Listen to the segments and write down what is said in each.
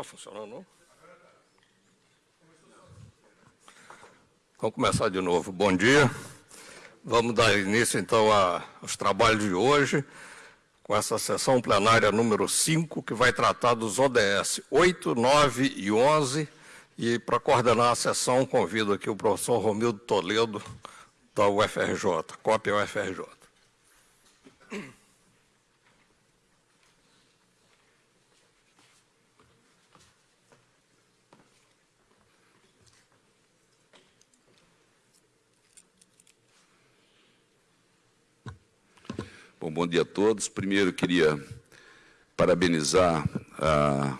está funcionando, não? Vamos começar de novo. Bom dia. Vamos dar início, então, aos trabalhos de hoje, com essa sessão plenária número 5, que vai tratar dos ODS 8, 9 e 11. E, para coordenar a sessão, convido aqui o professor Romildo Toledo, da UFRJ, cópia UFRJ. Bom, bom dia a todos. Primeiro, queria parabenizar a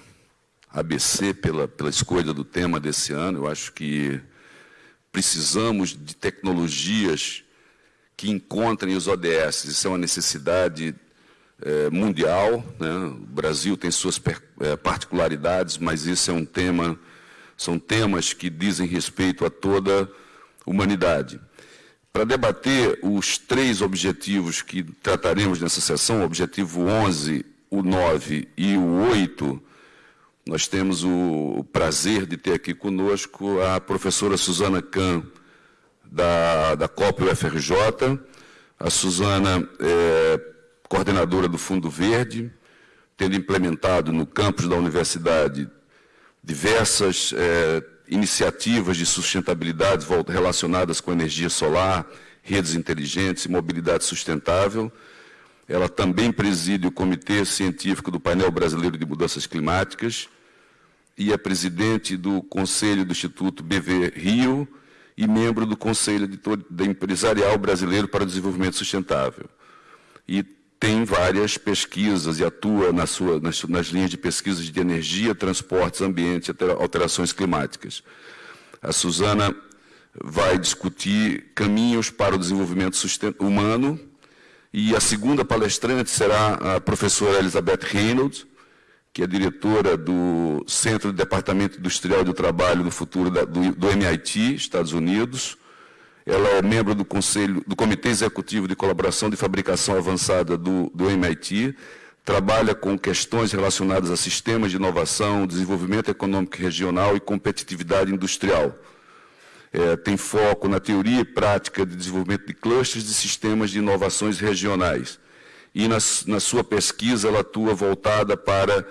ABC pela, pela escolha do tema desse ano. Eu acho que precisamos de tecnologias que encontrem os ODS. Isso é uma necessidade é, mundial. Né? O Brasil tem suas per, é, particularidades, mas isso é um tema, são temas que dizem respeito a toda a humanidade. Para debater os três objetivos que trataremos nessa sessão, o objetivo 11, o 9 e o 8, nós temos o prazer de ter aqui conosco a professora Suzana Kahn, da, da COP UFRJ. A Suzana é coordenadora do Fundo Verde, tendo implementado no campus da universidade diversas é, iniciativas de sustentabilidade relacionadas com energia solar, redes inteligentes e mobilidade sustentável. Ela também preside o Comitê Científico do Painel Brasileiro de Mudanças Climáticas e é presidente do Conselho do Instituto BV Rio e membro do Conselho Empresarial Brasileiro para o Desenvolvimento Sustentável. E tem várias pesquisas e atua na sua, nas, nas, linhas de pesquisas de energia, transportes, ambiente e alterações climáticas. A Suzana vai discutir caminhos para o desenvolvimento humano e a segunda palestrante será a professora Elizabeth Reynolds, que é diretora do Centro de Departamento Industrial do Trabalho do Futuro da, do, do MIT, Estados Unidos, ela é membro do Conselho, do Comitê Executivo de Colaboração de Fabricação Avançada do, do MIT, trabalha com questões relacionadas a sistemas de inovação, desenvolvimento econômico regional e competitividade industrial. É, tem foco na teoria e prática de desenvolvimento de clusters de sistemas de inovações regionais. E na, na sua pesquisa ela atua voltada para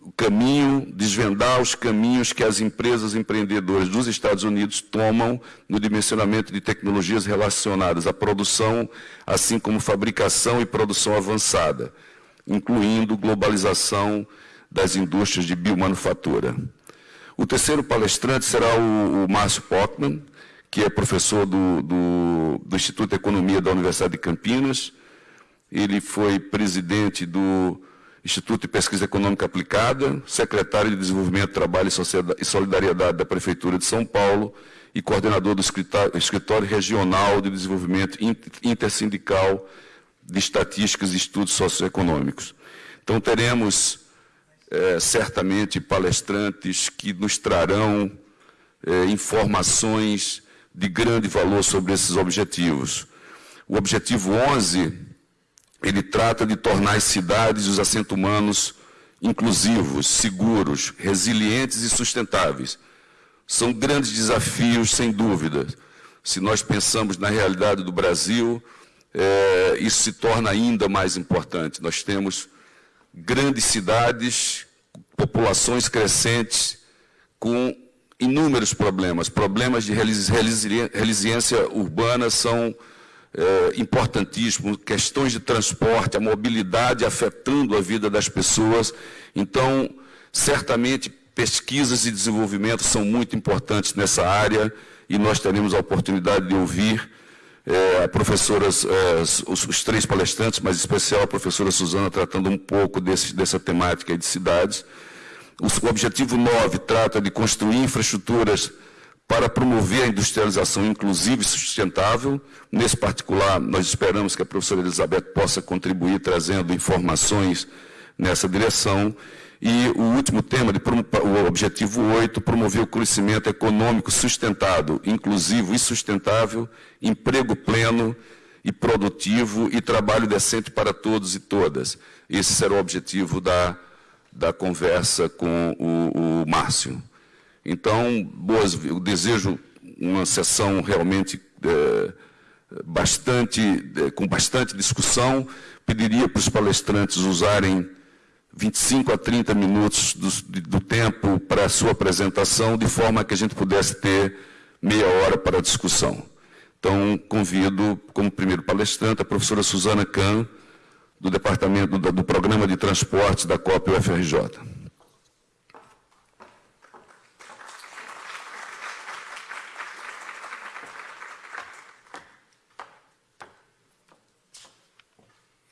o caminho, desvendar os caminhos que as empresas empreendedoras dos Estados Unidos tomam no dimensionamento de tecnologias relacionadas à produção, assim como fabricação e produção avançada, incluindo globalização das indústrias de biomanufatura. O terceiro palestrante será o, o Márcio Pockman, que é professor do, do, do Instituto de Economia da Universidade de Campinas. Ele foi presidente do Instituto de Pesquisa Econômica Aplicada, secretário de Desenvolvimento, Trabalho e Solidariedade da Prefeitura de São Paulo e coordenador do Escritório Regional de Desenvolvimento Intersindical de Estatísticas e Estudos Socioeconômicos. Então, teremos é, certamente palestrantes que nos trarão é, informações de grande valor sobre esses objetivos. O objetivo 11 ele trata de tornar as cidades e os assentos humanos inclusivos, seguros, resilientes e sustentáveis. São grandes desafios, sem dúvida. Se nós pensamos na realidade do Brasil, é, isso se torna ainda mais importante. Nós temos grandes cidades, populações crescentes, com inúmeros problemas. Problemas de resiliência urbana são é, importantíssimo, questões de transporte, a mobilidade afetando a vida das pessoas. Então, certamente, pesquisas e desenvolvimento são muito importantes nessa área e nós teremos a oportunidade de ouvir é, a professoras, é, os, os, três palestrantes, mas em especial a professora Suzana, tratando um pouco desse, dessa temática de cidades. O, o objetivo 9 trata de construir infraestruturas para promover a industrialização inclusiva e sustentável. Nesse particular, nós esperamos que a professora Elizabeth possa contribuir trazendo informações nessa direção. E o último tema, de, o objetivo 8, promover o crescimento econômico sustentado, inclusivo e sustentável, emprego pleno e produtivo e trabalho decente para todos e todas. Esse será o objetivo da da conversa com o, o Márcio. Então, boas, eu desejo uma sessão realmente é, bastante, é, com bastante discussão. Pediria para os palestrantes usarem 25 a 30 minutos do, do tempo para a sua apresentação, de forma que a gente pudesse ter meia hora para a discussão. Então, convido como primeiro palestrante a professora Suzana Kahn, do Departamento do, do Programa de Transportes da COP UFRJ.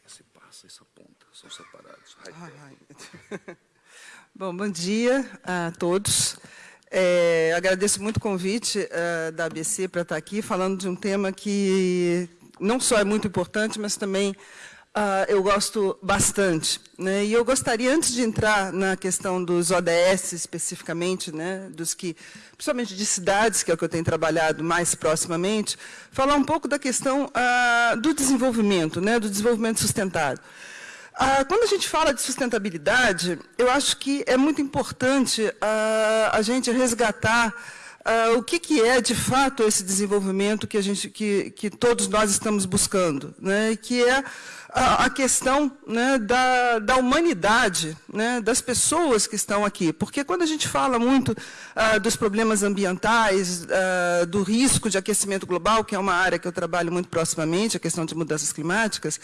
Esse passa, essa ponta, são separados. Bom, bom dia a todos. É, agradeço muito o convite uh, da ABC para estar aqui, falando de um tema que não só é muito importante, mas também uh, eu gosto bastante. Né? E eu gostaria, antes de entrar na questão dos ODS especificamente, né, dos que, principalmente de cidades, que é o que eu tenho trabalhado mais proximamente, falar um pouco da questão uh, do desenvolvimento, né, do desenvolvimento sustentável. Ah, quando a gente fala de sustentabilidade, eu acho que é muito importante ah, a gente resgatar ah, o que, que, é, de fato, esse desenvolvimento que, a gente, que, que todos nós estamos buscando, né? que é a, a questão né, da, da, humanidade, né, das pessoas que estão aqui. Porque quando a gente fala muito dos problemas ambientais, do risco de aquecimento global, que é uma área que eu trabalho muito proximamente, a questão de mudanças climáticas,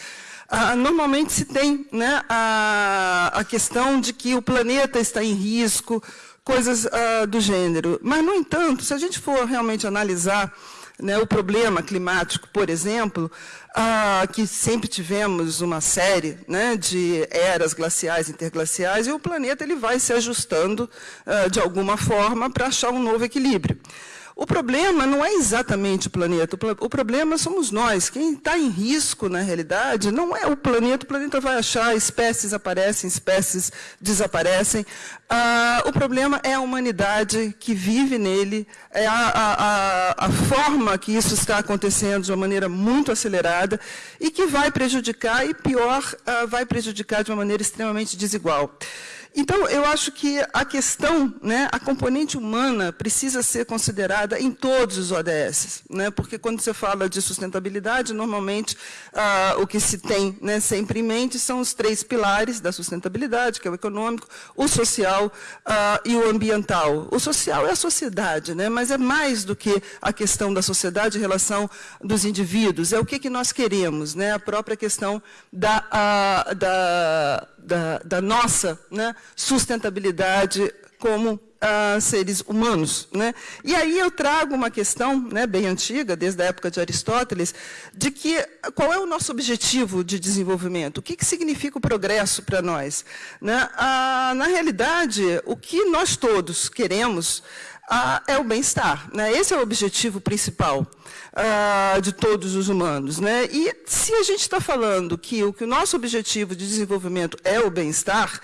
normalmente se tem né, a, a, questão de que o planeta está em risco, coisas ah, do gênero. Mas, no entanto, se a gente for realmente analisar né, o problema climático, por exemplo, ah, que sempre tivemos uma série né, de eras glaciais, interglaciais, e o planeta ele vai se ajustando ah, de alguma forma para achar um novo equilíbrio. O problema não é exatamente o planeta, o problema somos nós. Quem está em risco, na realidade, não é o planeta, o planeta vai achar, espécies aparecem, espécies desaparecem. Ah, o problema é a humanidade que vive nele, é a, a, a, forma que isso está acontecendo de uma maneira muito acelerada e que vai prejudicar, e pior, ah, vai prejudicar de uma maneira extremamente desigual. Então, eu acho que a questão, né, a componente humana precisa ser considerada em todos os ODS, né, porque quando você fala de sustentabilidade, normalmente ah, o que se tem né, sempre em mente são os três pilares da sustentabilidade, que é o econômico, o social ah, e o ambiental. O social é a sociedade, né, mas é mais do que a questão da sociedade em relação dos indivíduos, é o que, que nós queremos, né, a própria questão da, a, da da, da nossa né, sustentabilidade como uh, seres humanos. Né? E aí eu trago uma questão né, bem antiga, desde a época de Aristóteles, de que qual é o nosso objetivo de desenvolvimento? O que, que significa o progresso para nós? Né? Ah, na realidade, o que nós todos queremos ah, é o bem-estar. Né? Esse é o objetivo principal ah, de todos os humanos. Né? E se a gente está falando que o, que o nosso objetivo de desenvolvimento é o bem-estar,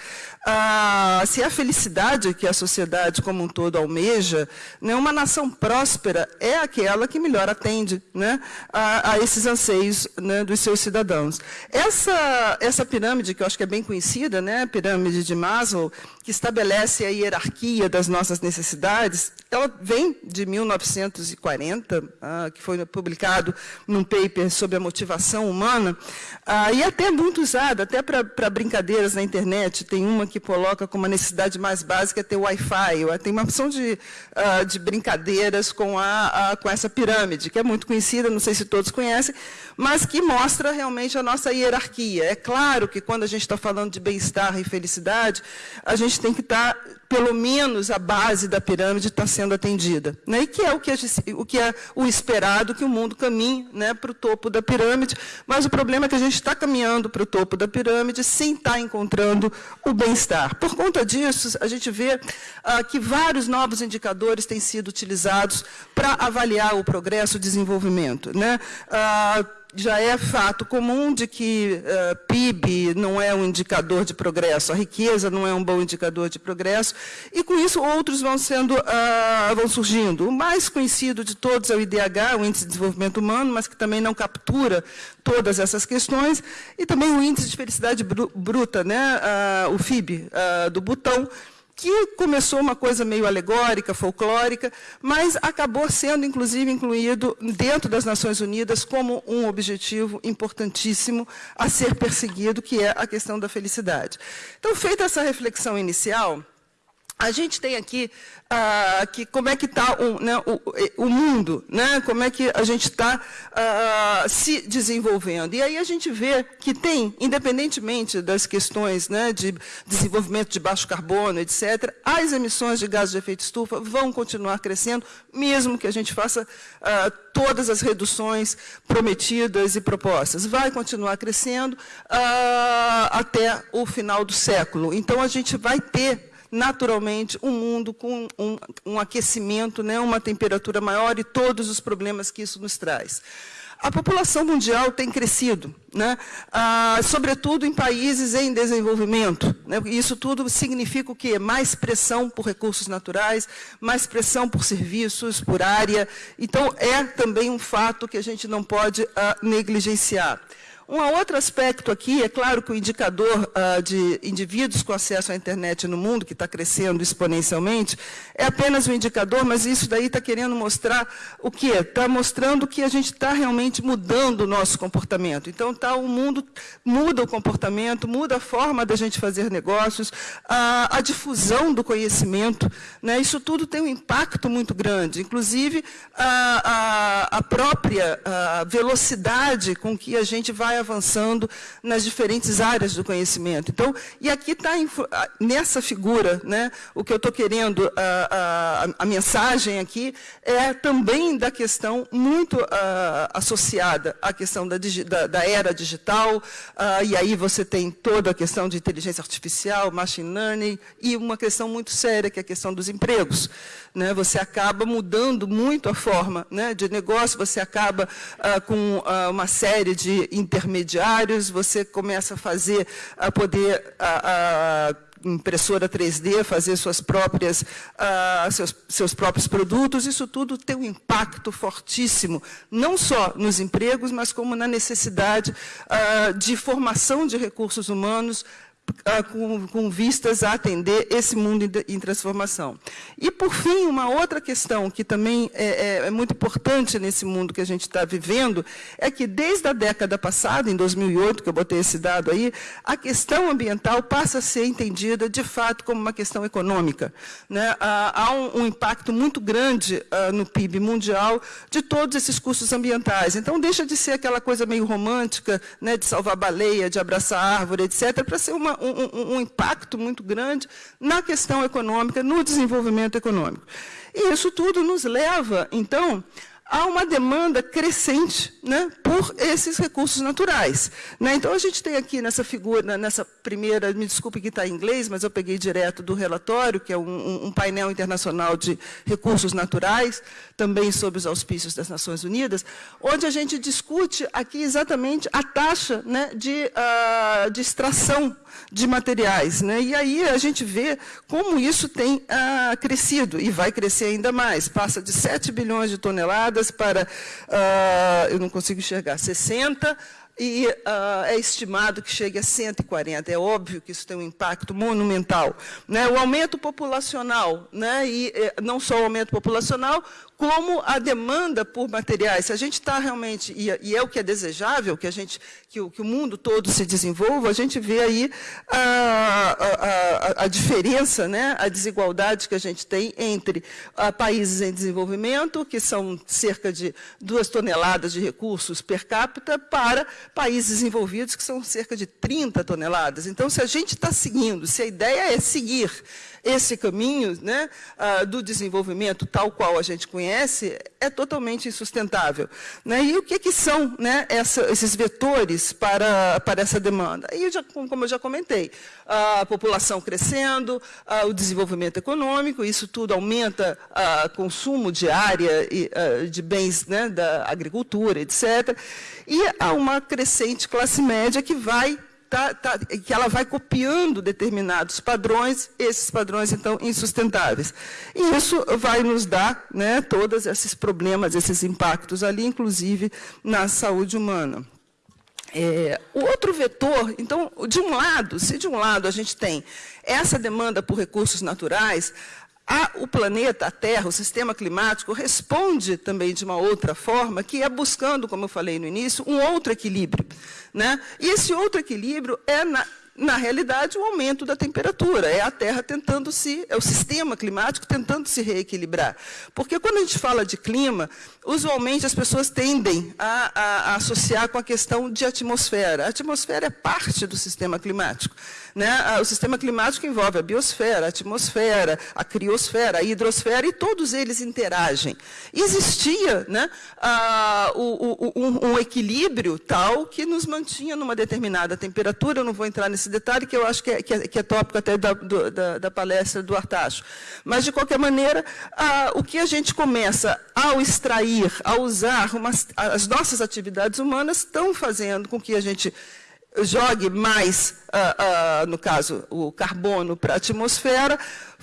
ah, se a felicidade que a sociedade como um todo almeja, né, uma nação próspera é aquela que melhor atende né, a, a, esses anseios né, dos seus cidadãos. Essa, essa pirâmide, que eu acho que é bem conhecida, né, a pirâmide de Maslow, que estabelece a hierarquia das nossas necessidades, ela vem de 1940, ah, que foi publicado num paper sobre a motivação humana, ah, e até muito usada, até para brincadeiras na internet. Tem uma que coloca como a necessidade mais básica é ter Wi-Fi. Tem uma opção de, ah, de brincadeiras com, a, com essa pirâmide, que é muito conhecida, não sei se todos conhecem, mas que mostra realmente a nossa hierarquia. É claro que quando a gente está falando de bem-estar e felicidade, a gente tem que estar tá pelo menos a base da pirâmide está sendo atendida. Né? E que é o que, o que, é o esperado, que o mundo caminhe né, para o topo da pirâmide, mas o problema é que a gente está caminhando para o topo da pirâmide sem estar tá encontrando o bem-estar. Por conta disso, a gente vê ah, que vários novos indicadores têm sido utilizados para avaliar o progresso o desenvolvimento. Né? Ah, já é fato comum de que uh, PIB não é um indicador de progresso, a riqueza não é um bom indicador de progresso, e com isso outros vão sendo, uh, vão surgindo. O mais conhecido de todos é o IDH, o Índice de Desenvolvimento Humano, mas que também não captura todas essas questões, e também o Índice de Felicidade Bruta, né, uh, o FIB, do Butão, que começou uma coisa meio alegórica, folclórica, mas acabou sendo, inclusive, incluído dentro das Nações Unidas como um objetivo importantíssimo a ser perseguido, que é a questão da felicidade. Então, feita essa reflexão inicial, a gente tem aqui ah, como é que está o, né, o, o, mundo, né, como é que a gente está ah, se desenvolvendo. E aí a gente vê que tem, independentemente das questões né, de desenvolvimento de baixo carbono, etc., as emissões de gases de efeito estufa vão continuar crescendo, mesmo que a gente faça ah, todas as reduções prometidas e propostas. Vai continuar crescendo ah, até o final do século. Então, a gente vai ter naturalmente um mundo com um, um aquecimento, né, uma temperatura maior e todos os problemas que isso nos traz. A população mundial tem crescido, né? ah, sobretudo em países em desenvolvimento. Né? Isso tudo significa o quê? Mais pressão por recursos naturais, mais pressão por serviços, por área. Então, é também um fato que a gente não pode ah, negligenciar. Um outro aspecto aqui, é claro que o indicador uh, de indivíduos com acesso à internet no mundo, que está crescendo exponencialmente, é apenas um indicador, mas isso daí está querendo mostrar o quê? Está mostrando que a gente está realmente mudando o nosso comportamento. Então, tá, o mundo muda o comportamento, muda a forma da gente fazer negócios, a, a difusão do conhecimento, né? isso tudo tem um impacto muito grande. Inclusive, a, a, a própria velocidade com que a gente vai avançando nas diferentes áreas do conhecimento. Então, e aqui está, nessa figura, né, o que eu estou querendo, a, a, a, mensagem aqui, é também da questão muito a, associada à questão da, da, da era digital, e aí você tem toda a questão de inteligência artificial, machine learning, e uma questão muito séria, que é a questão dos empregos. Né? Você acaba mudando muito a forma né, de negócio, você acaba ah, com ah, uma série de intermediários você começa a fazer, a poder, a, a impressora 3D, fazer suas próprias, uh, seus, seus próprios produtos, isso tudo tem um impacto fortíssimo, não só nos empregos, mas como na necessidade uh, de formação de recursos humanos com, com, vistas a atender esse mundo em, transformação. E, por fim, uma outra questão que também é, é, é muito importante nesse mundo que a gente está vivendo, é que desde a década passada, em 2008, que eu botei esse dado aí, a questão ambiental passa a ser entendida, de fato, como uma questão econômica. Né? Ah, há um, um, impacto muito grande ah, no PIB mundial de todos esses custos ambientais. Então, deixa de ser aquela coisa meio romântica, né, de salvar baleia, de abraçar árvore, etc., para ser uma, um, um, impacto muito grande na questão econômica, no desenvolvimento econômico. E isso tudo nos leva, então, há uma demanda crescente né, por esses recursos naturais. Né? Então, a gente tem aqui nessa figura, nessa primeira, me desculpe que está em inglês, mas eu peguei direto do relatório, que é um, um, painel internacional de recursos naturais, também sob os auspícios das Nações Unidas, onde a gente discute aqui exatamente a taxa né, de, uh, de extração de materiais. Né? E aí a gente vê como isso tem ah, crescido, e vai crescer ainda mais. Passa de 7 bilhões de toneladas para, ah, eu não consigo enxergar, 60 e uh, é estimado que chegue a 140. É óbvio que isso tem um impacto monumental. Né? O aumento populacional, né? e eh, não só o aumento populacional, como a demanda por materiais. Se a gente está realmente, e, e, é o que é desejável, que, a gente, que, o, que o mundo todo se desenvolva, a gente vê aí a, a, a, diferença, né, a desigualdade que a gente tem entre a, países em desenvolvimento, que são cerca de duas toneladas de recursos per capita, para países desenvolvidos, que são cerca de 30 toneladas. Então, se a gente está seguindo, se a ideia é seguir esse caminho né, uh, do desenvolvimento tal qual a gente conhece é totalmente insustentável. Né? E o que, que são né, essa, esses vetores para, para essa demanda? E já, como eu já comentei, a população crescendo, o desenvolvimento econômico, isso tudo aumenta o consumo de área e, de bens né, da agricultura, etc. E há uma crescente classe média que vai Tá, tá, que ela vai copiando determinados padrões, esses padrões, então, insustentáveis. E isso vai nos dar né, todos esses problemas, esses impactos ali, inclusive na saúde humana. É, o outro vetor, então, de um lado, se de um lado a gente tem essa demanda por recursos naturais, a, o planeta, a Terra, o sistema climático, responde também de uma outra forma, que é buscando, como eu falei no início, um outro equilíbrio. Né? E esse outro equilíbrio é, na, na realidade, o aumento da temperatura. É a Terra tentando se, é o sistema climático tentando se reequilibrar. Porque quando a gente fala de clima, usualmente as pessoas tendem a, a, a associar com a questão de atmosfera. A atmosfera é parte do sistema climático. Né? O sistema climático envolve a biosfera, a atmosfera, a criosfera, a hidrosfera, e todos eles interagem. Existia né, a, o, o, um, um, equilíbrio tal que nos mantinha numa determinada temperatura, eu não vou entrar nesse detalhe, que eu acho que é, que é, que é tópico até da, do, da, da, palestra do Artacho. Mas, de qualquer maneira, o que a gente começa ao extrair, a usar, as nossas atividades humanas estão fazendo com que a gente jogue mais, uh, uh, no caso, o carbono para a atmosfera,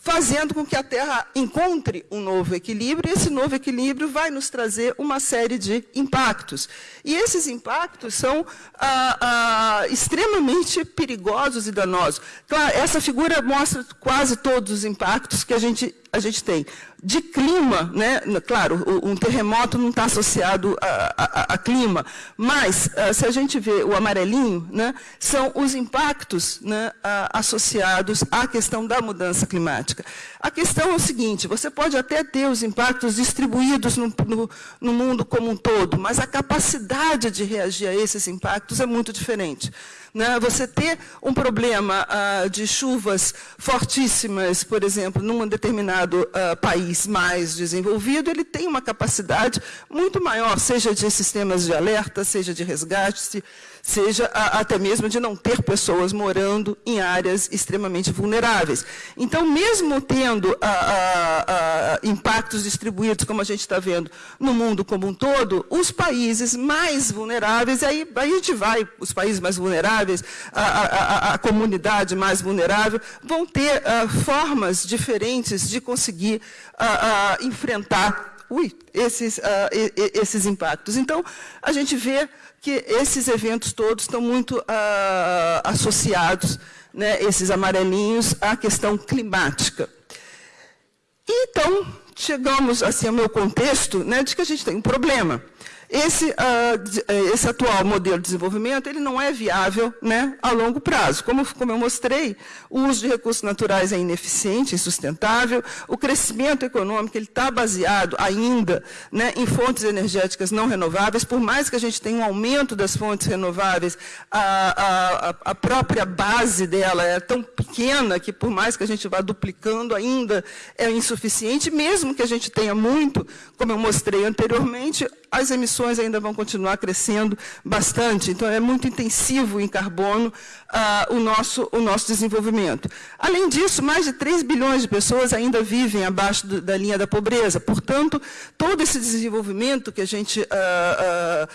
fazendo com que a Terra encontre um novo equilíbrio, e esse novo equilíbrio vai nos trazer uma série de impactos. E esses impactos são ah, ah, extremamente perigosos e danosos. Claro, essa figura mostra quase todos os impactos que a gente, a gente tem. De clima, né? claro, um terremoto não está associado a, a, a, clima, mas ah, se a gente vê o amarelinho, né, são os impactos né, associados à questão da mudança climática. A questão é o seguinte, você pode até ter os impactos distribuídos no, no, no mundo como um todo, mas a capacidade de reagir a esses impactos é muito diferente. Né? Você ter um problema ah, de chuvas fortíssimas, por exemplo, num determinado ah, país mais desenvolvido, ele tem uma capacidade muito maior, seja de sistemas de alerta, seja de resgate, seja a, até mesmo de não ter pessoas morando em áreas extremamente vulneráveis. Então, mesmo tendo a, a, impactos distribuídos, como a gente está vendo, no mundo como um todo, os países mais vulneráveis, aí, aí a gente vai, os países mais vulneráveis, a, comunidade mais vulnerável, vão ter uh, formas diferentes de conseguir uh, uh, enfrentar ui, esses, esses impactos. Então, a gente vê que esses eventos todos estão muito ah, associados, né, esses amarelinhos, à questão climática. Então, chegamos assim, ao meu contexto né, de que a gente tem um problema. Esse, uh, esse, atual modelo de desenvolvimento ele não é viável né, a longo prazo. Como, como, eu mostrei, o uso de recursos naturais é ineficiente, insustentável, o crescimento econômico está baseado ainda né, em fontes energéticas não renováveis, por mais que a gente tenha um aumento das fontes renováveis, a, a, a própria base dela é tão pequena que, por mais que a gente vá duplicando, ainda é insuficiente, mesmo que a gente tenha muito, como eu mostrei anteriormente, as emissões ainda vão continuar crescendo bastante. Então, é muito intensivo em carbono ah, o, nosso, o nosso desenvolvimimento. Além disso, mais de 3 bilhões de pessoas ainda vivem abaixo do, da linha da pobreza. Portanto, todo esse desenvolvimento que a gente ah,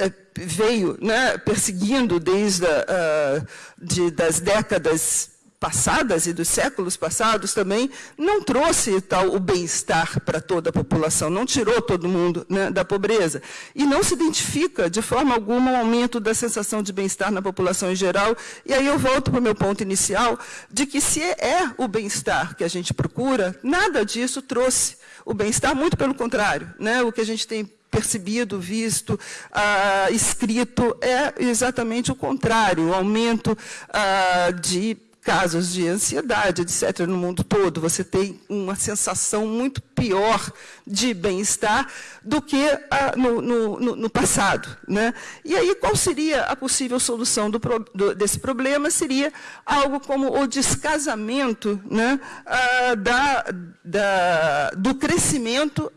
ah, veio né, perseguindo desde a, de, das décadas passadas e dos séculos passados também, não trouxe tal o bem-estar para toda a população, não tirou todo mundo né, da pobreza. E não se identifica, de forma alguma, um aumento da sensação de bem-estar na população em geral. E aí eu volto para o meu ponto inicial, de que se é o bem-estar que a gente procura, nada disso trouxe o bem-estar, muito pelo contrário. Né, o que a gente tem percebido, visto, ah, escrito, é exatamente o contrário, o aumento ah, de casos de ansiedade, etc., no mundo todo. Você tem uma sensação muito pior de bem-estar do que ah, no, no, no, passado. Né? E aí, qual seria a possível solução do, do, desse problema? Seria algo como o descasamento né, ah, da, da, do crescimento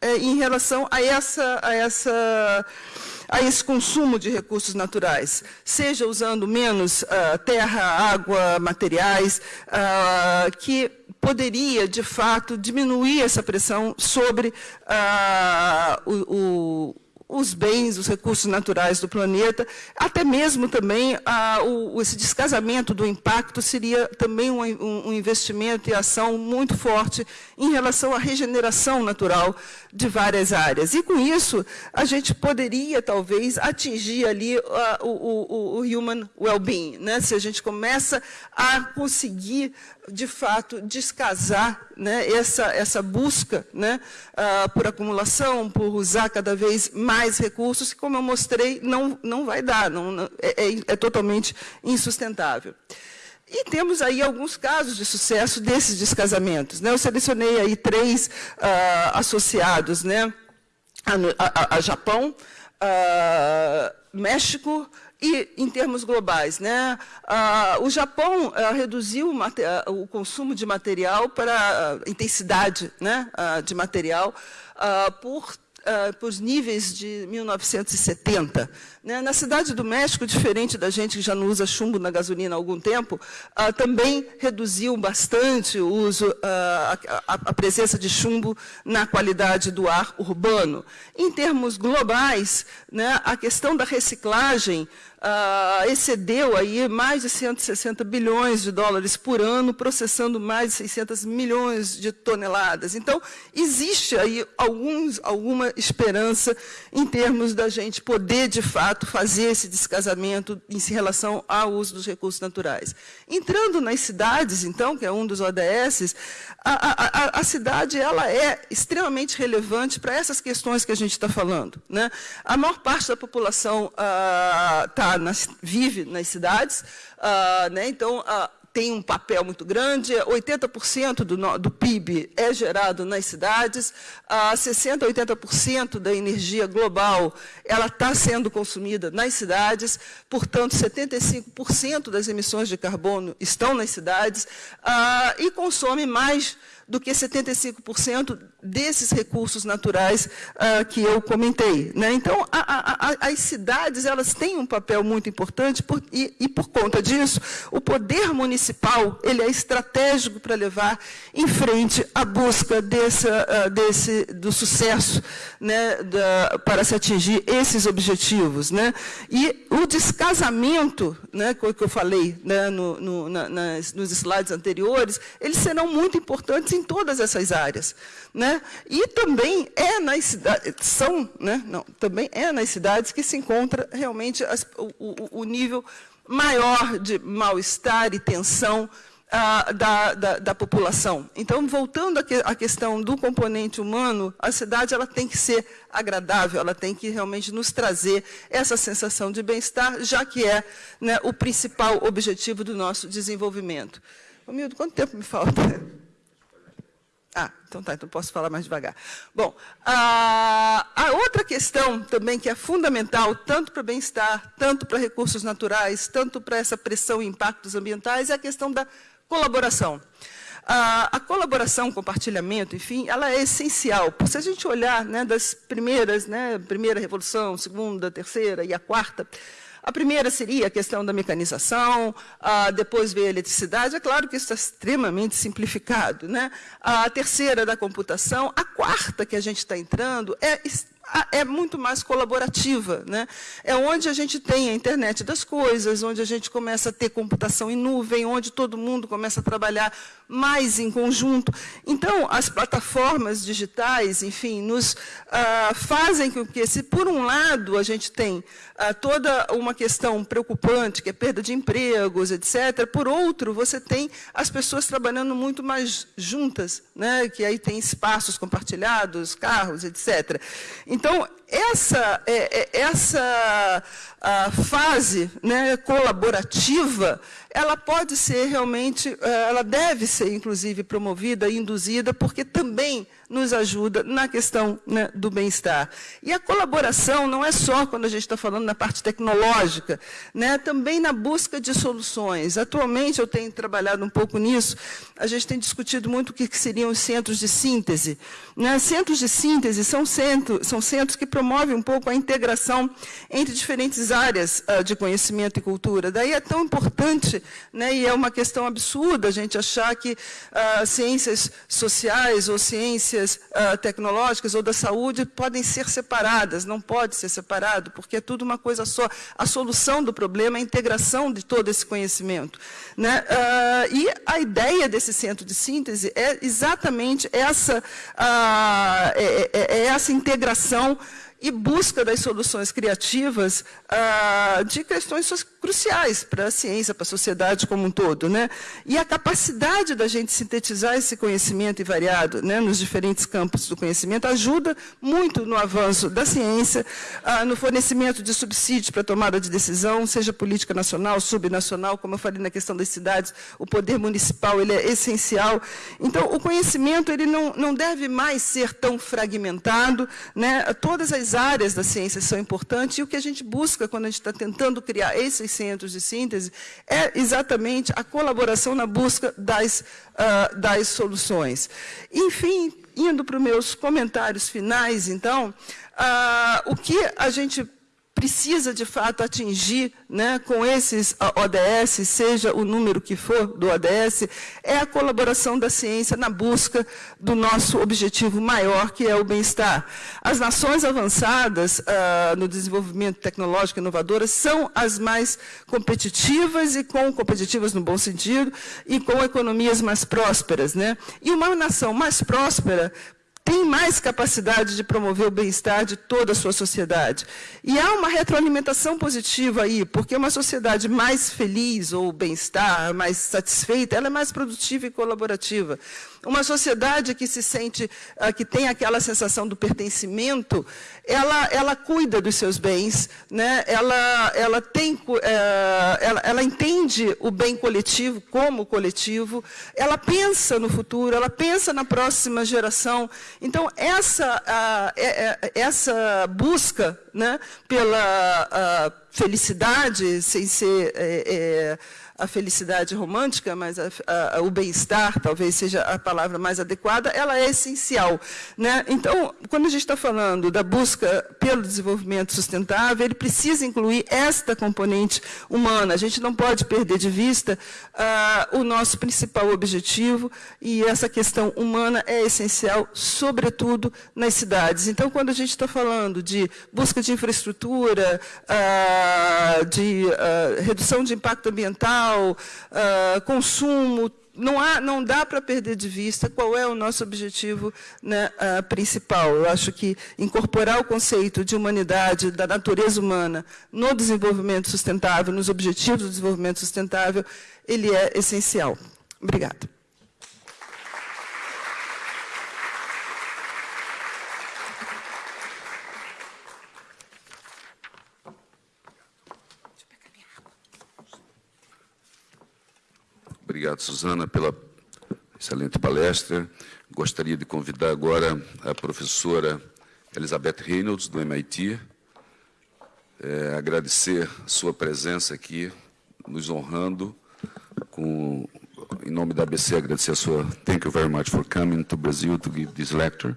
eh, em relação a essa, a essa a esse consumo de recursos naturais, seja usando menos uh, terra, água, materiais, uh, que poderia, de fato, diminuir essa pressão sobre uh, o, o os bens, os recursos naturais do planeta, até mesmo também o, esse descasamento do impacto seria também um, um, investimento e ação muito forte em relação à regeneração natural de várias áreas. E com isso, a gente poderia, talvez, atingir ali o, o, o, human well-being, né? se a gente começa a conseguir de fato, descasar né, essa, essa busca né, uh, por acumulação, por usar cada vez mais recursos, que, como eu mostrei, não, não vai dar, não, não é, é, é, totalmente insustentável. E temos aí alguns casos de sucesso desses descasamentos. Né? Eu selecionei aí três uh, associados né, a, a, a Japão, uh, México e em termos globais, né, o Japão reduziu o, o, consumo de material para a intensidade né, de material por uh, por níveis de 1970. Né? Na cidade do México, diferente da gente que já não usa chumbo na gasolina há algum tempo, uh, também reduziu bastante o uso, uh, a, a, presença de chumbo na qualidade do ar urbano. Em termos globais, né, a questão da reciclagem uh, excedeu aí mais de 160 bilhões de dólares por ano, processando mais de 600 milhões de toneladas. Então, existe aí alguns, alguma esperança em termos da gente poder, de fato, fazer esse descasamento em relação ao uso dos recursos naturais. Entrando nas cidades, então, que é um dos ODS, a, a, a cidade ela é extremamente relevante para essas questões que a gente está falando. Né? A maior parte da população está ah, nas, vive nas cidades, uh, né? então uh, tem um papel muito grande, 80% do, do, PIB é gerado nas cidades, uh, 60% a 80% da energia global ela está sendo consumida nas cidades, portanto, 75% das emissões de carbono estão nas cidades. Uh, e consome mais do que 75% desses recursos naturais uh, que eu comentei. Né? Então, a, a, as cidades elas têm um papel muito importante por, e, e, por conta disso, o poder municipal ele é estratégico para levar em frente a busca dessa, uh, desse, do sucesso né, da, para se atingir esses objetivos. Né? E o descasamento, né, que eu falei né, no, no, na, nas, nos slides anteriores, eles serão muito importantes em todas essas áreas. Né? E também é nas cidades, são, né? Não, também é nas cidades que se encontra realmente as, o, o, nível maior de mal-estar e tensão ah, da, da, da, população. Então, voltando à questão do componente humano, a cidade ela tem que ser agradável, ela tem que realmente nos trazer essa sensação de bem-estar, já que é né, o principal objetivo do nosso desenvolvimento. Romildo, quanto tempo me falta? Ah, então tá, então posso falar mais devagar. Bom, a, a outra questão também que é fundamental, tanto para o bem-estar, tanto para recursos naturais, tanto para essa pressão e impactos ambientais, é a questão da colaboração. A, a, colaboração, compartilhamento, enfim, ela é essencial. Se a gente olhar né, das primeiras, né, primeira revolução, segunda, terceira e a quarta, a primeira seria a questão da mecanização, ah, depois veio a eletricidade. É claro que isso está extremamente simplificado. Né? A terceira da computação. A quarta que a gente está entrando é é muito mais colaborativa. Né? É onde a gente tem a internet das coisas, onde a gente começa a ter computação em nuvem, onde todo mundo começa a trabalhar mais em conjunto. Então, as plataformas digitais, enfim, nos ah, fazem com que, se por um lado a gente tem ah, toda uma questão preocupante, que é perda de empregos, etc., por outro, você tem as pessoas trabalhando muito mais juntas, né? que aí tem espaços compartilhados, carros, etc. Então, Então, essa, é, é, essa fase né, colaborativa, ela pode ser realmente, eh, ela deve ser, inclusive, promovida e induzida, porque também nos ajuda na questão né, do bem-estar. E a colaboração não é só quando a gente está falando na parte tecnológica, né, também na busca de soluções. Atualmente, eu tenho trabalhado um pouco nisso, a gente tem discutido muito o que seriam os centros de síntese. Né? Centros de síntese são, centro, são centros que promovem um pouco a integração entre diferentes áreas uh, de conhecimento e cultura. Daí é tão importante, né, e é uma questão absurda a gente achar que uh, ciências sociais ou ciências uh, tecnológicas ou da saúde podem ser separadas. Não pode ser separado, porque é tudo uma coisa só. A solução do problema é a integração de todo esse conhecimento. Né? e a ideia desse centro de síntese é exatamente essa, é, é, é essa integração e busca das soluções criativas ah, de questões cruciais para a ciência, para a sociedade como um todo. Né? E a capacidade da gente sintetizar esse conhecimento invariado né, nos diferentes campos do conhecimento ajuda muito no avanço da ciência, ah, no fornecimento de subsídios para tomada de decisão, seja política nacional, subnacional, como eu falei na questão das cidades, o poder municipal ele é essencial. Então, o conhecimento ele não, não deve mais ser tão fragmentado. Né? Todas as áreas da ciência são importantes e o que a gente busca quando a gente está tentando criar centros de síntese é exatamente a colaboração na busca das, uh, das soluções. Enfim, indo para os meus comentários finais, então, uh, o que a gente precisa, de fato, atingir né, com esses ODS, seja o número que for do ODS, é a colaboração da ciência na busca do nosso objetivo maior, que é o bem-estar. As nações avançadas ah, no desenvolvimento tecnológico inovador são as mais competitivas, e com competitivas no bom sentido, e com economias mais prósperas. Né? E uma nação mais próspera tem mais capacidade de promover o bem-estar de toda a sua sociedade. E há uma retroalimentação positiva aí, porque uma sociedade mais feliz ou bem-estar, mais satisfeita, ela é mais produtiva e colaborativa. Uma sociedade que se sente, uh, que tem aquela sensação do pertencimento, ela, ela cuida dos seus bens, né? ela, ela, tem, uh, ela, ela entende o bem coletivo como coletivo, ela pensa no futuro, ela pensa na próxima geração. Então, essa, uh, essa busca né, pela felicidade, sem ser... A felicidade romântica, mas a, a, o bem-estar talvez seja a palavra mais adequada, ela é essencial. Né? Então, quando a gente está falando da busca pelo desenvolvimento sustentável, ele precisa incluir esta componente humana. A gente não pode perder de vista uh, o nosso principal objetivo, e essa questão humana é essencial, sobretudo nas cidades. Então, quando a gente está falando de busca de infraestrutura, uh, de uh, redução de impacto ambiental, uh, consumo, não, há, não dá para perder de vista qual é o nosso objetivo né, uh, principal. Eu acho que incorporar o conceito de humanidade, da natureza humana, no desenvolvimento sustentável, nos objetivos do desenvolvimento sustentável, ele é essencial. Obrigada. Obrigado, Suzana, pela excelente palestra. Gostaria de convidar agora a professora Elizabeth Reynolds, do MIT, é, agradecer sua presença aqui, nos honrando, com, em nome da ABC, agradecer a sua thank you very much for coming to Brazil to give this lecture.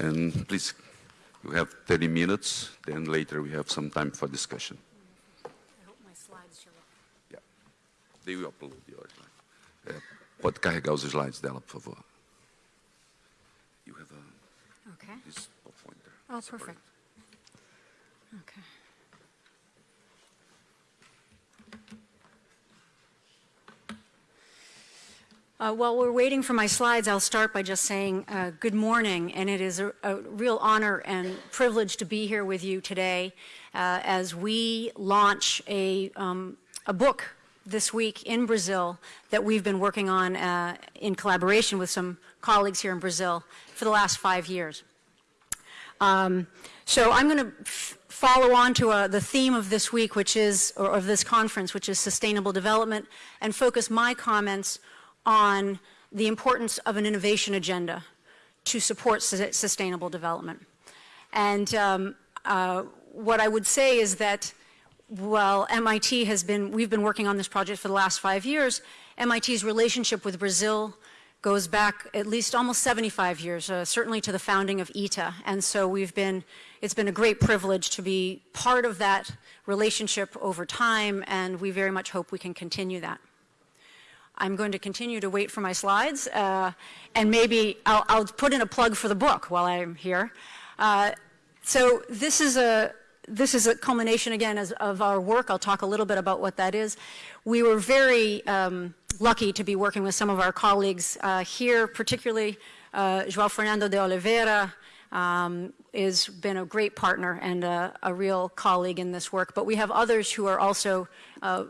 And please, you have 30 minutes, then later we have some time for discussion. They will upload yours. É, pode carregar os slides dela, por favor. You have a, okay. this pointer. Oh, perfect. Okay. Uh, while we're waiting for my slides, I'll start by just saying uh, good morning, and it is a, a, real honor and privilege to be here with you today uh, as we launch a, um, a book this week in Brazil that we've been working on uh, in collaboration with some colleagues here in Brazil for the last five years. Um, so I'm going to follow on to uh, the theme of this week, which is, or of this conference, which is sustainable development, and focus my comments on the importance of an innovation agenda to support su sustainable development. And um, uh, what I would say is that while MIT has been, we've been working on this project for the last five years, MIT's relationship with Brazil goes back at least almost 75 years, uh, certainly to the founding of ITA. And so we've been, it's been a great privilege to be part of that relationship over time, and we very much hope we can continue that. I'm going to continue to wait for my slides, uh, and maybe I'll, I'll, put in a plug for the book while I'm here. Uh, so this is a this is a culmination again as, of our work. I'll talk a little bit about what that is. We were very um, lucky to be working with some of our colleagues uh, here, particularly uh, João Fernando de Oliveira, um, has been a great partner and a, a, real colleague in this work. But we have others who are also uh,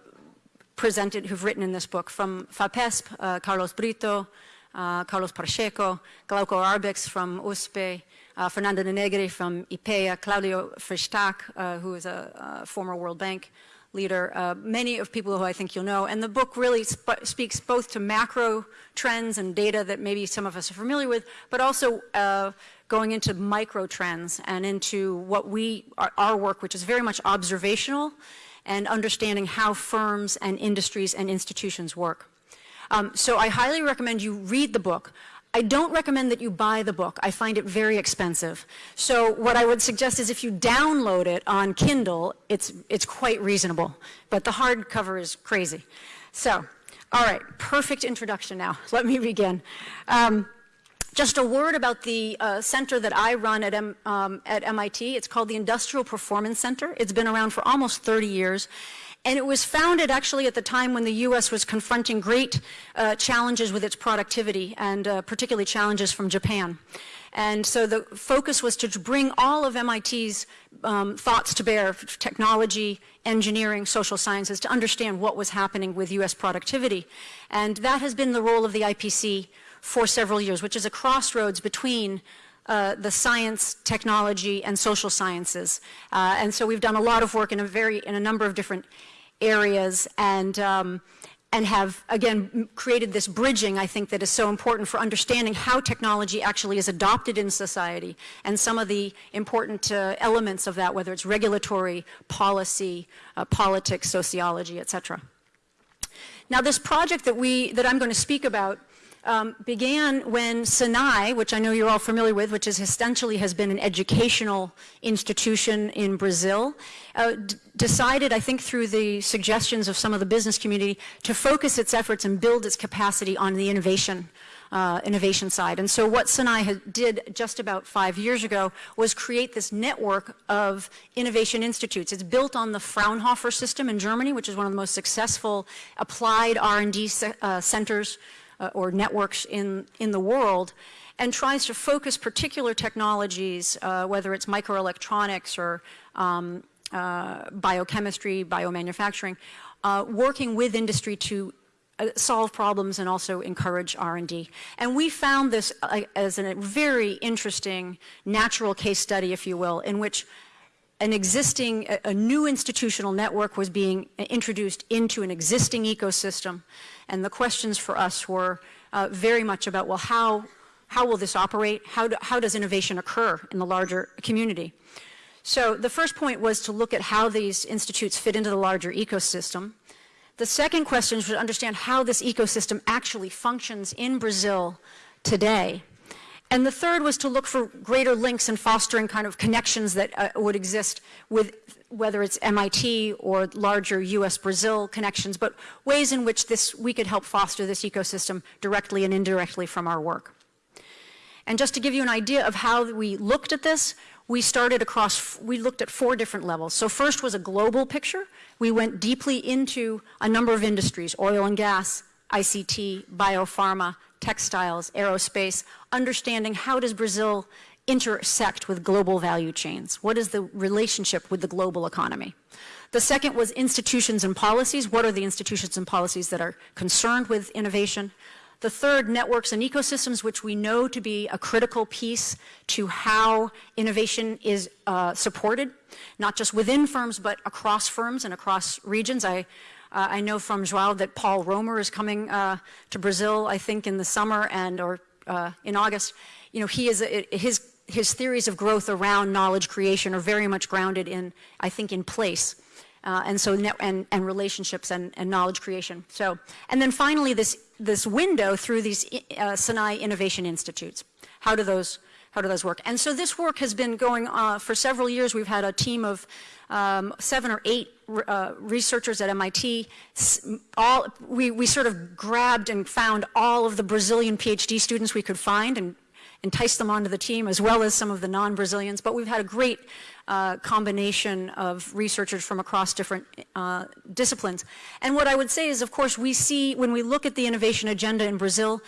presented, who've written in this book, from FAPESP, uh, Carlos Brito, uh, Carlos Pacheco, Glauco Arbex from USPE, uh, Fernando Negri from IPEA, Claudio Freystack, uh, who is a, a, former World Bank leader, uh, many of people who I think you'll know. And the book really sp speaks both to macro trends and data that maybe some of us are familiar with, but also uh, going into micro trends and into what we, our, our work, which is very much observational and understanding how firms and industries and institutions work. Um, so I highly recommend you read the book. I don't recommend that you buy the book. I find it very expensive. So what I would suggest is if you download it on Kindle, it's, it's quite reasonable. But the hardcover is crazy. So, all right, perfect introduction now. Let me begin. Um, just a word about the uh, center that I run at, M, um, at MIT. It's called the Industrial Performance Center. It's been around for almost 30 years. And it was founded actually at the time when the U.S. was confronting great uh, challenges with its productivity and uh, particularly challenges from Japan. And so the focus was to bring all of MIT's um, thoughts to bear, technology, engineering, social sciences, to understand what was happening with U.S. productivity. And that has been the role of the IPC for several years, which is a crossroads between uh, the science, technology, and social sciences. Uh, and so we've done a lot of work in a very, in a number of different areas and, um, and have, again, created this bridging, I think, that is so important for understanding how technology actually is adopted in society and some of the important uh, elements of that, whether it's regulatory, policy, uh, politics, sociology, et cetera. Now, this project that, we, that I'm going to speak about um, began when Senai, which I know you're all familiar with, which is essentially has been an educational institution in Brazil, uh, decided, I think through the suggestions of some of the business community, to focus its efforts and build its capacity on the innovation uh, innovation side. And so what Senai did just about five years ago was create this network of innovation institutes. It's built on the Fraunhofer system in Germany, which is one of the most successful applied R&D uh, centers uh, or networks in, in the world and tries to focus particular technologies, uh, whether it's microelectronics or um, uh, biochemistry, biomanufacturing, uh, working with industry to uh, solve problems and also encourage R&D. And we found this as a very interesting natural case study, if you will, in which an existing, a, a new institutional network was being introduced into an existing ecosystem and the questions for us were uh, very much about, well, how, how will this operate? How, do, how does innovation occur in the larger community? So the first point was to look at how these institutes fit into the larger ecosystem. The second question was to understand how this ecosystem actually functions in Brazil today. And the third was to look for greater links and fostering kind of connections that uh, would exist with whether it's MIT or larger US-Brazil connections, but ways in which this, we could help foster this ecosystem directly and indirectly from our work. And just to give you an idea of how we looked at this, we started across, we looked at four different levels. So first was a global picture. We went deeply into a number of industries, oil and gas, ICT, biopharma, textiles, aerospace, understanding how does Brazil intersect with global value chains? What is the relationship with the global economy? The second was institutions and policies. What are the institutions and policies that are concerned with innovation? The third, networks and ecosystems, which we know to be a critical piece to how innovation is uh, supported, not just within firms, but across firms and across regions. I, uh, I know from Joao that Paul Romer is coming uh, to Brazil, I think, in the summer and or uh, in August. You know, he is a, his his theories of growth around knowledge creation are very much grounded in, I think, in place. Uh, and so and, and relationships and, and, knowledge creation. So, and then finally, this this window through these uh, Sinai Innovation Institutes. How do those how do those work? And so this work has been going uh, for several years. We've had a team of um, seven or eight uh, researchers at MIT. All we we sort of grabbed and found all of the Brazilian PhD students we could find and entice them onto the team as well as some of the non-Brazilians. But we've had a great uh, combination of researchers from across different uh, disciplines. And what I would say is, of course, we see when we look at the innovation agenda in Brazil,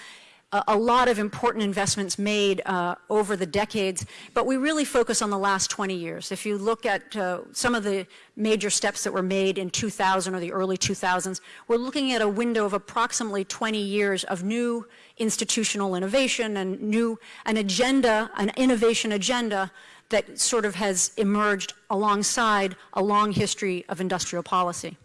a lot of important investments made uh, over the decades, but we really focus on the last 20 years. If you look at uh, some of the major steps that were made in 2000 or the early 2000s, we're looking at a window of approximately 20 years of new institutional innovation and new, an agenda, an innovation agenda that sort of has emerged alongside a long history of industrial policy.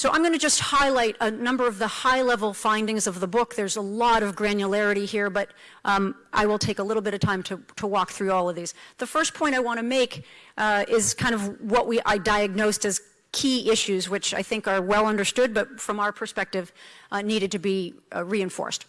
So I'm going to just highlight a number of the high-level findings of the book. There's a lot of granularity here, but um, I will take a little bit of time to, to, walk through all of these. The first point I want to make uh, is kind of what we I diagnosed as key issues, which I think are well understood, but from our perspective, uh, needed to be uh, reinforced.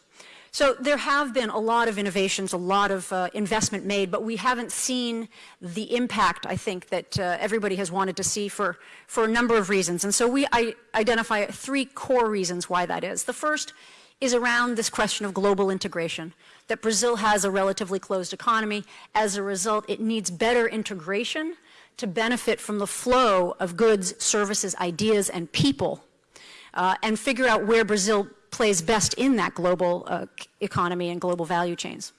So there have been a lot of innovations, a lot of uh, investment made, but we haven't seen the impact, I think, that uh, everybody has wanted to see for, for a number of reasons. And so we identify three core reasons why that is. The first is around this question of global integration, that Brazil has a relatively closed economy. As a result, it needs better integration to benefit from the flow of goods, services, ideas, and people, uh, and figure out where Brazil plays best in that global uh, economy and global value chains.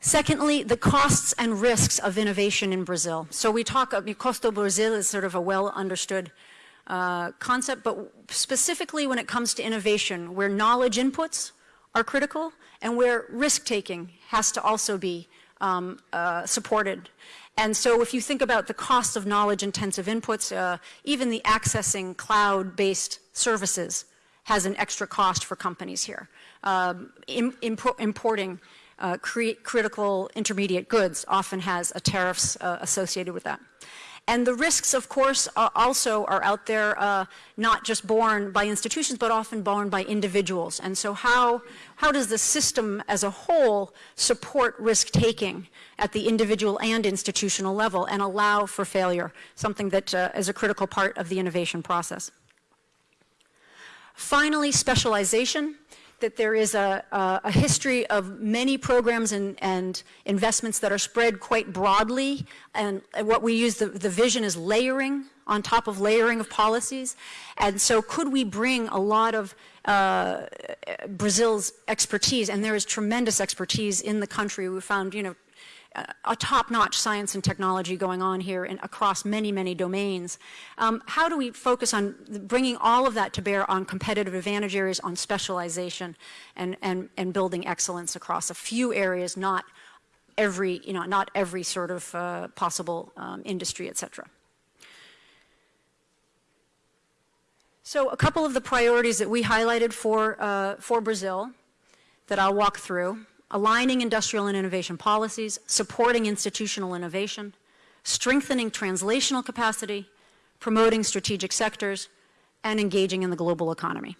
Secondly, the costs and risks of innovation in Brazil. So we talk, uh, Costo Brazil is sort of a well understood uh, concept, but specifically when it comes to innovation, where knowledge inputs are critical and where risk taking has to also be um, uh, supported. And so if you think about the cost of knowledge intensive inputs, uh, even the accessing cloud based services has an extra cost for companies here. Um, importing uh, critical intermediate goods often has tariffs uh, associated with that. And the risks, of course, uh, also are out there, uh, not just borne by institutions, but often borne by individuals. And so how, how does the system as a whole support risk-taking at the individual and institutional level and allow for failure, something that uh, is a critical part of the innovation process. Finally, specialization, that there is a, a, a history of many programs and, and, investments that are spread quite broadly, and, what we use, the, the vision is layering on top of layering of policies. And so could we bring a lot of uh, Brazil's expertise, and there is tremendous expertise in the country. We found, you know, a top-notch science and technology going on here in, across many, many domains. Um, how do we focus on bringing all of that to bear on competitive advantage areas, on specialization, and, and, and building excellence across a few areas, not every, you know, not every sort of uh, possible um, industry, et cetera. So a couple of the priorities that we highlighted for, uh, for Brazil that I'll walk through aligning industrial and innovation policies, supporting institutional innovation, strengthening translational capacity, promoting strategic sectors, and engaging in the global economy.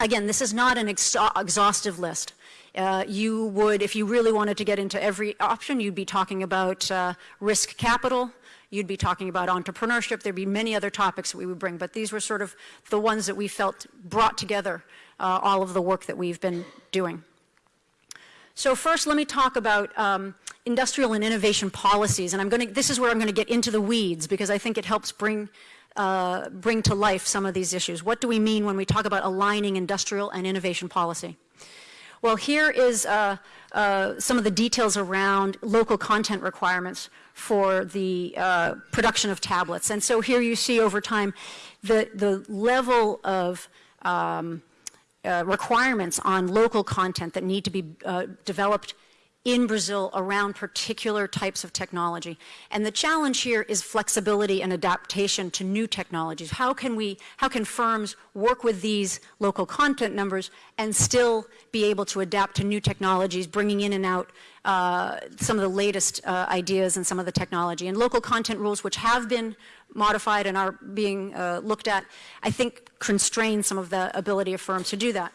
Again, this is not an ex exhaustive list. Uh, you would, if you really wanted to get into every option, you'd be talking about uh, risk capital, you'd be talking about entrepreneurship, there'd be many other topics that we would bring, but these were sort of the ones that we felt brought together uh, all of the work that we've been doing. So first, let me talk about um, industrial and innovation policies. And I'm going to, this is where I'm going to get into the weeds because I think it helps bring, uh, bring to life some of these issues. What do we mean when we talk about aligning industrial and innovation policy? Well, here is uh, uh, some of the details around local content requirements for the uh, production of tablets. And so here you see over time the, the level of um, uh, requirements on local content that need to be uh, developed in Brazil around particular types of technology. And the challenge here is flexibility and adaptation to new technologies. How can we, how can firms work with these local content numbers and still be able to adapt to new technologies, bringing in and out uh, some of the latest uh, ideas and some of the technology. And local content rules, which have been modified and are being uh, looked at, I think constrain some of the ability of firms to do that.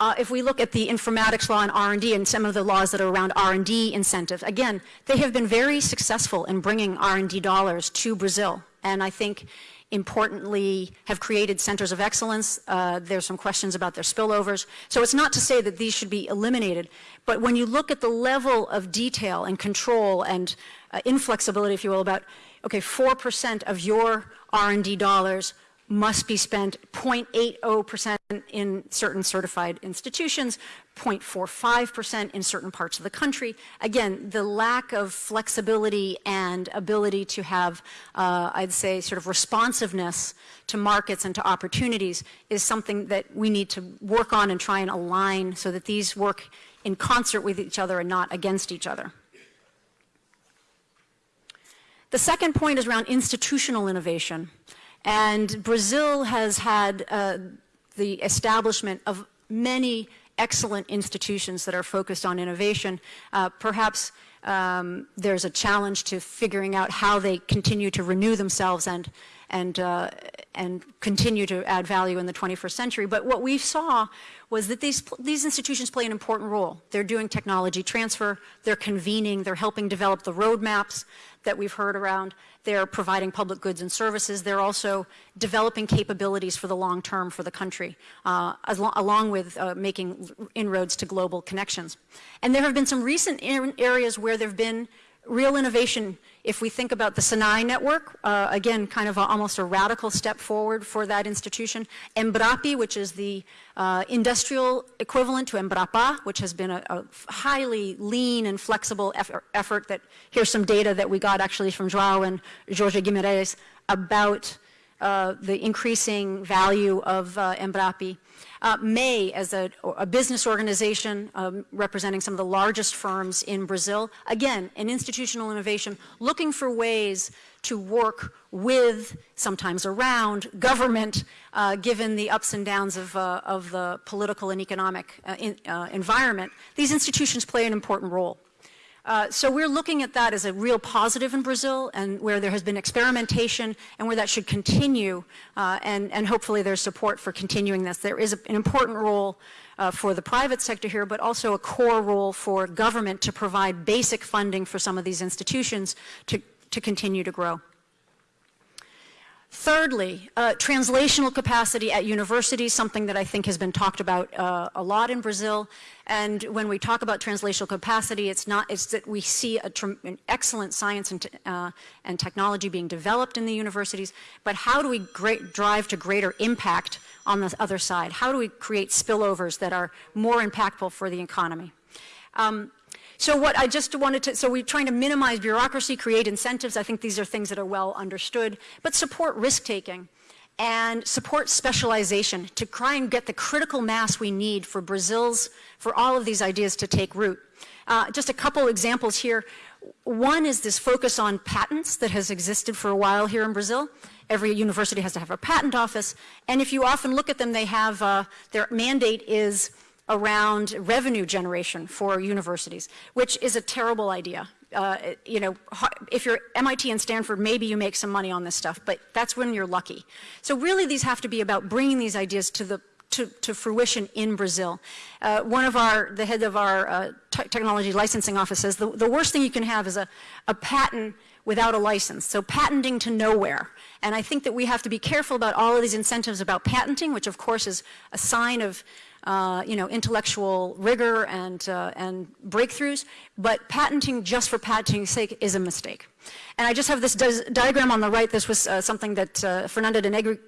Uh, if we look at the informatics law and R&D and some of the laws that are around R&D incentives, again, they have been very successful in bringing R&D dollars to Brazil. And I think importantly have created centers of excellence. Uh, there's some questions about their spillovers. So it's not to say that these should be eliminated, but when you look at the level of detail and control and uh, inflexibility, if you will, about, okay, 4% of your R&D dollars must be spent 0.80% in certain certified institutions, 0.45% in certain parts of the country. Again, the lack of flexibility and ability to have, uh, I'd say, sort of responsiveness to markets and to opportunities is something that we need to work on and try and align so that these work in concert with each other and not against each other. The second point is around institutional innovation. And Brazil has had uh, the establishment of many excellent institutions that are focused on innovation. Uh, perhaps um, there's a challenge to figuring out how they continue to renew themselves and, and, uh, and continue to add value in the 21st century. But what we saw was that these, these institutions play an important role. They're doing technology transfer, they're convening, they're helping develop the roadmaps that we've heard around, they're providing public goods and services. They're also developing capabilities for the long term for the country, uh, lo along with uh, making inroads to global connections. And there have been some recent areas where there have been real innovation if we think about the Sinai network, uh, again, kind of a, almost a radical step forward for that institution. Embrapi, which is the uh, industrial equivalent to Embrapa, which has been a, a highly lean and flexible effort, effort, that, here's some data that we got actually from Joao and Jorge Guimarães about uh, the increasing value of uh, Embrapi. Uh, MEI, as a, a business organization um, representing some of the largest firms in Brazil, again, an institutional innovation, looking for ways to work with, sometimes around, government, uh, given the ups and downs of, uh, of the political and economic uh, in, uh, environment. These institutions play an important role. Uh, so we're looking at that as a real positive in Brazil and where there has been experimentation and where that should continue uh, and, and hopefully there's support for continuing this. There is a, an important role uh, for the private sector here, but also a core role for government to provide basic funding for some of these institutions to, to continue to grow. Thirdly, uh, translational capacity at universities, something that I think has been talked about uh, a lot in Brazil. And when we talk about translational capacity, it's not, it's that we see an excellent science and, uh, and, technology being developed in the universities, but how do we drive to greater impact on the other side? How do we create spillovers that are more impactful for the economy? Um, so what I just wanted to, so we're trying to minimize bureaucracy, create incentives. I think these are things that are well understood, but support risk-taking and support specialization to try and get the critical mass we need for Brazil's, for all of these ideas to take root. Uh, just a couple examples here. One is this focus on patents that has existed for a while here in Brazil. Every university has to have a patent office, and if you often look at them, they have, uh, their mandate is around revenue generation for universities, which is a terrible idea. Uh, you know, if you're MIT and Stanford, maybe you make some money on this stuff, but that's when you're lucky. So really these have to be about bringing these ideas to the to, to fruition in Brazil. Uh, one of our, the head of our uh, technology licensing office says the, the worst thing you can have is a, a patent without a license. So patenting to nowhere. And I think that we have to be careful about all of these incentives about patenting, which of course is a sign of uh, you know, intellectual rigor and, uh, and breakthroughs, but patenting just for patenting's sake is a mistake. And I just have this diagram on the right. This was uh, something that uh, Fernanda de Negri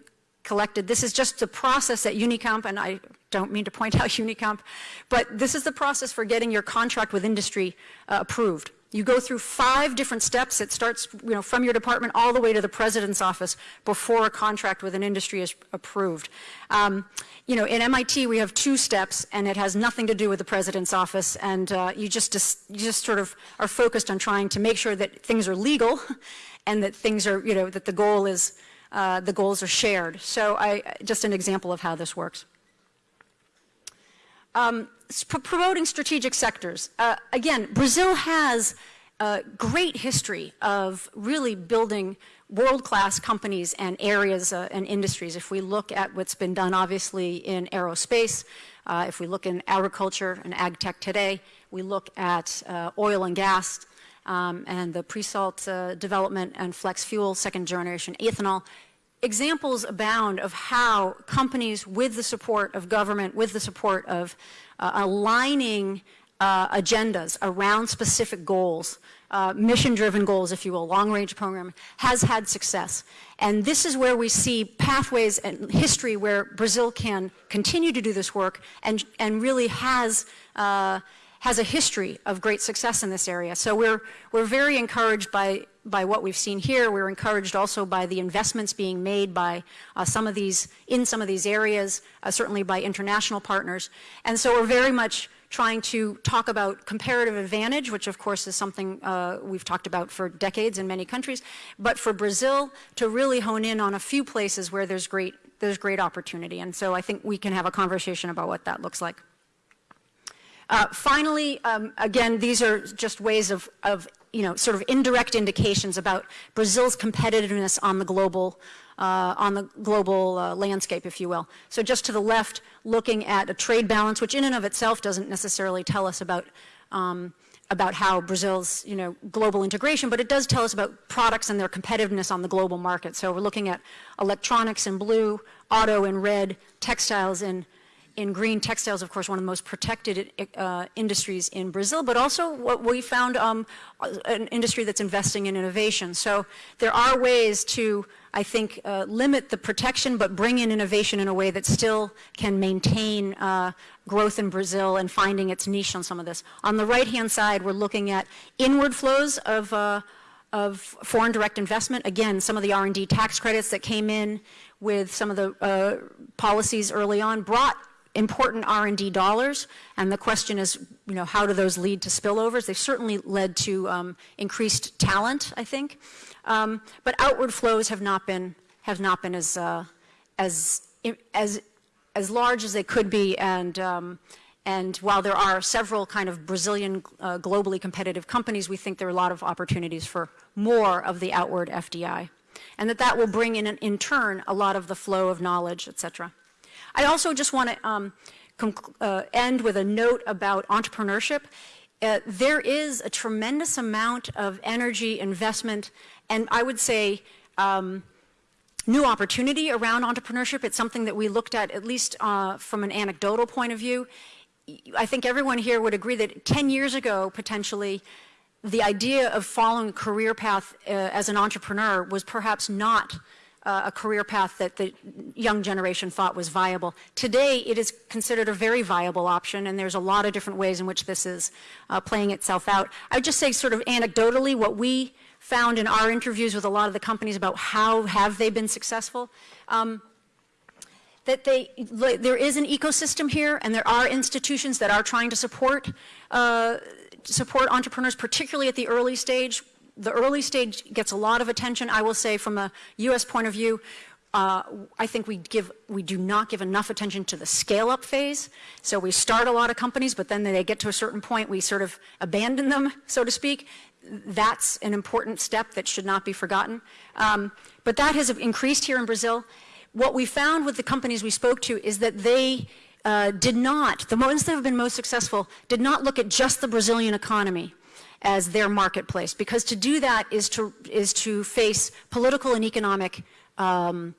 collected. This is just the process at Unicamp, and I don't mean to point out Unicamp, but this is the process for getting your contract with industry uh, approved. You go through five different steps. It starts you know, from your department all the way to the president's office before a contract with an industry is approved. Um, you know, in MIT, we have two steps, and it has nothing to do with the president's office, and uh, you, just, you just sort of are focused on trying to make sure that things are legal and that things are, you know, that the goal is, uh, the goals are shared. So I, just an example of how this works. Um, promoting strategic sectors. Uh, again, Brazil has a great history of really building world-class companies and areas uh, and industries. If we look at what's been done, obviously, in aerospace, uh, if we look in agriculture and ag tech today, we look at uh, oil and gas um, and the pre-salt uh, development and flex fuel, second generation ethanol, examples abound of how companies with the support of government, with the support of uh, aligning uh, agendas around specific goals, uh, mission-driven goals, if you will, long-range program, has had success. And this is where we see pathways and history where Brazil can continue to do this work and, and really has uh, has a history of great success in this area. So we're, we're very encouraged by, by what we've seen here. We're encouraged also by the investments being made by uh, some of these, in some of these areas, uh, certainly by international partners. And so we're very much trying to talk about comparative advantage, which of course is something uh, we've talked about for decades in many countries, but for Brazil to really hone in on a few places where there's great, there's great opportunity. And so I think we can have a conversation about what that looks like. Uh, finally, um, again, these are just ways of, of, you know, sort of indirect indications about Brazil's competitiveness on the global, uh, on the global uh, landscape, if you will. So just to the left, looking at a trade balance, which in and of itself doesn't necessarily tell us about um, about how Brazil's you know, global integration, but it does tell us about products and their competitiveness on the global market. So we're looking at electronics in blue, auto in red, textiles in in green textiles, of course, one of the most protected uh, industries in Brazil, but also what we found um, an industry that's investing in innovation. So there are ways to, I think, uh, limit the protection, but bring in innovation in a way that still can maintain uh, growth in Brazil and finding its niche on some of this. On the right-hand side, we're looking at inward flows of uh, of foreign direct investment. Again, some of the R&D tax credits that came in with some of the uh, policies early on brought important R&D dollars, and the question is, you know, how do those lead to spillovers? They've certainly led to um, increased talent, I think, um, but outward flows have not been have not been as uh, as as as large as they could be, and um, and while there are several kind of Brazilian uh, globally competitive companies, we think there are a lot of opportunities for more of the outward FDI, and that that will bring in, in turn, a lot of the flow of knowledge, et cetera. I also just want to um, uh, end with a note about entrepreneurship. Uh, there is a tremendous amount of energy, investment, and I would say um, new opportunity around entrepreneurship. It's something that we looked at, at least uh, from an anecdotal point of view. I think everyone here would agree that 10 years ago, potentially, the idea of following a career path uh, as an entrepreneur was perhaps not uh, a career path that the young generation thought was viable. Today, it is considered a very viable option, and there's a lot of different ways in which this is uh, playing itself out. I would just say sort of anecdotally what we found in our interviews with a lot of the companies about how have they been successful, um, that they, there is an ecosystem here, and there are institutions that are trying to support uh, support entrepreneurs, particularly at the early stage, the early stage gets a lot of attention. I will say from a U.S. point of view, uh, I think we give we do not give enough attention to the scale-up phase. So we start a lot of companies, but then they get to a certain point, we sort of abandon them, so to speak. That's an important step that should not be forgotten. Um, but that has increased here in Brazil. What we found with the companies we spoke to is that they uh, did not, the ones that have been most successful, did not look at just the Brazilian economy as their marketplace. Because to do that is to, is to face political and economic um,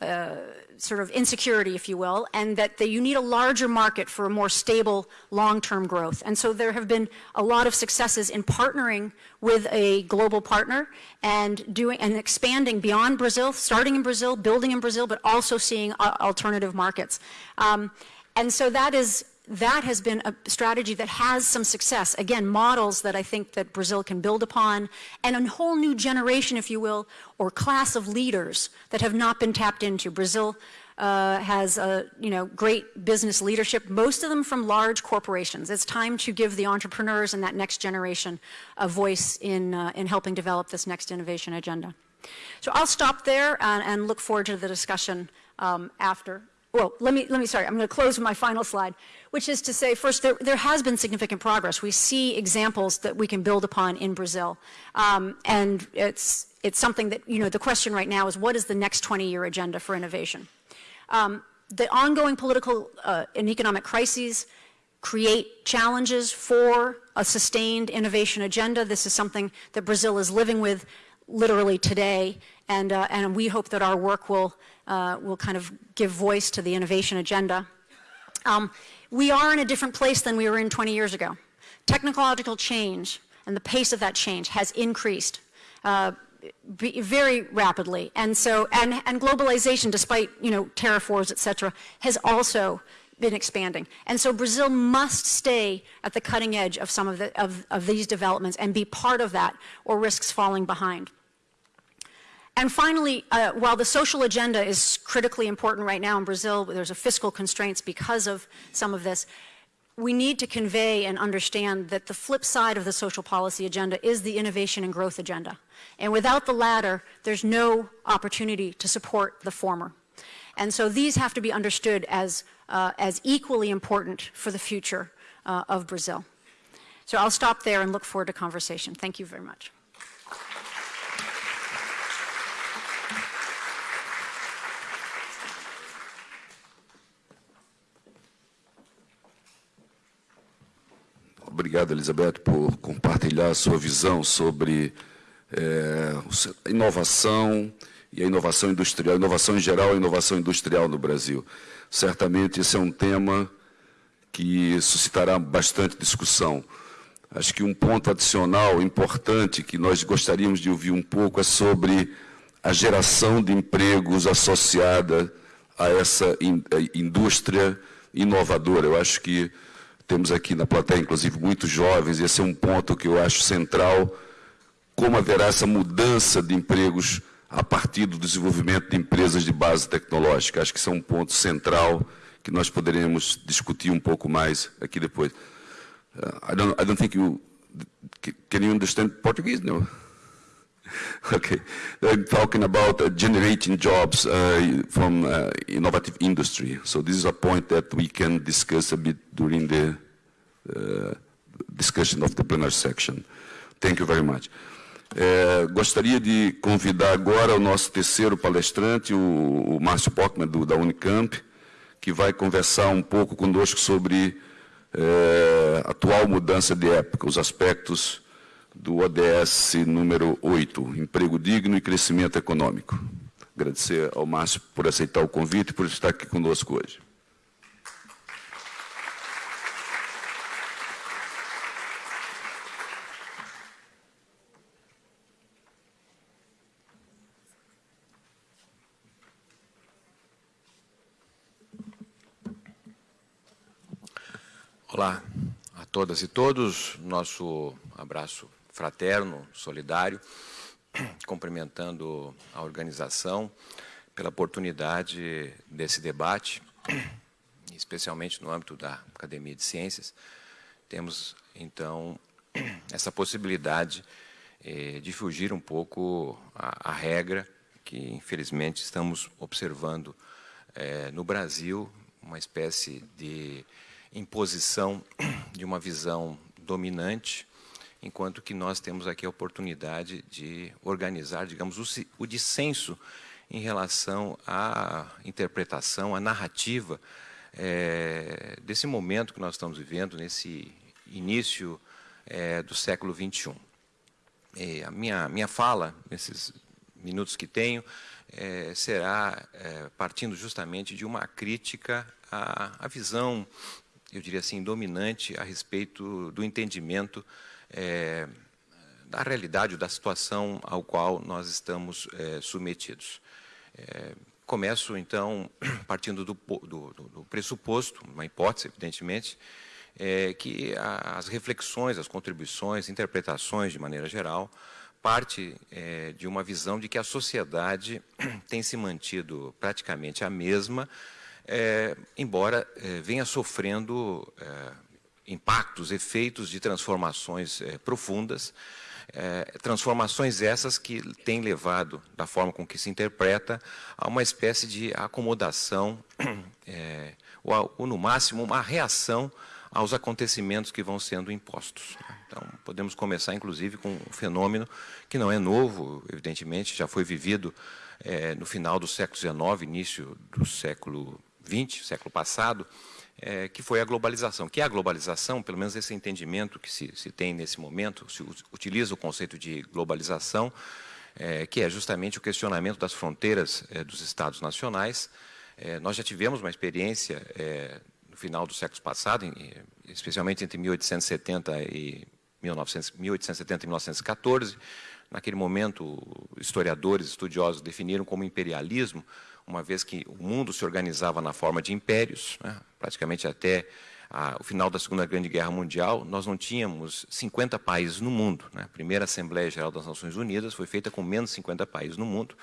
uh, sort of insecurity, if you will, and that the, you need a larger market for a more stable long-term growth. And so there have been a lot of successes in partnering with a global partner and doing and expanding beyond Brazil, starting in Brazil, building in Brazil, but also seeing uh, alternative markets. Um, and so that is that has been a strategy that has some success. Again, models that I think that Brazil can build upon, and a whole new generation, if you will, or class of leaders that have not been tapped into. Brazil uh, has a, you know, great business leadership, most of them from large corporations. It's time to give the entrepreneurs and that next generation a voice in, uh, in helping develop this next innovation agenda. So I'll stop there and, and look forward to the discussion um, after. Well, let me, let me, sorry, I'm going to close with my final slide, which is to say, first, there, there has been significant progress. We see examples that we can build upon in Brazil. Um, and it's, it's something that, you know, the question right now is what is the next 20-year agenda for innovation? Um, the ongoing political uh, and economic crises create challenges for a sustained innovation agenda. This is something that Brazil is living with literally today, and, uh, and we hope that our work will, uh, will kind of give voice to the innovation agenda. Um, we are in a different place than we were in 20 years ago. Technological change and the pace of that change has increased uh, very rapidly. And so, and, and globalization, despite, you know, wars, et cetera, has also been expanding. And so Brazil must stay at the cutting edge of some of, the, of, of these developments and be part of that or risks falling behind. And finally, uh, while the social agenda is critically important right now in Brazil, there's a fiscal constraints because of some of this, we need to convey and understand that the flip side of the social policy agenda is the innovation and growth agenda. And without the latter, there's no opportunity to support the former. And so these have to be understood as, uh, as equally important for the future uh, of Brazil. So I'll stop there and look forward to conversation. Thank you very much. Obrigado, Elizabeth, por compartilhar a sua visão sobre é, a inovação e a inovação industrial, a inovação em geral, a inovação industrial no Brasil. Certamente esse é um tema que suscitará bastante discussão. Acho que um ponto adicional importante que nós gostaríamos de ouvir um pouco é sobre a geração de empregos associada a essa in, a indústria inovadora. Eu acho que temos aqui na plateia, inclusive, muitos jovens, e esse é um ponto que eu acho central, como haverá essa mudança de empregos a partir do desenvolvimento de empresas de base tecnológica. Acho que isso é um ponto central que nós poderemos discutir um pouco mais aqui depois. Uh, I, don't, I don't think you... Can you understand Portuguese? No? Okay, I'm talking about uh, generating jobs uh, from uh, innovative industry. So this is a point that we can discuss a bit during the uh, discussion of the plenary section. Thank you very much. É, gostaria de convidar agora o nosso terceiro palestrante, o, o Márcio Pockman, da Unicamp, que vai conversar um pouco conosco sobre é, atual mudança de época, os aspectos do ODS número 8, Emprego Digno e Crescimento Econômico. Agradecer ao Márcio por aceitar o convite e por estar aqui conosco hoje. Olá a todas e todos, nosso abraço fraterno, solidário, cumprimentando a organização pela oportunidade desse debate, especialmente no âmbito da Academia de Ciências. Temos, então, essa possibilidade eh, de fugir um pouco à, regra que, infelizmente, estamos observando eh, no Brasil, uma espécie de imposição de uma visão dominante enquanto que nós temos aqui a oportunidade de organizar, digamos, o, o dissenso em relação à interpretação, à narrativa é, desse momento que nós estamos vivendo, nesse início é, do século XXI. E a minha, minha fala, nesses minutos que tenho, é, será partindo justamente de uma crítica à, à visão, eu diria assim, dominante a respeito do entendimento é, da realidade, da situação ao qual nós estamos é, submetidos. É, começo, então, partindo do, do, do, pressuposto, uma hipótese, evidentemente, é que as reflexões, as contribuições, interpretações, de maneira geral, parte é, de uma visão de que a sociedade tem se mantido praticamente a mesma, é, embora é, venha sofrendo é, impactos, efeitos de transformações é, profundas, é, transformações essas que têm levado, da forma com que se interpreta, a uma espécie de acomodação, é, ou, ou, no máximo, uma reação aos acontecimentos que vão sendo impostos. Então, podemos começar, inclusive, com um fenômeno que não é novo, evidentemente, já foi vivido é, no final do século XIX, início do século XX, século passado, é, que foi a globalização. Que é a globalização, pelo menos esse entendimento que se, se tem nesse momento, se utiliza o conceito de globalização, é, que é justamente o questionamento das fronteiras é, dos Estados nacionais. É, nós já tivemos uma experiência é, no final do século passado, em, especialmente entre 1870 e 1900, 1870 e 1914. Naquele momento, historiadores, estudiosos definiram como imperialismo uma vez que o mundo se organizava na forma de impérios, né? praticamente até a, o final da Segunda Grande Guerra Mundial, nós não tínhamos 50 países no mundo. Né? A primeira Assembleia Geral das Nações Unidas foi feita com menos de 50 países no mundo.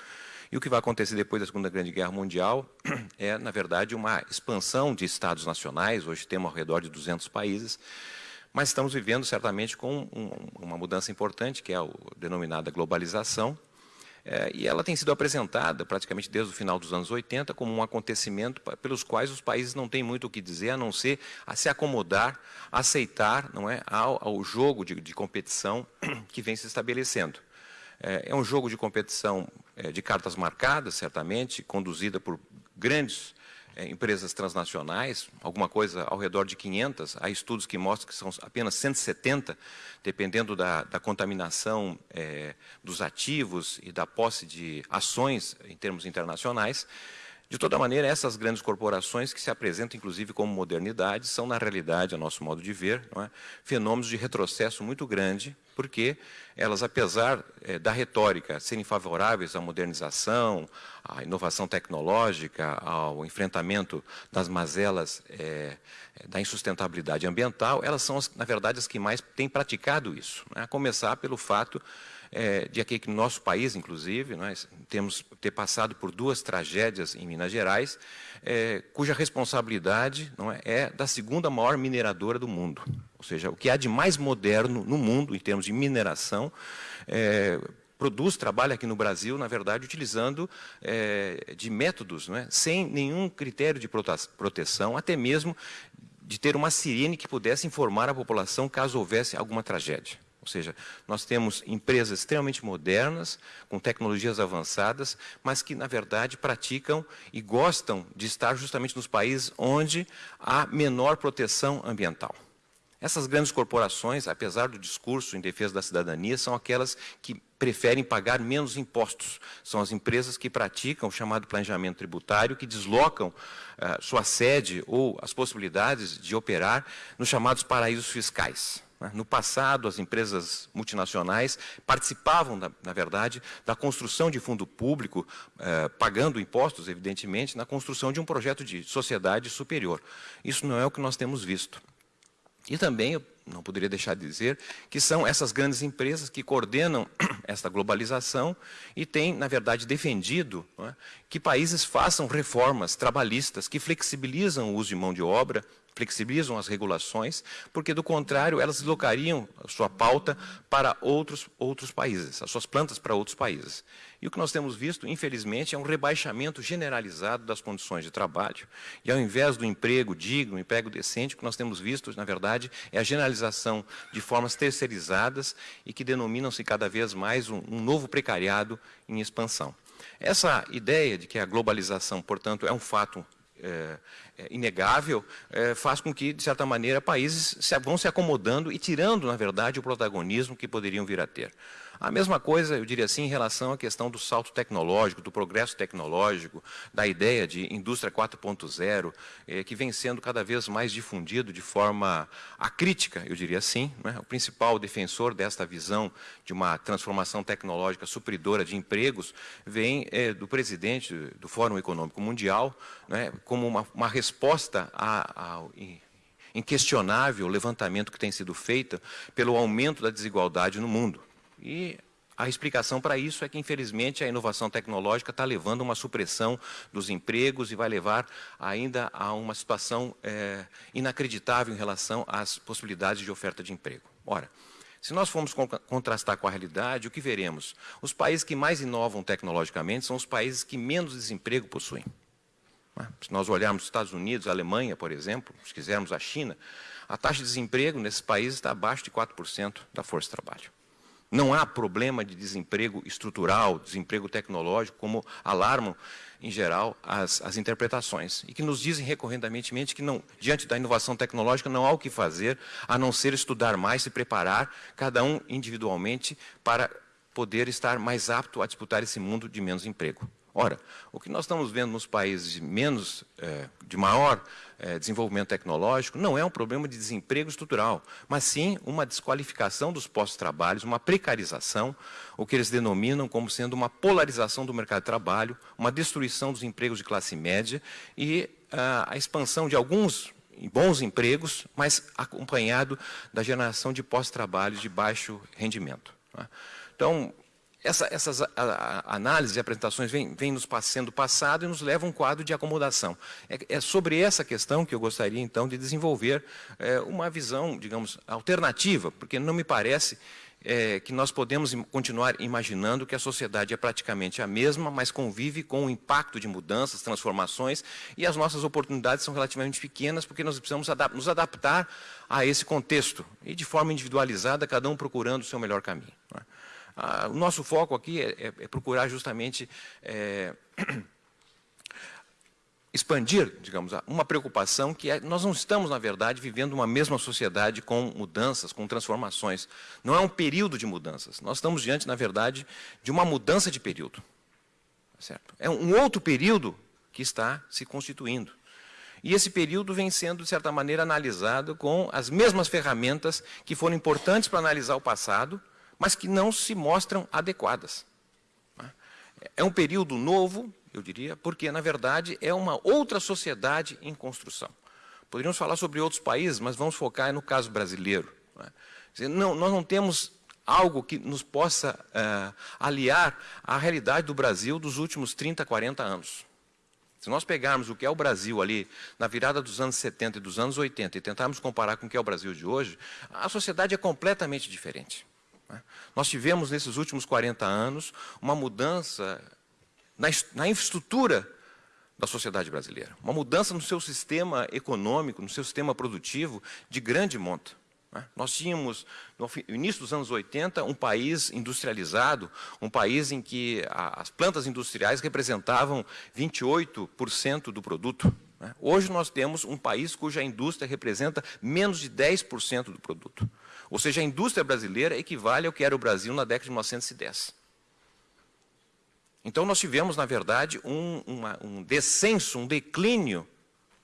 E o que vai acontecer depois da Segunda Grande Guerra Mundial é, na verdade, uma expansão de estados nacionais. Hoje temos ao redor de 200 países, mas estamos vivendo certamente com um, uma mudança importante, que é a denominada globalização, é, e ela tem sido apresentada, praticamente desde o final dos anos 80, como um acontecimento pelos quais os países não têm muito o que dizer, a não ser a se acomodar, aceitar não é, ao, ao jogo de, de, competição que vem se estabelecendo. É, é um jogo de competição é, de cartas marcadas, certamente, conduzida por grandes é, empresas transnacionais, alguma coisa ao redor de 500, há estudos que mostram que são apenas 170, dependendo da, da contaminação é, dos ativos e da posse de ações em termos internacionais. De toda maneira, essas grandes corporações, que se apresentam inclusive como modernidade, são, na realidade, a nosso modo de ver, é? fenômenos de retrocesso muito grande, porque elas, apesar é, da retórica serem favoráveis à modernização, à inovação tecnológica, ao enfrentamento das mazelas é, da insustentabilidade ambiental, elas são, na verdade, as que mais têm praticado isso. Né? A começar pelo fato é, de aqui que no nosso país, inclusive, nós temos ter passado por duas tragédias em Minas Gerais, é, cuja responsabilidade não é, é da segunda maior mineradora do mundo. Ou seja, o que há de mais moderno no mundo em termos de mineração, é, produz, trabalha aqui no Brasil, na verdade, utilizando é, de métodos, é, sem nenhum critério de proteção, até mesmo de ter uma sirene que pudesse informar a população caso houvesse alguma tragédia. Ou seja, nós temos empresas extremamente modernas, com tecnologias avançadas, mas que, na verdade, praticam e gostam de estar justamente nos países onde há menor proteção ambiental. Essas grandes corporações, apesar do discurso em defesa da cidadania, são aquelas que preferem pagar menos impostos. São as empresas que praticam o chamado planejamento tributário, que deslocam uh, sua sede ou as possibilidades de operar nos chamados paraísos fiscais. Né? No passado, as empresas multinacionais participavam, na, verdade, da construção de fundo público, eh, pagando impostos, evidentemente, na construção de um projeto de sociedade superior. Isso não é o que nós temos visto. E também, eu não poderia deixar de dizer, que são essas grandes empresas que coordenam esta globalização e têm, na verdade, defendido é, que países façam reformas trabalhistas que flexibilizam o uso de mão de obra, flexibilizam as regulações, porque, do contrário, elas deslocariam a sua pauta para outros, outros países, as suas plantas para outros países. E o que nós temos visto, infelizmente, é um rebaixamento generalizado das condições de trabalho. E, ao invés do emprego digno, emprego decente, o que nós temos visto, na verdade, é a generalização de formas terceirizadas e que denominam-se cada vez mais um, um novo precariado em expansão. Essa ideia de que a globalização, portanto, é um fato é, é, inegável, é, faz com que, de certa maneira, países se, vão se acomodando e tirando, na verdade, o protagonismo que poderiam vir a ter. A mesma coisa, eu diria assim, em relação à questão do salto tecnológico, do progresso tecnológico, da ideia de indústria 4.0, eh, que vem sendo cada vez mais difundido de forma acrítica, eu diria assim. Né? O principal defensor desta visão de uma transformação tecnológica supridora de empregos vem eh, do presidente do Fórum Econômico Mundial, né, como uma, uma resposta ao inquestionável levantamento que tem sido feito pelo aumento da desigualdade no mundo. E a explicação para isso é que, infelizmente, a inovação tecnológica está levando a uma supressão dos empregos e vai levar ainda a uma situação é, inacreditável em relação às possibilidades de oferta de emprego. Ora, se nós formos contrastar com a realidade, o que veremos? Os países que mais inovam tecnologicamente são os países que menos desemprego possuem. Né? Se nós olharmos os Estados Unidos, a Alemanha, por exemplo, se quisermos a China, a taxa de desemprego nesses países está abaixo de 4% da força de trabalho. Não há problema de desemprego estrutural, desemprego tecnológico, como alarmam, em geral, as, as interpretações. E que nos dizem recorrentemente que, não, diante da inovação tecnológica, não há o que fazer a não ser estudar mais, se preparar, cada um individualmente, para poder estar mais apto a disputar esse mundo de menos emprego. Ora, o que nós estamos vendo nos países menos, é, de maior é, desenvolvimento tecnológico, não é um problema de desemprego estrutural, mas sim uma desqualificação dos postos de trabalho, uma precarização, o que eles denominam como sendo uma polarização do mercado de trabalho, uma destruição dos empregos de classe média e a, a expansão de alguns bons empregos, mas acompanhado da geração de pós-trabalho de baixo rendimento. Né? Então, essa, essas a, a, análises e apresentações vêm, vêm nos sendo passado e nos levam a um quadro de acomodação. É, é, sobre essa questão que eu gostaria, então, de desenvolver é, uma visão, digamos, alternativa, porque não me parece é, que nós podemos continuar imaginando que a sociedade é praticamente a mesma, mas convive com o impacto de mudanças, transformações, e as nossas oportunidades são relativamente pequenas, porque nós precisamos adap nos adaptar a esse contexto, e de forma individualizada, cada um procurando o seu melhor caminho. Não é? Ah, o nosso foco aqui é, é, é procurar justamente é, expandir, digamos, uma preocupação que é, nós não estamos, na verdade, vivendo uma mesma sociedade com mudanças, com transformações. Não é um período de mudanças. Nós estamos diante, na verdade, de uma mudança de período. Certo? É um outro período que está se constituindo. E esse período vem sendo, de certa maneira, analisado com as mesmas ferramentas que foram importantes para analisar o passado, mas que não se mostram adequadas. É um período novo, eu diria, porque, na verdade, é uma outra sociedade em construção. Poderíamos falar sobre outros países, mas vamos focar no caso brasileiro. Não, nós não temos algo que nos possa uh, aliar à realidade do Brasil dos últimos 30, 40 anos. Se nós pegarmos o que é o Brasil ali, na virada dos anos 70 e dos anos 80, e tentarmos comparar com o que é o Brasil de hoje, a sociedade é completamente diferente. Né? Nós tivemos, nesses últimos 40 anos, uma mudança na, infraestrutura da sociedade brasileira, uma mudança no seu sistema econômico, no seu sistema produtivo de grande monta. Né? Nós tínhamos, no início dos anos 80, um país industrializado, um país em que as plantas industriais representavam 28% do produto. Né? Hoje nós temos um país cuja indústria representa menos de 10% do produto. Ou seja, a indústria brasileira equivale ao que era o Brasil na década de 1910. Então, nós tivemos, na verdade, um, uma, um descenso, um declínio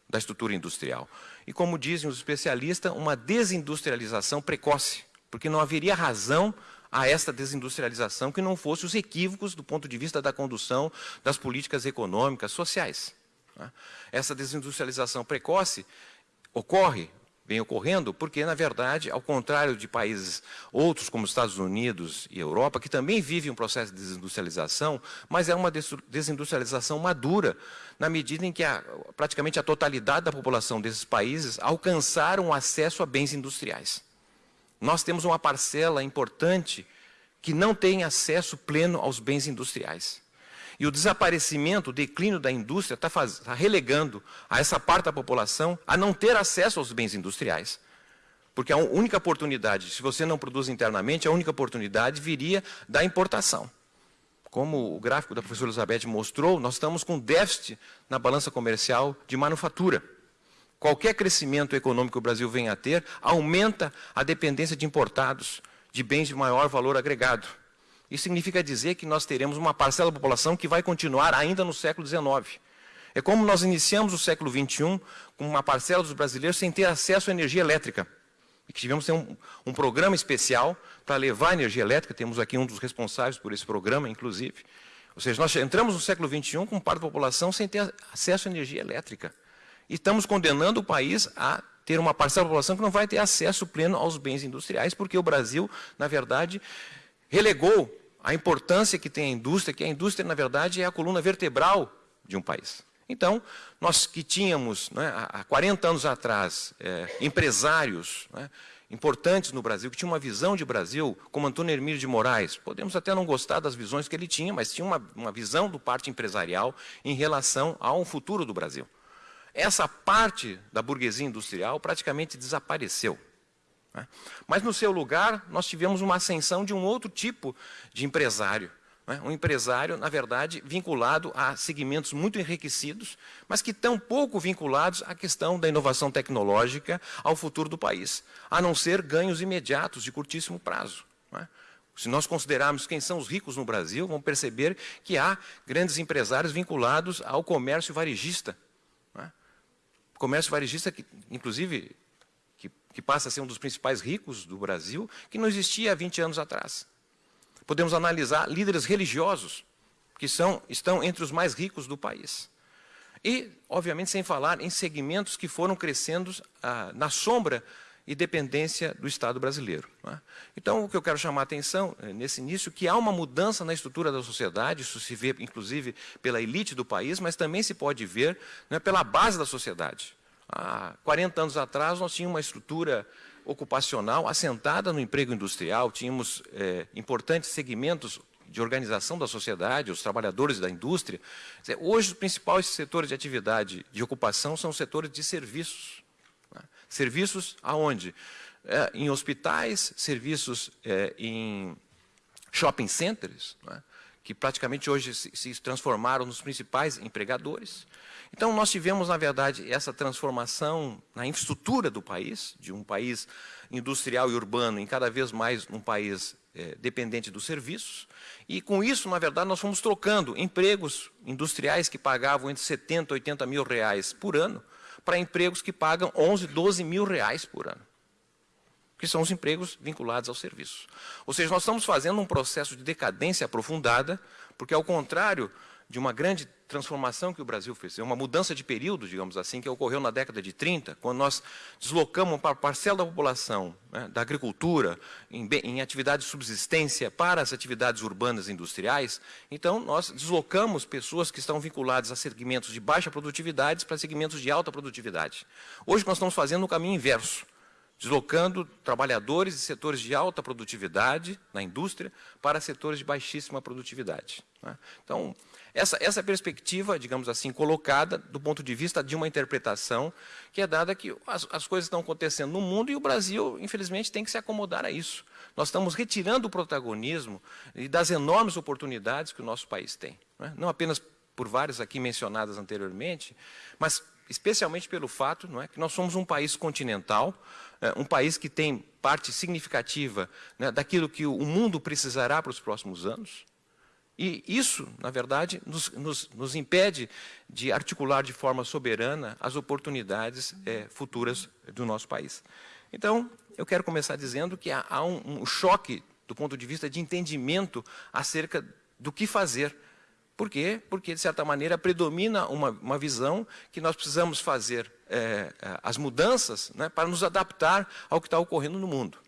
da estrutura industrial. E, como dizem os especialistas, uma desindustrialização precoce, porque não haveria razão a esta desindustrialização que não fosse os equívocos do ponto de vista da condução das políticas econômicas, sociais. Né? Essa desindustrialização precoce ocorre vem ocorrendo, porque, na verdade, ao contrário de países outros, como Estados Unidos e Europa, que também vivem um processo de desindustrialização, mas é uma desindustrialização madura, na medida em que a, praticamente a totalidade da população desses países alcançaram acesso a bens industriais. Nós temos uma parcela importante que não tem acesso pleno aos bens industriais. E o desaparecimento, o declínio da indústria está tá relegando a essa parte da população a não ter acesso aos bens industriais. Porque a única oportunidade, se você não produz internamente, a única oportunidade viria da importação. Como o gráfico da professora Elizabeth mostrou, nós estamos com déficit na balança comercial de manufatura. qualquer crescimento econômico que o Brasil venha a ter, aumenta a dependência de importados, de bens de maior valor agregado. Isso significa dizer que nós teremos uma parcela da população que vai continuar ainda no século XIX. É como nós iniciamos o século XXI com uma parcela dos brasileiros sem ter acesso à energia elétrica. E que tivemos ter um, um programa especial para levar energia elétrica, temos aqui um dos responsáveis por esse programa, inclusive. Ou seja, nós entramos no século XXI com parte da população sem ter acesso à energia elétrica. E estamos condenando o país a ter uma parcela da população que não vai ter acesso pleno aos bens industriais, porque o Brasil, na verdade, relegou a importância que tem a indústria, que a indústria, na verdade, é a coluna vertebral de um país. Então, nós que tínhamos, né, há 40 anos atrás, é, empresários né, importantes no Brasil, que tinham uma visão de Brasil, como Antônio Hermílio de Moraes, podemos até não gostar das visões que ele tinha, mas tinha uma, uma visão do parte empresarial em relação ao futuro do Brasil. Essa parte da burguesia industrial praticamente desapareceu. Né? Mas, no seu lugar, nós tivemos uma ascensão de um outro tipo de empresário, né? Um empresário, na verdade, vinculado a segmentos muito enriquecidos, mas que estão pouco vinculados à questão da inovação tecnológica ao futuro do país, a não ser ganhos imediatos de curtíssimo prazo. Né? Se nós considerarmos quem são os ricos no Brasil, vamos perceber que há grandes empresários vinculados ao comércio varejista. Comércio varejista, que, inclusive, que, passa a ser um dos principais ricos do Brasil, que não existia há 20 anos atrás. Podemos analisar líderes religiosos, que são, estão entre os mais ricos do país. E, obviamente, sem falar em segmentos que foram crescendo ah, na sombra e dependência do Estado brasileiro. É? Então, o que eu quero chamar a atenção é, nesse início, que há uma mudança na estrutura da sociedade, isso se vê, inclusive, pela elite do país, mas também se pode ver né, pela base da sociedade. Há 40 anos atrás, nós tínhamos uma estrutura ocupacional assentada no emprego industrial, tínhamos é, importantes segmentos de organização da sociedade, os trabalhadores da indústria. Hoje, os principais setores de atividade de ocupação são os setores de serviços. Né? Serviços aonde? É, em hospitais, serviços é, em shopping centers, né? Que praticamente hoje se, transformaram nos principais empregadores. Então, nós tivemos, na verdade, essa transformação na infraestrutura do país, de um país industrial e urbano em cada vez mais um país é, dependente dos serviços. E com isso, na verdade, nós fomos trocando empregos industriais que pagavam entre 70 e 80 mil reais por ano para empregos que pagam 11, 12 mil reais por ano que são os empregos vinculados ao serviço. Ou seja, nós estamos fazendo um processo de decadência aprofundada, porque, ao contrário de uma grande transformação que o Brasil fez, é uma mudança de período, digamos assim, que ocorreu na década de 30, quando nós deslocamos uma parcela da população, né, da agricultura, em, em de subsistência para as atividades urbanas e industriais, então nós deslocamos pessoas que estão vinculadas a segmentos de baixa produtividade para segmentos de alta produtividade. Hoje nós estamos fazendo o caminho inverso deslocando trabalhadores de setores de alta produtividade na indústria para setores de baixíssima produtividade. Né? Então, essa, essa perspectiva, digamos assim, colocada do ponto de vista de uma interpretação que é dada que as, as coisas estão acontecendo no mundo e o Brasil, infelizmente, tem que se acomodar a isso. Nós estamos retirando o protagonismo e das enormes oportunidades que o nosso país tem. Né? Não apenas por várias aqui mencionadas anteriormente, mas especialmente pelo fato não é, que nós somos um país continental, um país que tem parte significativa né, daquilo que o mundo precisará para os próximos anos. E isso, na verdade, nos, nos, nos impede de articular de forma soberana as oportunidades é, futuras do nosso país. Então, eu quero começar dizendo que há, há um, um choque do ponto de vista de entendimento acerca do que fazer. Por quê? Porque, de certa maneira, predomina uma, uma visão que nós precisamos fazer é, as mudanças né, para nos adaptar ao que está ocorrendo no mundo.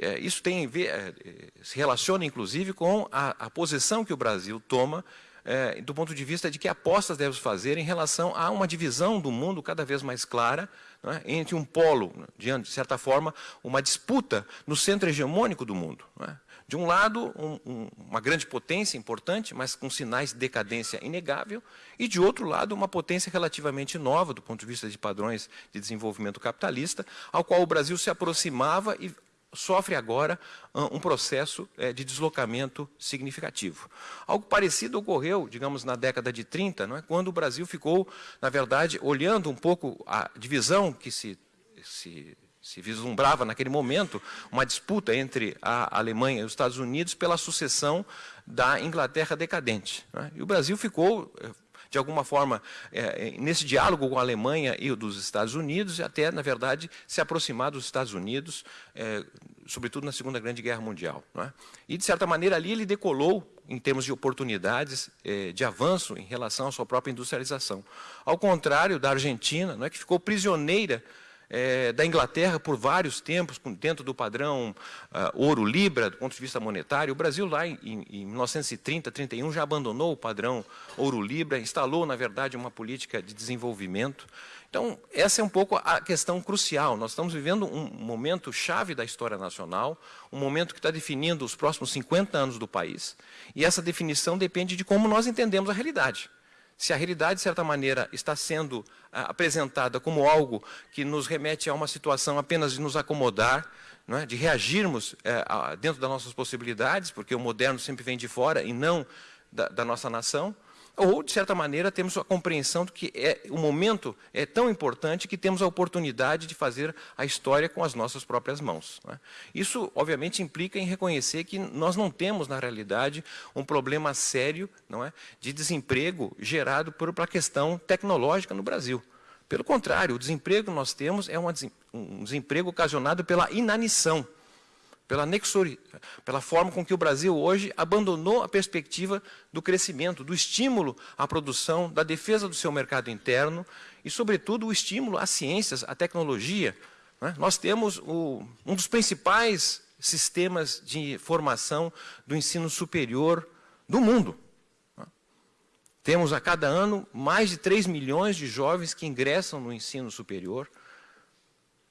É, isso tem ver, é, se relaciona, inclusive, com a, a, posição que o Brasil toma é, do ponto de vista de que apostas devemos fazer em relação a uma divisão do mundo cada vez mais clara é, entre um polo, de, de certa forma, uma disputa no centro hegemônico do mundo. É. De um lado, um, um, uma grande potência importante, mas com sinais de decadência inegável, e de outro lado, uma potência relativamente nova, do ponto de vista de padrões de desenvolvimento capitalista, ao qual o Brasil se aproximava e sofre agora um processo é, de deslocamento significativo. Algo parecido ocorreu, digamos, na década de 30, não é? quando o Brasil ficou, na verdade, olhando um pouco a divisão que se, se, se vislumbrava naquele momento, uma disputa entre a Alemanha e os Estados Unidos pela sucessão da Inglaterra decadente. É? E o Brasil ficou de alguma forma, é, nesse diálogo com a Alemanha e dos Estados Unidos, e até, na verdade, se aproximar dos Estados Unidos, é, sobretudo na Segunda Grande Guerra Mundial. É? E, de certa maneira, ali ele decolou em termos de oportunidades é, de avanço em relação à sua própria industrialização. Ao contrário da Argentina, não é que ficou prisioneira é, da Inglaterra por vários tempos, dentro do padrão uh, ouro-libra, do ponto de vista monetário. O Brasil, lá em, em 1930, 31, já abandonou o padrão ouro-libra, instalou, na verdade, uma política de desenvolvimento. Então, essa é um pouco a questão crucial. Nós estamos vivendo um momento chave da história nacional, um momento que está definindo os próximos 50 anos do país, e essa definição depende de como nós entendemos a realidade se a realidade, de certa maneira, está sendo ah, apresentada como algo que nos remete a uma situação apenas de nos acomodar, é? de reagirmos é, a, dentro das nossas possibilidades, porque o moderno sempre vem de fora e não da, da nossa nação, ou, de certa maneira, temos a compreensão de que é, o momento é tão importante que temos a oportunidade de fazer a história com as nossas próprias mãos. Né? Isso, obviamente, implica em reconhecer que nós não temos, na realidade, um problema sério não é, de desemprego gerado por, por a questão tecnológica no Brasil. Pelo contrário, o desemprego que nós temos é um desemprego ocasionado pela inanição pela, nexori, pela forma com que o Brasil hoje abandonou a perspectiva do crescimento, do estímulo à produção, da defesa do seu mercado interno e, sobretudo, o estímulo às ciências, à tecnologia. Né? Nós temos o, um dos principais sistemas de formação do ensino superior do mundo. Né? Temos a cada ano mais de 3 milhões de jovens que ingressam no ensino superior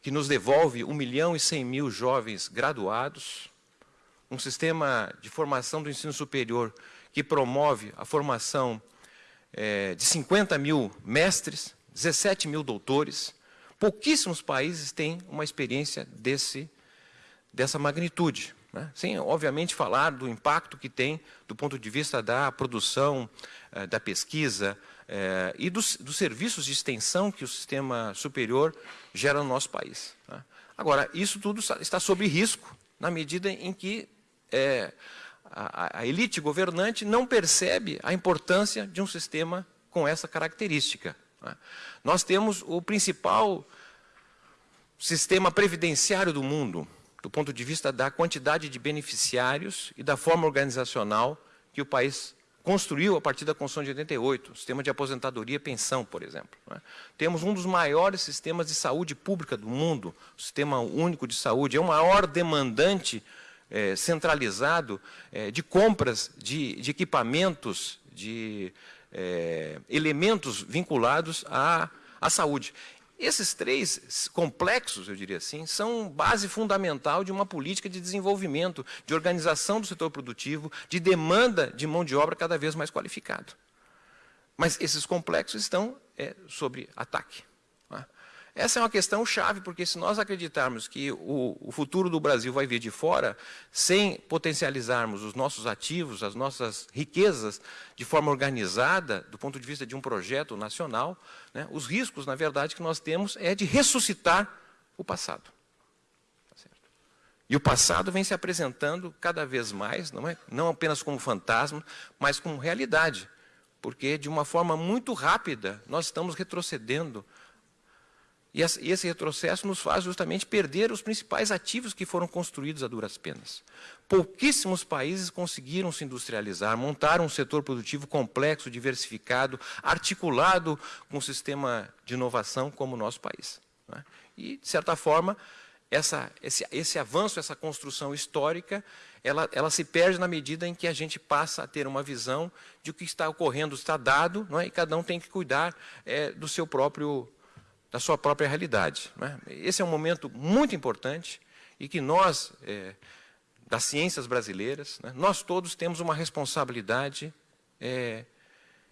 que nos devolve 1 milhão e 100 mil jovens graduados, um sistema de formação do ensino superior que promove a formação é, de 50 mil mestres, 17 mil doutores. Pouquíssimos países têm uma experiência desse, dessa magnitude. Né? Sem, obviamente, falar do impacto que tem do ponto de vista da produção, eh, da pesquisa, é, e dos, dos, serviços de extensão que o sistema superior gera no nosso país. Tá? Agora, isso tudo está sob risco na medida em que é, a, a, elite governante não percebe a importância de um sistema com essa característica. Tá? Nós temos o principal sistema previdenciário do mundo, do ponto de vista da quantidade de beneficiários e da forma organizacional que o país construiu a partir da Constituição de 88, o sistema de aposentadoria e pensão, por exemplo. Né? Temos um dos maiores sistemas de saúde pública do mundo, o Sistema Único de Saúde, é o maior demandante é, centralizado é, de compras de, de equipamentos, de é, elementos vinculados à, à saúde. Esses três complexos, eu diria assim, são base fundamental de uma política de desenvolvimento, de organização do setor produtivo, de demanda de mão de obra cada vez mais qualificada. Mas esses complexos estão é, sob ataque. Essa é uma questão chave, porque se nós acreditarmos que o, o, futuro do Brasil vai vir de fora, sem potencializarmos os nossos ativos, as nossas riquezas, de forma organizada, do ponto de vista de um projeto nacional, né, os riscos, na verdade, que nós temos é de ressuscitar o passado. Tá e o passado vem se apresentando cada vez mais, não, é, não apenas como fantasma, mas como realidade. Porque, de uma forma muito rápida, nós estamos retrocedendo e esse retrocesso nos faz justamente perder os principais ativos que foram construídos a duras penas. Pouquíssimos países conseguiram se industrializar, montar um setor produtivo complexo, diversificado, articulado com um sistema de inovação como o nosso país. Né? E, de certa forma, essa, esse, esse, avanço, essa construção histórica, ela, ela, se perde na medida em que a gente passa a ter uma visão de o que está ocorrendo, está dado, é? e cada um tem que cuidar é, do seu próprio da sua própria realidade. Né? Esse é um momento muito importante e que nós, é, das ciências brasileiras, né, nós todos temos uma responsabilidade é,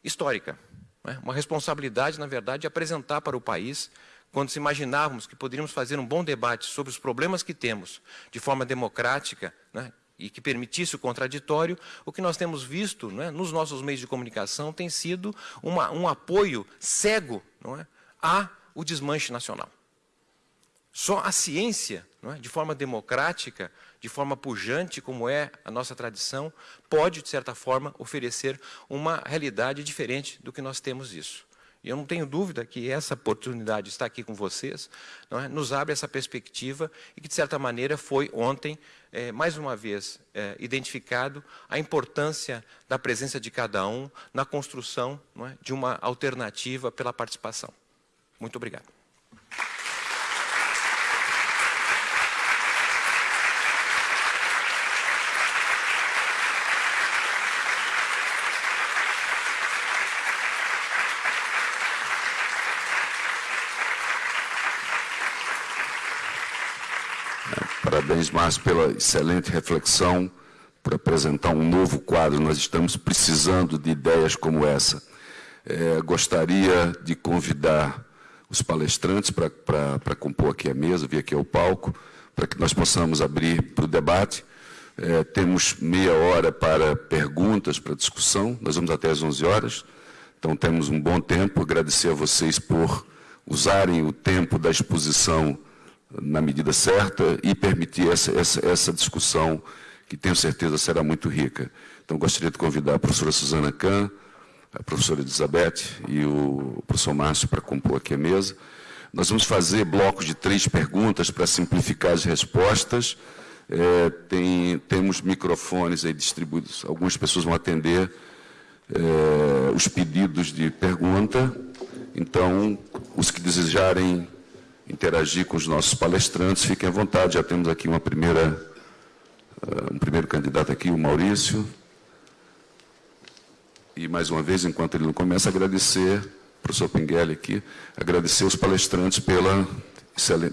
histórica. Né? Uma responsabilidade, na verdade, de apresentar para o país quando se imaginávamos que poderíamos fazer um bom debate sobre os problemas que temos de forma democrática, né, e que permitisse o contraditório, o que nós temos visto né, nos nossos meios de comunicação tem sido uma, um apoio cego não é, a o desmanche nacional. Só a ciência, é, de forma democrática, de forma pujante, como é a nossa tradição, pode, de certa forma, oferecer uma realidade diferente do que nós temos isso. E eu não tenho dúvida que essa oportunidade de estar aqui com vocês é, nos abre essa perspectiva e que, de certa maneira, foi ontem, é, mais uma vez, é, identificado a importância da presença de cada um na construção é, de uma alternativa pela participação. Muito obrigado. Parabéns, Márcio, pela excelente reflexão, por apresentar um novo quadro. Nós estamos precisando de ideias como essa. É, gostaria de convidar os palestrantes para compor aqui a mesa, vir aqui ao palco, para que nós possamos abrir para o debate. É, temos meia hora para perguntas, para discussão, nós vamos até às 11 horas, então temos um bom tempo. Agradecer a vocês por usarem o tempo da exposição na medida certa e permitir essa, essa, essa discussão que tenho certeza será muito rica. Então, gostaria de convidar a professora Suzana Kahn, a professora Elizabeth e o professor Márcio para compor aqui a mesa. Nós vamos fazer blocos de três perguntas para simplificar as respostas. É, tem, temos microfones aí distribuídos, algumas pessoas vão atender é, os pedidos de pergunta. Então, os que desejarem interagir com os nossos palestrantes, fiquem à vontade. Já temos aqui uma primeira, uh, um primeiro candidato aqui, o Maurício. E, mais uma vez, enquanto ele não começa, agradecer, professor Pinguelli aqui, agradecer os palestrantes pela,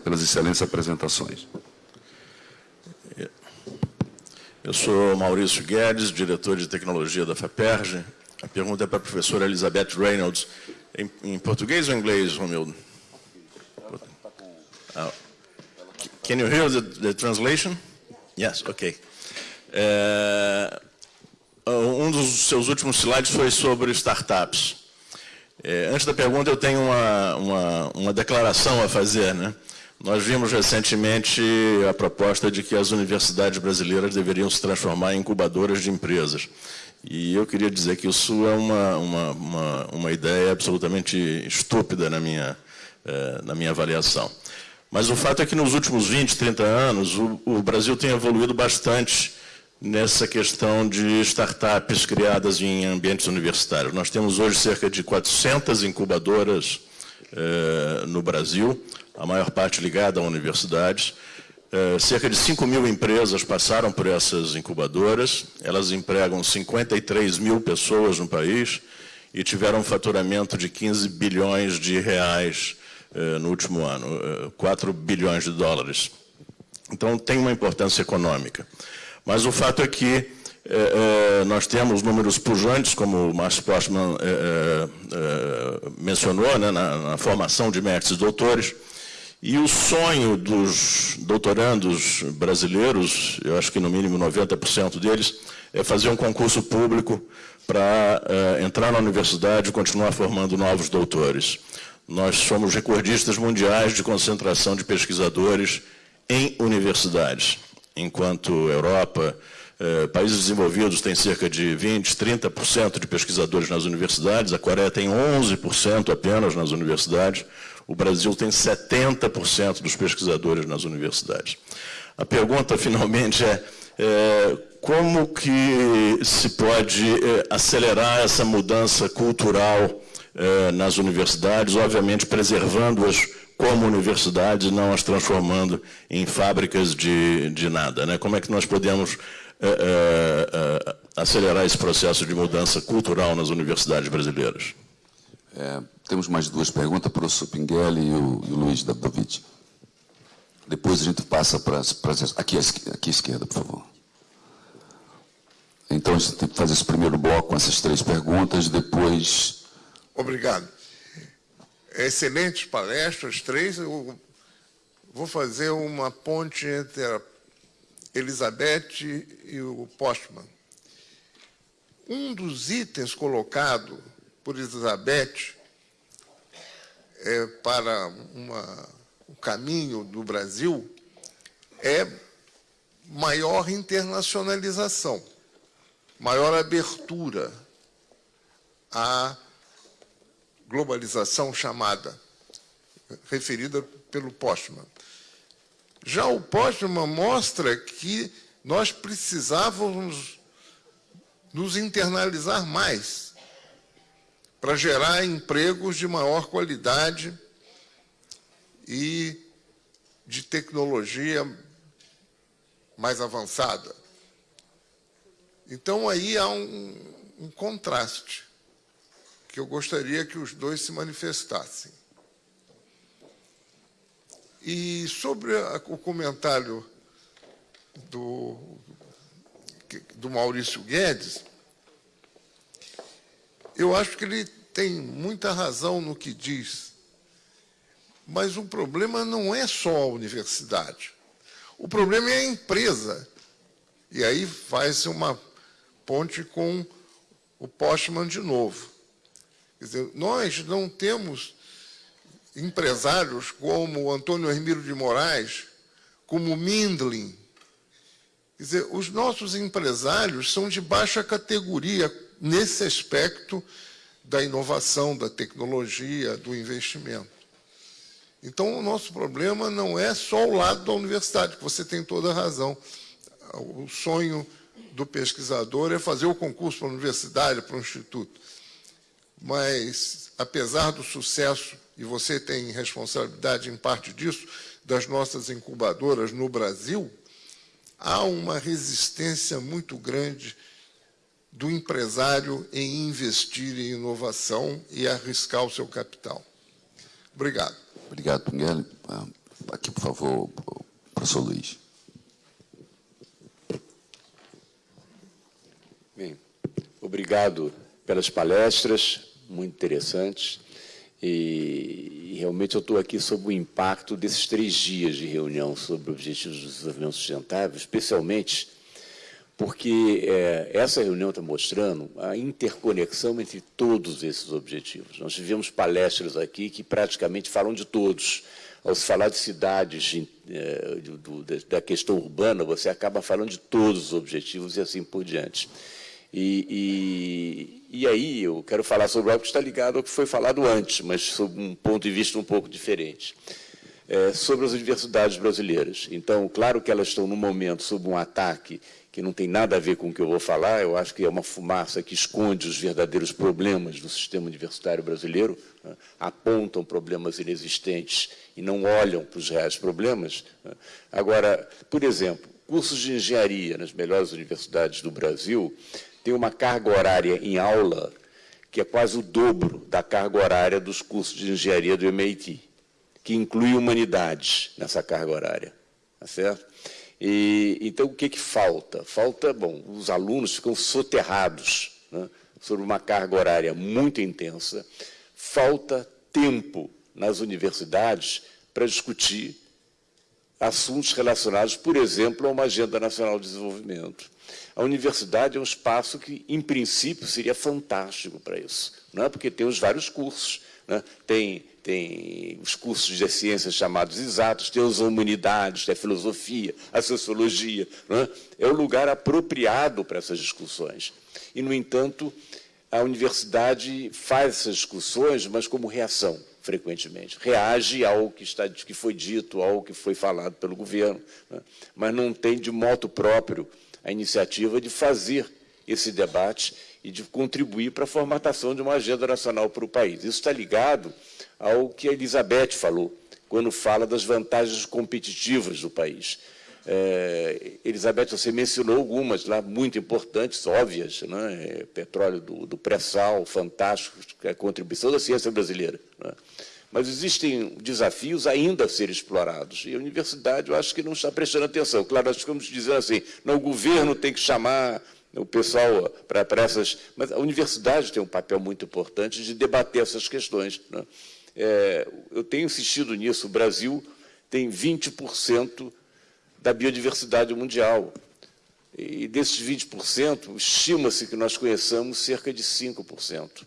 pelas excelentes apresentações. Eu sou Maurício Guedes, diretor de tecnologia da FAPERJ. A pergunta é para a professora Elizabeth Reynolds. Em, em português ou em inglês, Romildo? Uh, can you hear the, the translation? Yes, ok. É, um dos seus últimos slides foi sobre startups. É, antes da pergunta, eu tenho uma, uma, uma declaração a fazer. Né? Nós vimos recentemente a proposta de que as universidades brasileiras deveriam se transformar em incubadoras de empresas. E eu queria dizer que isso é uma, uma, uma, uma ideia absolutamente estúpida na minha, é, na minha avaliação. Mas o fato é que nos últimos 20, 30 anos, o, o Brasil tem evoluído bastante nessa questão de startups criadas em ambientes universitários. Nós temos hoje cerca de 400 incubadoras eh, no Brasil, a maior parte ligada a universidades. Eh, cerca de 5 mil empresas passaram por essas incubadoras, elas empregam 53 mil pessoas no país e tiveram um faturamento de 15 bilhões de reais eh, no último ano, 4 eh, bilhões de dólares. Então, tem uma importância econômica. Mas o fato é que eh, nós temos números pujantes, como o Márcio Postman mencionou, né, na, na, formação de mestres e doutores, e o sonho dos doutorandos brasileiros, eu acho que no mínimo 90% deles, é fazer um concurso público para entrar na universidade e continuar formando novos doutores. Nós somos recordistas mundiais de concentração de pesquisadores em universidades, enquanto Europa, eh, países desenvolvidos têm cerca de 20, 30% de pesquisadores nas universidades, a Coreia tem 11% apenas nas universidades, o Brasil tem 70% dos pesquisadores nas universidades. A pergunta, finalmente, é, é como que se pode é, acelerar essa mudança cultural eh, nas universidades, obviamente preservando-as como universidades, não as transformando em fábricas de, de nada. Né? Como é que nós podemos eh, eh, acelerar esse processo de mudança cultural nas universidades brasileiras? É, temos mais duas perguntas para o professor Pinguelli e o, e o Luiz Davidovich. Depois a gente passa para as... Aqui, aqui à esquerda, por favor. Então, a gente tem que fazer esse primeiro bloco com essas três perguntas, depois Obrigado. Excelentes palestras, três. Eu vou fazer uma ponte entre a Elizabeth e o Postman. Um dos itens colocado por Elizabeth é, para uma, o caminho do Brasil é maior internacionalização, maior abertura à globalização chamada, referida pelo Postman. Já o Postman mostra que nós precisávamos nos internalizar mais para gerar empregos de maior qualidade e de tecnologia mais avançada. Então, aí há um, um contraste que eu gostaria que os dois se manifestassem. E sobre a, o comentário do, do Maurício Guedes, eu acho que ele tem muita razão no que diz, mas o problema não é só a universidade. O problema é a empresa. E aí faz uma ponte com o Postman de novo. Quer dizer, nós não temos empresários como Antônio Hermílio de Moraes, como Mindlin. Quer dizer, os nossos empresários são de baixa categoria nesse aspecto da inovação, da tecnologia, do investimento. Então, o nosso problema não é só o lado da universidade, que você tem toda a razão. O sonho do pesquisador é fazer o concurso para a universidade, para o instituto. Mas, apesar do sucesso, e você tem responsabilidade em parte disso, das nossas incubadoras no Brasil, há uma resistência muito grande do empresário em investir em inovação e arriscar o seu capital. Obrigado. Obrigado, Pinguel. Ah, aqui, por favor, o professor Luiz. Bem, obrigado pelas palestras, muito interessantes. E, e realmente eu estou aqui sob o impacto desses três dias de reunião sobre objetivos do desenvolvimento sustentável, especialmente porque é, essa reunião está mostrando a interconexão entre todos esses objetivos. Nós tivemos palestras aqui que praticamente falam de todos. Ao se falar de cidades, é, da questão urbana, você acaba falando de todos os objetivos e assim por diante. E, e, e, aí eu quero falar sobre algo que está ligado ao que foi falado antes, mas sob um ponto de vista um pouco diferente. É, sobre as universidades brasileiras. Então, claro que elas estão, no momento, sob um ataque que não tem nada a ver com o que eu vou falar, eu acho que é uma fumaça que esconde os verdadeiros problemas do sistema universitário brasileiro, né? apontam problemas inexistentes e não olham para os reais problemas. Né? Agora, por exemplo, cursos de engenharia nas melhores universidades do Brasil têm uma carga horária em aula que é quase o dobro da carga horária dos cursos de engenharia do MIT, que inclui humanidades nessa carga horária. Tá certo? E, então, o que, que falta? Falta, bom, os alunos ficam soterrados né, sobre uma carga horária muito intensa, falta tempo nas universidades para discutir assuntos relacionados, por exemplo, a uma agenda nacional de desenvolvimento. A universidade é um espaço que, em princípio, seria fantástico para isso, não é? porque tem os vários cursos, né? tem tem os cursos de ciências chamados exatos, tem as humanidades, tem a filosofia, a sociologia. É? é o lugar apropriado para essas discussões. E, no entanto, a universidade faz essas discussões, mas como reação, frequentemente. Reage ao que, está, que foi dito, ao que foi falado pelo governo, né? mas não tem de modo próprio a iniciativa de fazer esse debate e de contribuir para a formatação de uma agenda nacional para o país. Isso está ligado ao que a Elizabeth falou, quando fala das vantagens competitivas do país. É, Elizabeth, você mencionou algumas lá muito importantes, óbvias, né? É, petróleo do, do pré-sal, fantástico, é a contribuição da ciência brasileira. Né? Mas existem desafios ainda a serem explorados. E a universidade, eu acho que não está prestando atenção. Claro, nós ficamos dizendo assim, não, o governo tem que chamar o pessoal para essas... Mas a universidade tem um papel muito importante de debater essas questões. Né? É, eu tenho insistido nisso. O Brasil tem 20% da biodiversidade mundial. E desses 20%, estima-se que nós conheçamos cerca de 5%.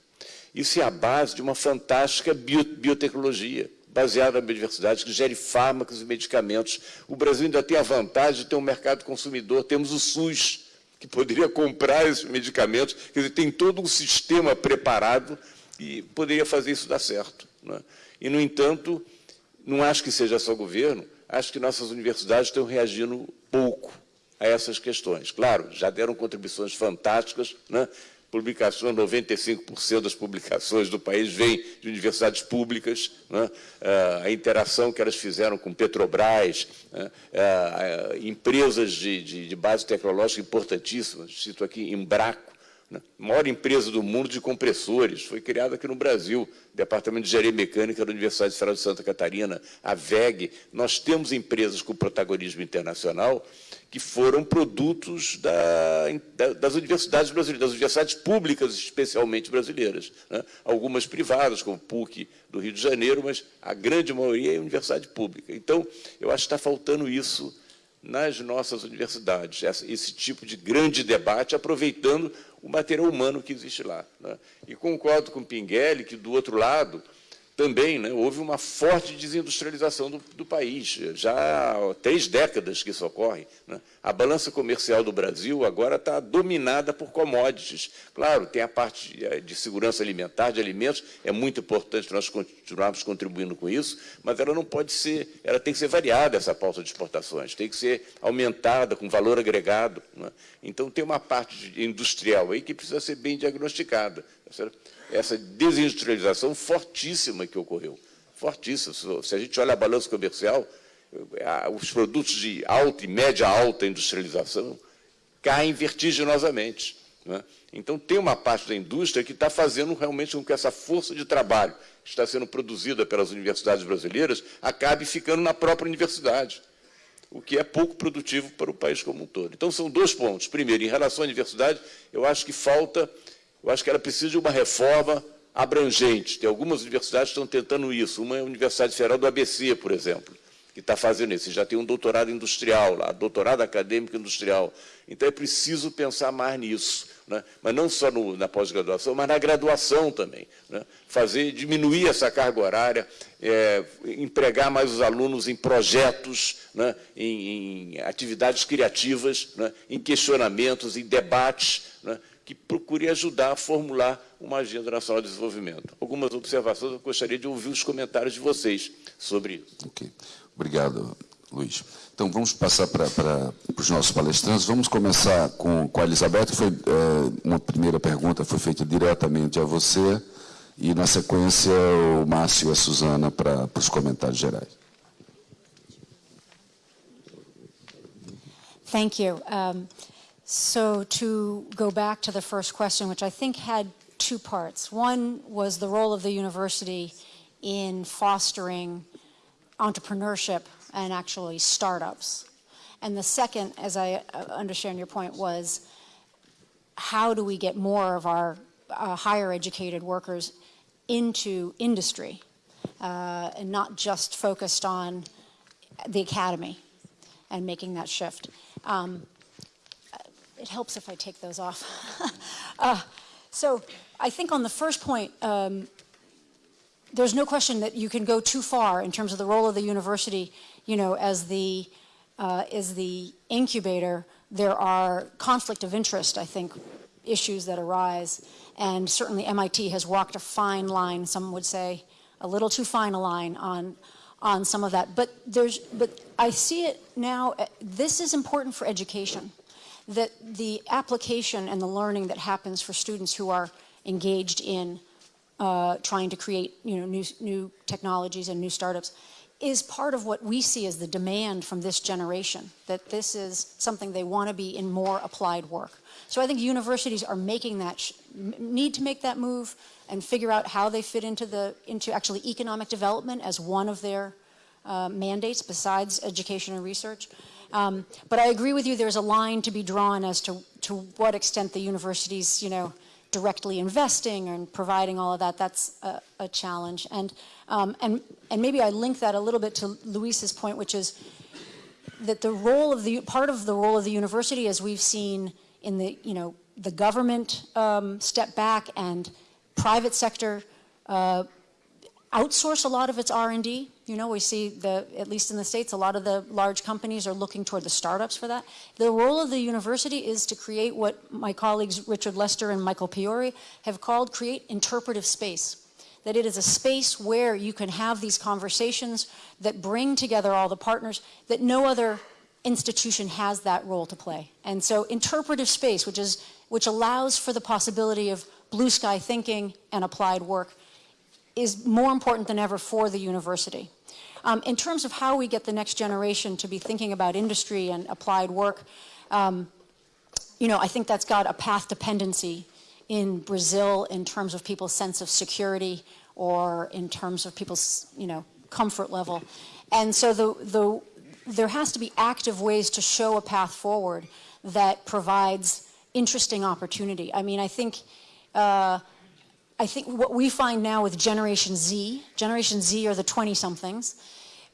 Isso é a base de uma fantástica biotecnologia, baseada na biodiversidade, que gere fármacos e medicamentos. O Brasil ainda tem a vantagem de ter um mercado consumidor, temos o SUS, que poderia comprar esses medicamentos, quer dizer, tem todo um sistema preparado e poderia fazer isso dar certo. Né? E, no entanto, não acho que seja só governo, acho que nossas universidades estão reagindo pouco a essas questões. Claro, já deram contribuições fantásticas, né? publicações, 95% das publicações do país vêm de universidades públicas, né? Ah, a interação que elas fizeram com Petrobras, né? Ah, empresas de, de, de, base tecnológica importantíssimas, cito aqui Embraco, né? maior empresa do mundo de compressores, foi criada aqui no Brasil, Departamento de Engenharia Mecânica da Universidade Federal de Santa Catarina, a VEG. Nós temos empresas com protagonismo internacional que foram produtos da, da, das universidades brasileiras, das universidades públicas, especialmente brasileiras. Né? Algumas privadas, como PUC do Rio de Janeiro, mas a grande maioria é universidade pública. Então, eu acho que está faltando isso nas nossas universidades, esse tipo de grande debate, aproveitando o material humano que existe lá. Né? E concordo com Pinguelli que, do outro lado, também né, houve uma forte desindustrialização do, do, país. Já há três décadas que isso ocorre. Né? A balança comercial do Brasil agora está dominada por commodities. Claro, tem a parte de, de segurança alimentar, de alimentos, é muito importante nós continuarmos contribuindo com isso, mas ela não pode ser, ela tem que ser variada, essa pauta de exportações, tem que ser aumentada com valor agregado. Né? Então, tem uma parte industrial aí que precisa ser bem diagnosticada. Tá certo? Essa desindustrialização fortíssima que ocorreu. Fortíssima. Se a gente olha a balança comercial, os produtos de alta e média alta industrialização caem vertiginosamente. Né? Então, tem uma parte da indústria que está fazendo realmente com que essa força de trabalho que está sendo produzida pelas universidades brasileiras acabe ficando na própria universidade, o que é pouco produtivo para o país como um todo. Então, são dois pontos. Primeiro, em relação à universidade, eu acho que falta eu acho que ela precisa de uma reforma abrangente. Tem algumas universidades que estão tentando isso. Uma é a Universidade Federal do ABC, por exemplo, que está fazendo isso. Já tem um doutorado industrial lá, doutorado acadêmico industrial. Então é preciso pensar mais nisso. Né? Mas não só no, na pós-graduação, mas na graduação também. Né? Fazer, diminuir essa carga horária, é, empregar mais os alunos em projetos, né? em, em, atividades criativas, né? em questionamentos, em debates, né? Que procure ajudar a formular uma agenda nacional de desenvolvimento. Algumas observações, eu gostaria de ouvir os comentários de vocês sobre isso. Ok. Obrigado, Luiz. Então, vamos passar para, para, para os nossos palestrantes. Vamos começar com, com a Elizabeth. Foi, é, uma primeira pergunta foi feita diretamente a você, e, na sequência, o Márcio e a Suzana para, para os comentários gerais. Thank you. Um, So to go back to the first question, which I think had two parts. One was the role of the university in fostering entrepreneurship and actually startups. And the second, as I uh, understand your point, was how do we get more of our uh, higher educated workers into industry uh, and not just focused on the academy and making that shift. Um, it helps if I take those off. uh, so I think on the first point, um, there's no question that you can go too far in terms of the role of the university, you know, as the, uh, as the incubator. There are conflict of interest, I think, issues that arise. And certainly MIT has walked a fine line, some would say, a little too fine a line on, on some of that. But, there's, but I see it now, uh, this is important for education that the application and the learning that happens for students who are engaged in uh, trying to create you know, new, new technologies and new startups is part of what we see as the demand from this generation, that this is something they want to be in more applied work. So I think universities are making that, need to make that move and figure out how they fit into the, into actually economic development as one of their uh, mandates besides education and research. Um, but I agree with you, there's a line to be drawn as to, to what extent the universities, you know, directly investing and providing all of that, that's a, a challenge. And, um, and, and maybe I link that a little bit to Luis's point, which is that the role of the, part of the role of the university, as we've seen in the, you know, the government um, step back and private sector uh, outsource a lot of its R&D. You know, we see the, at least in the States, a lot of the large companies are looking toward the startups for that. The role of the university is to create what my colleagues Richard Lester and Michael Piori have called create interpretive space. That it is a space where you can have these conversations that bring together all the partners that no other institution has that role to play. And so interpretive space, which, is, which allows for the possibility of blue sky thinking and applied work, is more important than ever for the university. Um, in terms of how we get the next generation to be thinking about industry and applied work, um, you know, I think that's got a path dependency in Brazil in terms of people's sense of security or in terms of people's, you know, comfort level. And so the, the, there has to be active ways to show a path forward that provides interesting opportunity. I mean, I think uh, I think what we find now with Generation Z, Generation Z are the 20-somethings,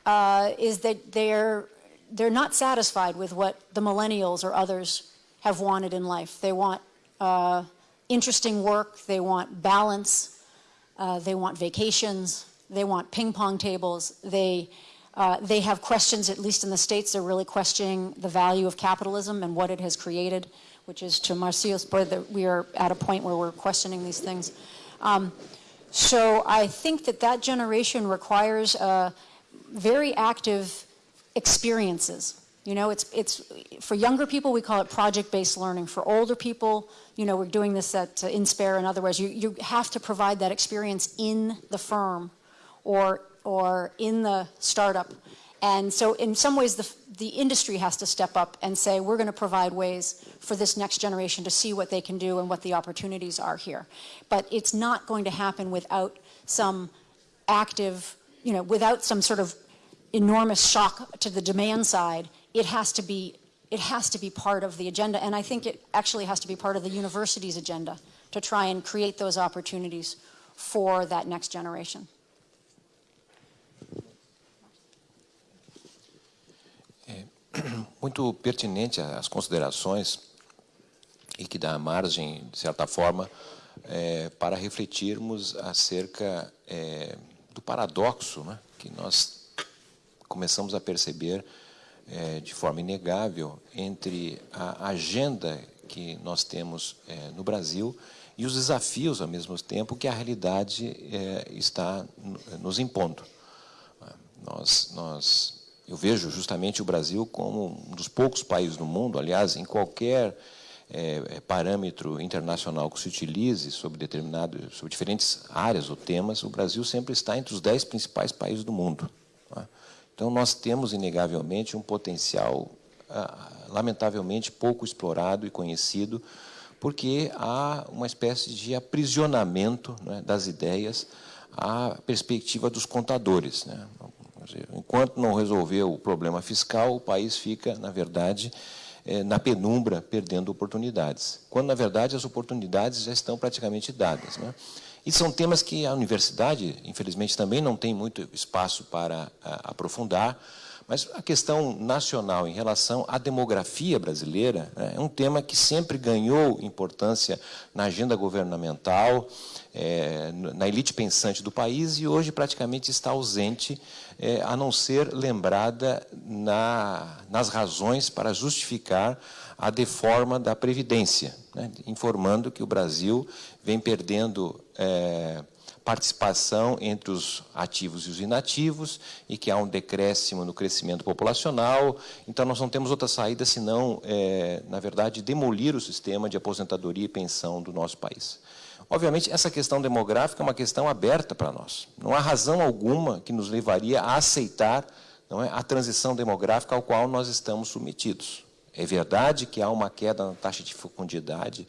uh, is that they're, they're not satisfied with what the millennials or others have wanted in life. They want uh, interesting work, they want balance, uh, they want vacations, they want ping pong tables, they, uh, they have questions, at least in the States, they're really questioning the value of capitalism and what it has created, which is to Marcio's point that we are at a point where we're questioning these things. Um, so I think that that generation requires uh, very active experiences. You know, it's, it's, for younger people, we call it project-based learning. For older people, you know, we're doing this at uh, InSpare and otherwise. You, you have to provide that experience in the firm or, or in the startup. And so in some ways, the, the industry has to step up and say, we're going to provide ways for this next generation to see what they can do and what the opportunities are here. But it's not going to happen without some active, you know, without some sort of enormous shock to the demand side. It has to be, it has to be part of the agenda. And I think it actually has to be part of the university's agenda to try and create those opportunities for that next generation. muito pertinente as considerações e que dá margem, de certa forma, é, para refletirmos acerca é, do paradoxo né, que nós começamos a perceber é, de forma inegável entre a agenda que nós temos é, no Brasil e os desafios, ao mesmo tempo, que a realidade é, está nos impondo. Nós, nós eu vejo justamente o Brasil como um dos poucos países no mundo, aliás, em qualquer é, parâmetro internacional que se utilize sobre determinado, sobre diferentes áreas ou temas, o Brasil sempre está entre os dez principais países do mundo. Tá? Então, nós temos, inegavelmente, um potencial, ah, lamentavelmente, pouco explorado e conhecido, porque há uma espécie de aprisionamento né, das ideias à perspectiva dos contadores. Né? Enquanto não resolver o problema fiscal, o país fica, na verdade, é, na penumbra, perdendo oportunidades. Quando, na verdade, as oportunidades já estão praticamente dadas. Né? E são temas que a universidade, infelizmente, também não tem muito espaço para aprofundar, mas a questão nacional em relação à demografia brasileira né, é um tema que sempre ganhou importância na agenda governamental, é, na elite pensante do país e hoje praticamente está ausente, é, a não ser lembrada na, nas razões para justificar a deforma da Previdência, né, informando que o Brasil vem perdendo é, participação entre os ativos e os inativos e que há um decréscimo no crescimento populacional. Então, nós não temos outra saída senão, é, na verdade, demolir o sistema de aposentadoria e pensão do nosso país. Obviamente, essa questão demográfica é uma questão aberta para nós. Não há razão alguma que nos levaria a aceitar é, a transição demográfica ao qual nós estamos submetidos. É verdade que há uma queda na taxa de fecundidade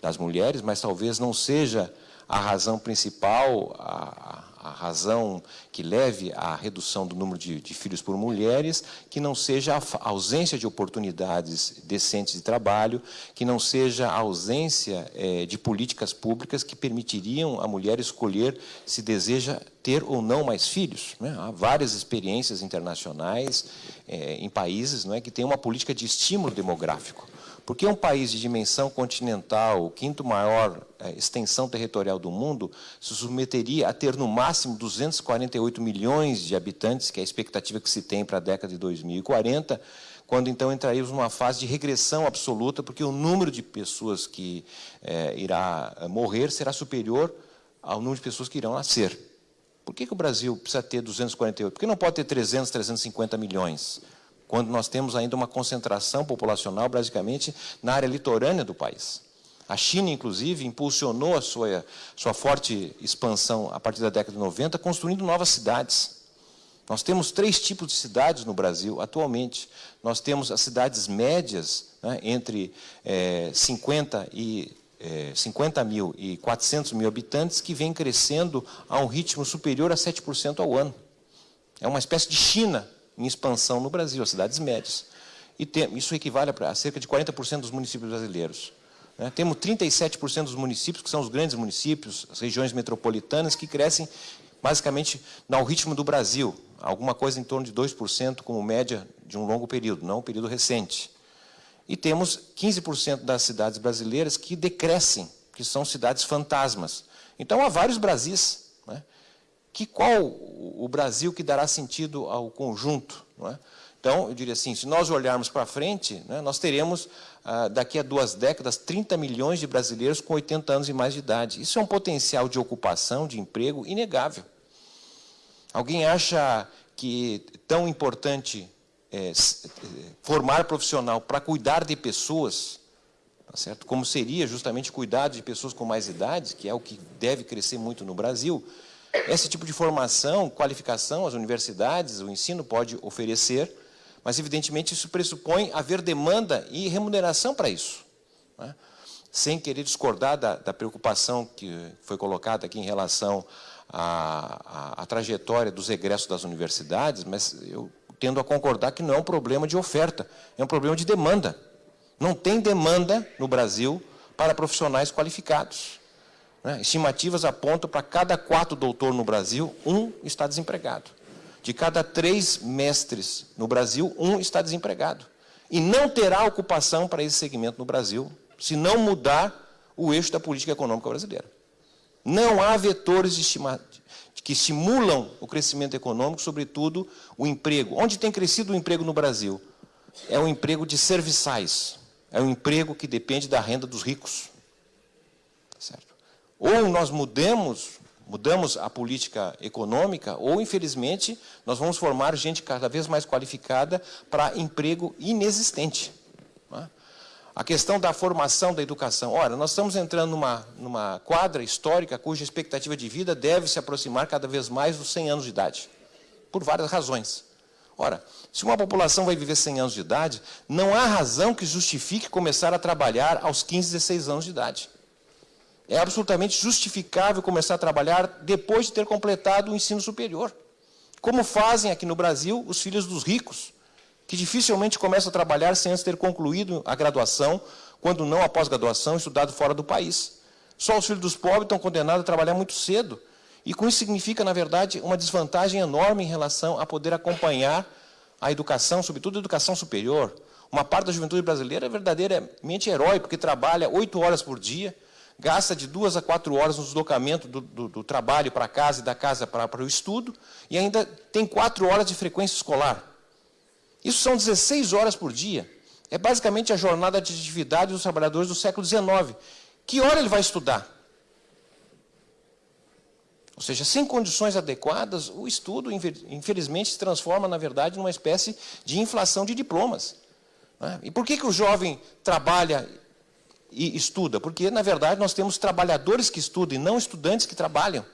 das mulheres, mas talvez não seja a razão principal, a, a razão que leve à redução do número de, de, filhos por mulheres, que não seja a ausência de oportunidades decentes de trabalho, que não seja a ausência é, de políticas públicas que permitiriam a mulher escolher se deseja ter ou não mais filhos. Né? Há várias experiências internacionais é, em países não é, que têm uma política de estímulo demográfico. Porque um país de dimensão continental, o quinto maior é, extensão territorial do mundo, se submeteria a ter no máximo 248 milhões de habitantes, que é a expectativa que se tem para a década de 2040, quando então entraríamos numa fase de regressão absoluta, porque o número de pessoas que é, irá é, morrer será superior ao número de pessoas que irão nascer. Por que, que o Brasil precisa ter 248? Por que não pode ter 300, 350 milhões? Quando nós temos ainda uma concentração populacional, basicamente, na área litorânea do país. A China, inclusive, impulsionou a sua, sua forte expansão a partir da década de 90, construindo novas cidades. Nós temos três tipos de cidades no Brasil atualmente. Nós temos as cidades médias, né, entre é, 50, e, é, 50 mil e 400 mil habitantes, que vem crescendo a um ritmo superior a 7% ao ano. É uma espécie de China em expansão no Brasil, as cidades médias. E tem, isso equivale a cerca de 40% dos municípios brasileiros. Né? Temos 37% dos municípios, que são os grandes municípios, as regiões metropolitanas, que crescem basicamente ao ritmo do Brasil, alguma coisa em torno de 2% como média de um longo período, não um período recente. E temos 15% das cidades brasileiras que decrescem, que são cidades fantasmas. Então, há vários Brasis. Né? Que qual o Brasil que dará sentido ao conjunto. É? Então, eu diria assim, se nós olharmos para frente, né, nós teremos, ah, daqui a duas décadas, 30 milhões de brasileiros com 80 anos e mais de idade. Isso é um potencial de ocupação, de emprego, inegável. Alguém acha que tão importante é, formar profissional para cuidar de pessoas, tá certo? como seria justamente cuidar de pessoas com mais idade, que é o que deve crescer muito no Brasil, esse tipo de formação, qualificação, as universidades, o ensino pode oferecer, mas, evidentemente, isso pressupõe haver demanda e remuneração para isso. Né? Sem querer discordar da, da, preocupação que foi colocada aqui em relação à, à, à trajetória dos egressos das universidades, mas eu tendo a concordar que não é um problema de oferta, é um problema de demanda. Não tem demanda no Brasil para profissionais qualificados. Né? Estimativas apontam para cada quatro doutor no Brasil, um está desempregado. De cada três mestres no Brasil, um está desempregado. E não terá ocupação para esse segmento no Brasil, se não mudar o eixo da política econômica brasileira. Não há vetores que estimulam o crescimento econômico, sobretudo o emprego. Onde tem crescido o emprego no Brasil? É o emprego de serviçais. É o emprego que depende da renda dos ricos. Ou nós mudamos, mudamos a política econômica, ou, infelizmente, nós vamos formar gente cada vez mais qualificada para emprego inexistente. É? A questão da formação da educação. Ora, nós estamos entrando numa, numa quadra histórica cuja expectativa de vida deve se aproximar cada vez mais dos 100 anos de idade, por várias razões. Ora, se uma população vai viver 100 anos de idade, não há razão que justifique começar a trabalhar aos 15, 16 anos de idade é absolutamente justificável começar a trabalhar depois de ter completado o ensino superior. Como fazem aqui no Brasil os filhos dos ricos, que dificilmente começam a trabalhar sem antes ter concluído a graduação, quando não a pós-graduação, estudado fora do país. Só os filhos dos pobres estão condenados a trabalhar muito cedo. E com isso significa, na verdade, uma desvantagem enorme em relação a poder acompanhar a educação, sobretudo a educação superior. Uma parte da juventude brasileira é verdadeiramente herói, porque trabalha oito horas por dia, gasta de duas a quatro horas no deslocamento do, do, do trabalho para casa e da casa para, o estudo, e ainda tem quatro horas de frequência escolar. Isso são 16 horas por dia. É basicamente a jornada de atividade dos trabalhadores do século XIX. Que hora ele vai estudar? Ou seja, sem condições adequadas, o estudo, infelizmente, se transforma, na verdade, numa espécie de inflação de diplomas. Né? E por que, que o jovem trabalha e estuda, porque, na verdade, nós temos trabalhadores que estudam e não estudantes que trabalham.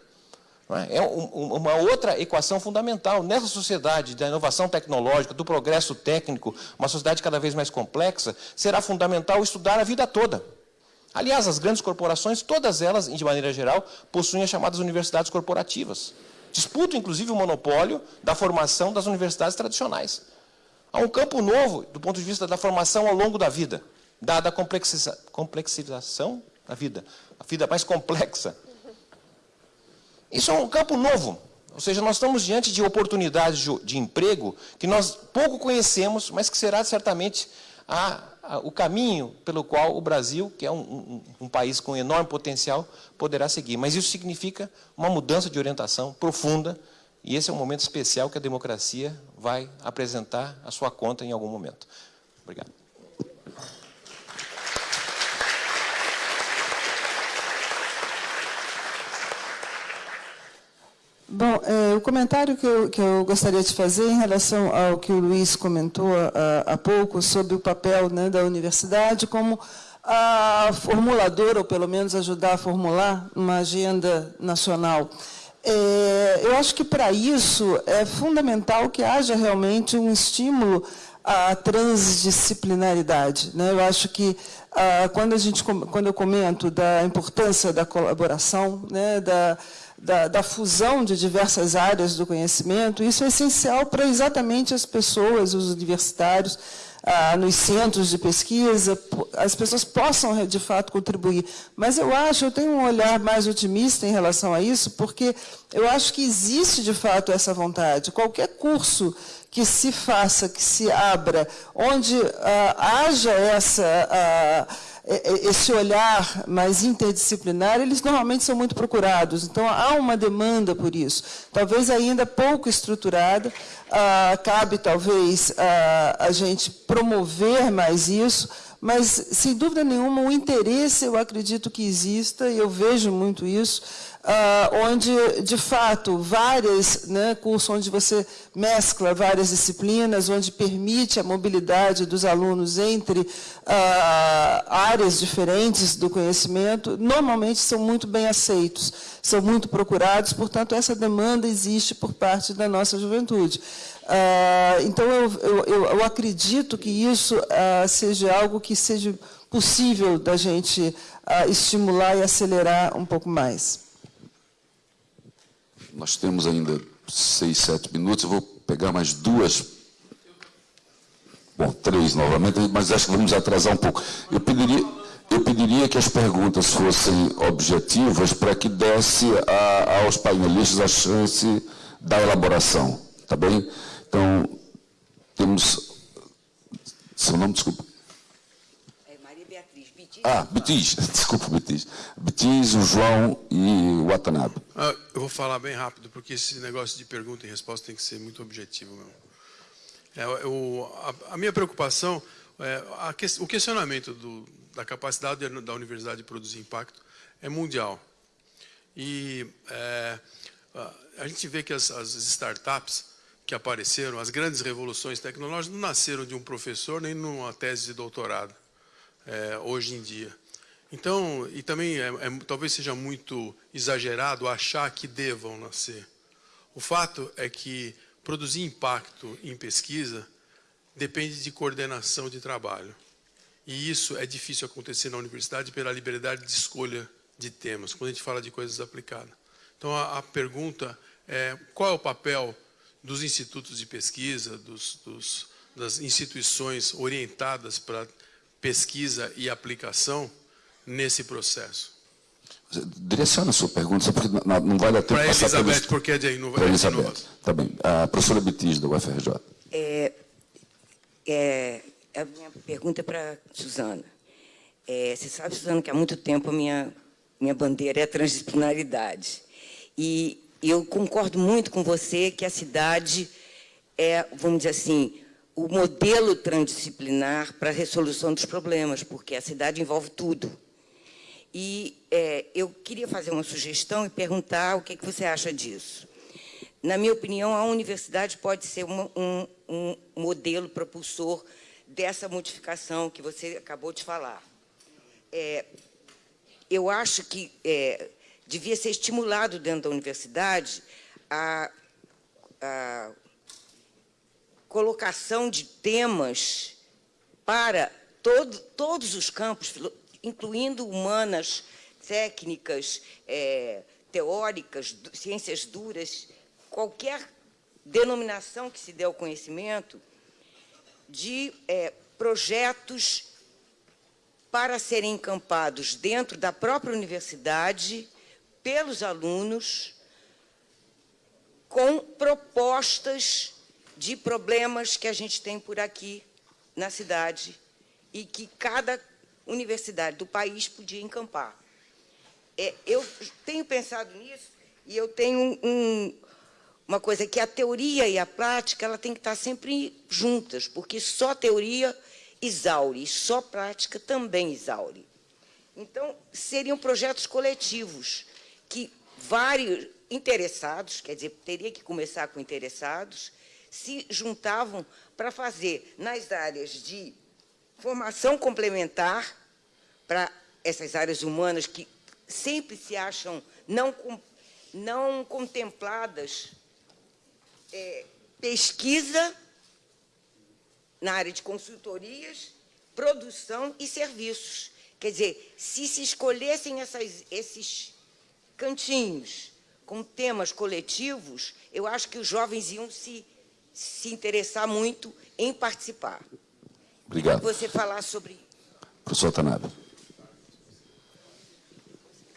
É, é uma outra equação fundamental. Nessa sociedade da inovação tecnológica, do progresso técnico, uma sociedade cada vez mais complexa, será fundamental estudar a vida toda. Aliás, as grandes corporações, todas elas, de maneira geral, possuem as chamadas universidades corporativas. disputam, inclusive, o monopólio da formação das universidades tradicionais. Há um campo novo, do ponto de vista da formação ao longo da vida, dada a complexiza complexização da vida, a vida mais complexa. Isso é um campo novo, ou seja, nós estamos diante de oportunidades de, de emprego que nós pouco conhecemos, mas que será certamente a, a, o caminho pelo qual o Brasil, que é um, um, um, país com enorme potencial, poderá seguir. Mas isso significa uma mudança de orientação profunda, e esse é um momento especial que a democracia vai apresentar a sua conta em algum momento. Obrigado. Bom, é, o comentário que eu, que eu, gostaria de fazer em relação ao que o Luiz comentou há pouco sobre o papel né, da universidade como a formuladora, ou pelo menos ajudar a formular uma agenda nacional. É, eu acho que para isso é fundamental que haja realmente um estímulo à transdisciplinaridade. Né? Eu acho que ah, quando, a gente, quando eu comento da importância da colaboração, né, da, da, da, fusão de diversas áreas do conhecimento, isso é essencial para exatamente as pessoas, os universitários, ah, nos centros de pesquisa, as pessoas possam, de fato, contribuir. Mas eu acho, eu tenho um olhar mais otimista em relação a isso, porque eu acho que existe, de fato, essa vontade. Qualquer curso que se faça, que se abra, onde ah, haja essa... Ah, esse olhar mais interdisciplinar, eles normalmente são muito procurados. Então, há uma demanda por isso. Talvez ainda pouco estruturada. Ah, cabe, talvez, a gente promover mais isso, mas, sem dúvida nenhuma, o interesse, eu acredito que exista, e eu vejo muito isso, uh, onde, de fato, várias, né, cursos onde você mescla várias disciplinas, onde permite a mobilidade dos alunos entre uh, áreas diferentes do conhecimento, normalmente são muito bem aceitos, são muito procurados, portanto, essa demanda existe por parte da nossa juventude. Uh, então, eu, eu, eu, acredito que isso uh, seja algo que seja possível da gente uh, estimular e acelerar um pouco mais. Nós temos ainda seis, sete minutos. Eu vou pegar mais duas. Bom, três novamente, mas acho que vamos atrasar um pouco. Eu pediria, eu pediria que as perguntas fossem objetivas para que desse a, aos painelistas a chance da elaboração. Tá bem? Então, temos. Seu nome, desculpa. Ah, Betis, desculpa, Betis. Betis, o João e o Watanabe. Ah, eu vou falar bem rápido, porque esse negócio de pergunta e resposta tem que ser muito objetivo mesmo. É, eu, a, a, minha preocupação, é, a, o questionamento do, da capacidade da universidade de produzir impacto é mundial. E é, a gente vê que as, as startups que apareceram, as grandes revoluções tecnológicas, não nasceram de um professor nem numa tese de doutorado é, hoje em dia. Então, e também é, é, talvez seja muito exagerado achar que devam nascer. O fato é que produzir impacto em pesquisa depende de coordenação de trabalho. E isso é difícil acontecer na universidade pela liberdade de escolha de temas, quando a gente fala de coisas aplicadas. Então, a, a pergunta é qual é o papel dos institutos de pesquisa, dos, dos, das instituições orientadas para pesquisa e aplicação nesse processo? Direciona a sua pergunta, porque não vai dar tempo para passar Elizabeth, pelos... porque é de Para Elizabeth, tá bem. A professora Betis, do UFRJ. É, é, a minha pergunta é para Suzana. É, você sabe, Suzana, que há muito tempo a minha, minha bandeira é a transdisciplinaridade. E eu concordo muito com você que a cidade é, vamos dizer assim, o modelo transdisciplinar para a resolução dos problemas, porque a cidade envolve tudo. E é, eu queria fazer uma sugestão e perguntar o que, que, você acha disso. Na minha opinião, a universidade pode ser uma, um, um modelo propulsor dessa modificação que você acabou de falar. É, eu acho que é, devia ser estimulado dentro da universidade a, a colocação de temas para todo, todos os campos, incluindo humanas, técnicas, é, teóricas, ciências duras, qualquer denominação que se dê ao conhecimento de é, projetos para serem encampados dentro da própria universidade, pelos alunos, com propostas de problemas que a gente tem por aqui na cidade e que cada universidade do país podia encampar. É, eu tenho pensado nisso e eu tenho um, uma coisa que a teoria e a prática ela tem que estar sempre juntas, porque só teoria exaure, só prática também exaure. Então, seriam projetos coletivos, que vários interessados, quer dizer, teria que começar com interessados, se juntavam para fazer nas áreas de formação complementar, para essas áreas humanas que sempre se acham não, não contempladas, é, pesquisa na área de consultorias, produção e serviços. Quer dizer, se se escolhessem essas, esses cantinhos com temas coletivos, eu acho que os jovens iam se, se interessar muito em participar. Obrigado. Você falar sobre... Professor Tanabe.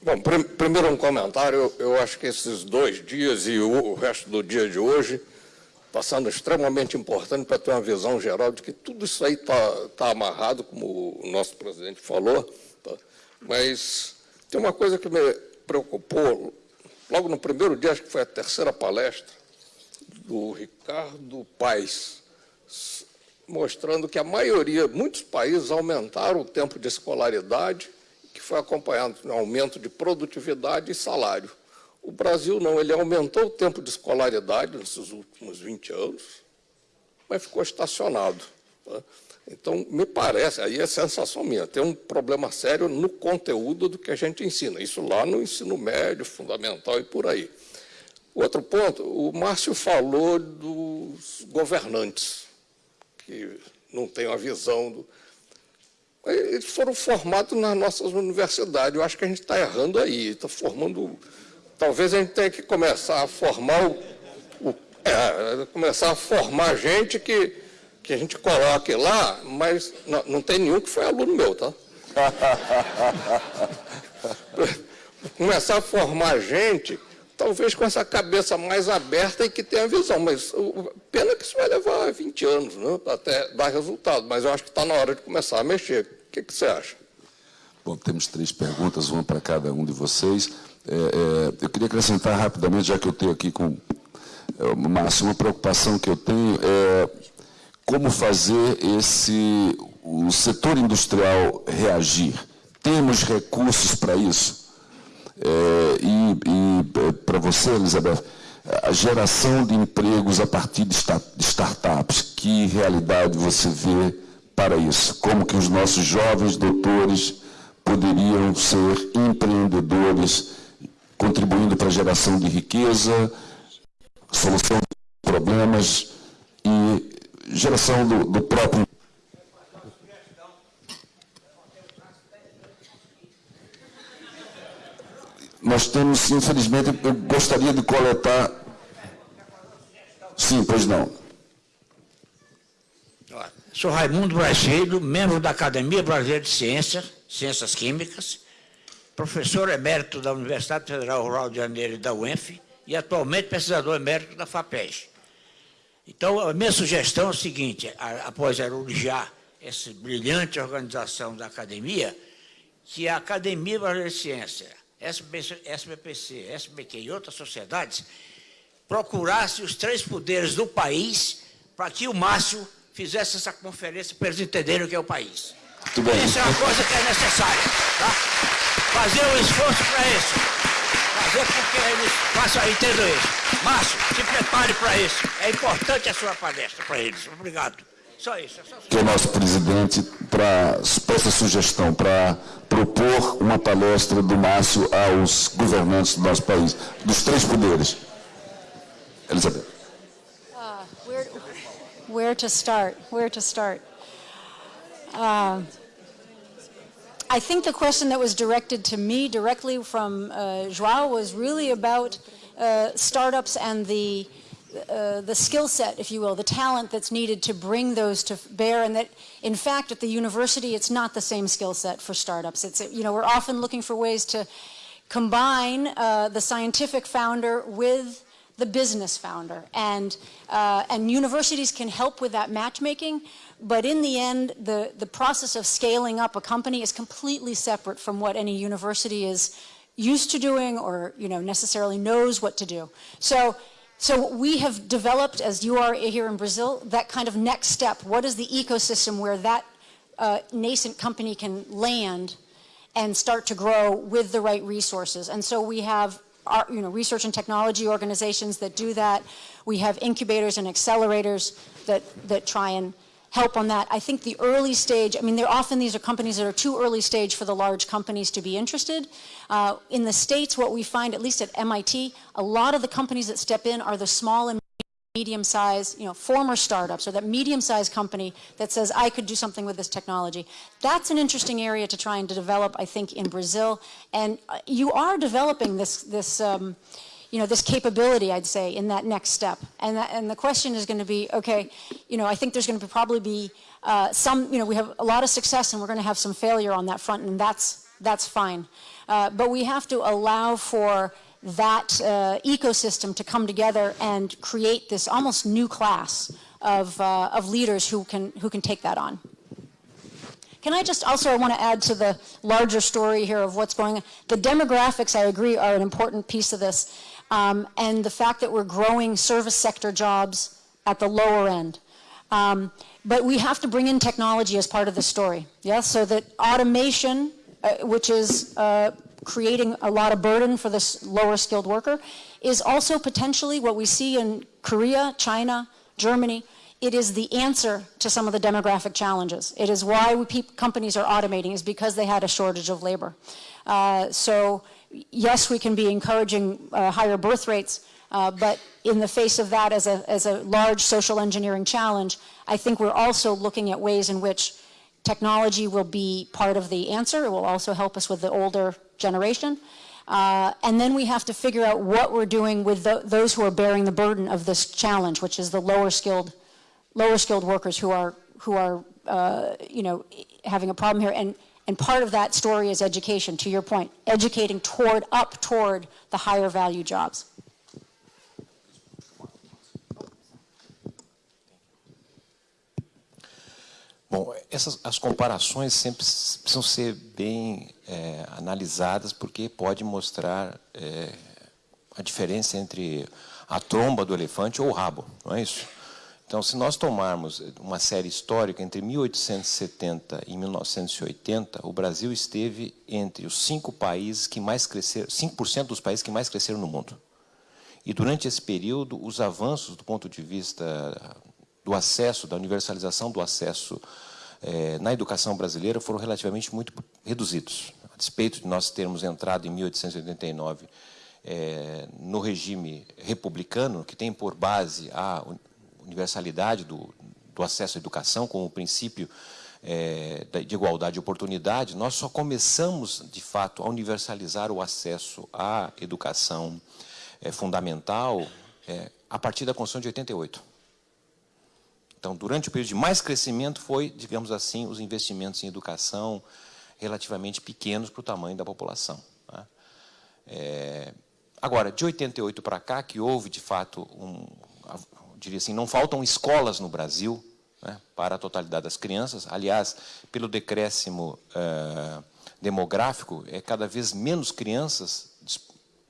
Bom, prim primeiro um comentário. Eu, eu, acho que esses dois dias e o, o resto do dia de hoje está sendo extremamente importante para ter uma visão geral de que tudo isso aí está tá amarrado, como o nosso presidente falou. Tá? Mas tem uma coisa que me preocupou, logo no primeiro dia, acho que foi a terceira palestra, do Ricardo Paes, mostrando que a maioria, muitos países aumentaram o tempo de escolaridade, que foi acompanhado de um aumento de produtividade e salário. O Brasil não, ele aumentou o tempo de escolaridade nesses últimos 20 anos, mas ficou estacionado. Tá? Então, me parece, aí é sensação minha, tem um problema sério no conteúdo do que a gente ensina. Isso lá no ensino médio, fundamental e por aí. Outro ponto, o Márcio falou dos governantes, que não têm uma visão do... Eles foram formados nas nossas universidades. Eu acho que a gente está errando aí, está formando talvez a gente tenha que começar a formar o, o é, começar a formar gente que, que a gente coloque lá, mas não, não tem nenhum que foi aluno meu, tá? começar a formar gente, talvez com essa cabeça mais aberta e que tenha visão, mas o, pena que isso vai levar 20 anos, né, até dar resultado, mas eu acho que está na hora de começar a mexer. O que, que você acha? Bom, temos três perguntas, uma para cada um de vocês. É, é, eu queria acrescentar rapidamente, já que eu tenho aqui com é, Márcio, uma preocupação que eu tenho é como fazer esse, o setor industrial reagir. Temos recursos para isso? É, e, e é, para você, Elizabeth, a geração de empregos a partir de, start, de startups, que realidade você vê para isso? Como que os nossos jovens doutores poderiam ser empreendedores contribuindo para a geração de riqueza, solução de problemas e geração do, do próprio. Nós temos, infelizmente, eu gostaria de coletar. Sim, pois não. Sou Raimundo Brasileiro, membro da Academia Brasileira de Ciências, Ciências Químicas, professor emérito da Universidade Federal Rural de Janeiro e da UENF e atualmente pesquisador emérito da FAPES. Então, a minha sugestão é o seguinte, após elogiar essa brilhante organização da academia, que a Academia Brasileira de Ciência, SBPC, SBQ e outras sociedades procurasse os três poderes do país para que o Márcio fizesse essa conferência para eles entenderem o que é o país. Essa é uma coisa que é necessária. Tá? fazer um esforço para isso. Fazer com que eles façam, entendam isso. Márcio, se prepare para isso. É importante a sua palestra para eles. Obrigado. Só isso. É só... Que o nosso presidente para essa sugestão para propor uma palestra do Márcio aos governantes do nosso país, dos três poderes. Elizabeth. Uh, where, where to start? Where to start? Uh, I think the question that was directed to me directly from uh, Joao was really about uh, startups and the uh, the skill set, if you will, the talent that's needed to bring those to bear, and that, in fact, at the university, it's not the same skill set for startups. It's, you know, we're often looking for ways to combine uh, the scientific founder with the business founder, and uh, and universities can help with that matchmaking. But in the end, the the process of scaling up a company is completely separate from what any university is used to doing, or you know, necessarily knows what to do. So so we have developed, as you are here in Brazil, that kind of next step. What is the ecosystem where that uh, nascent company can land and start to grow with the right resources? And so we have our, you know, research and technology organizations that do that. We have incubators and accelerators that, that try and help on that. I think the early stage, I mean, there often these are companies that are too early stage for the large companies to be interested. Uh, in the States, what we find, at least at MIT, a lot of the companies that step in are the small and medium-sized, you know, former startups or that medium-sized company that says, I could do something with this technology. That's an interesting area to try and to develop, I think, in Brazil. And uh, you are developing this, this um, you know, this capability, I'd say, in that next step. And, that, and the question is going to be, okay, you know, I think there's going to probably be uh, some, you know, we have a lot of success and we're going to have some failure on that front, and that's, that's fine. Uh, but we have to allow for that uh, ecosystem to come together and create this almost new class of, uh, of leaders who can, who can take that on. Can I just also, I want to add to the larger story here of what's going on. The demographics, I agree, are an important piece of this um, and the fact that we're growing service sector jobs at the lower end. Um, but we have to bring in technology as part of the story, yes? So that automation, uh, which is uh, creating a lot of burden for this lower skilled worker, is also potentially what we see in Korea, China, Germany. It is the answer to some of the demographic challenges. It is why we, companies are automating, is because they had a shortage of labor. Uh, so yes, we can be encouraging uh, higher birth rates, uh, but in the face of that as a, as a large social engineering challenge, I think we're also looking at ways in which technology will be part of the answer. It will also help us with the older generation. Uh, and then we have to figure out what we're doing with the, those who are bearing the burden of this challenge, which is the lower skilled, lower skilled workers who are, who are uh, you know, having a problem here. And and part of that story is education, to your point, educating toward, up toward the higher value jobs. Bom, essas as comparações sempre precisam ser bem é, analisadas porque pode mostrar é, a diferença entre a tromba do elefante ou o rabo, não é isso? Então, se nós tomarmos uma série histórica entre 1870 e 1980, o Brasil esteve entre os cinco países que mais cresceram, 5% dos países que mais cresceram no mundo. E durante esse período, os avanços do ponto de vista do acesso, da universalização do acesso eh, na educação brasileira foram relativamente muito reduzidos. A despeito de nós termos entrado em 1889 eh, no regime republicano, que tem por base a universalidade do, do acesso à educação como princípio é, de igualdade de oportunidade, nós só começamos, de fato, a universalizar o acesso à educação é, fundamental é, a partir da Constituição de 88. Então, durante o período de mais crescimento foi, digamos assim, os investimentos em educação relativamente pequenos para o tamanho da população. Tá? É, agora, de 88 para cá, que houve, de fato, um, diria assim, não faltam escolas no Brasil né, para a totalidade das crianças. Aliás, pelo decréscimo eh, demográfico, é cada vez menos crianças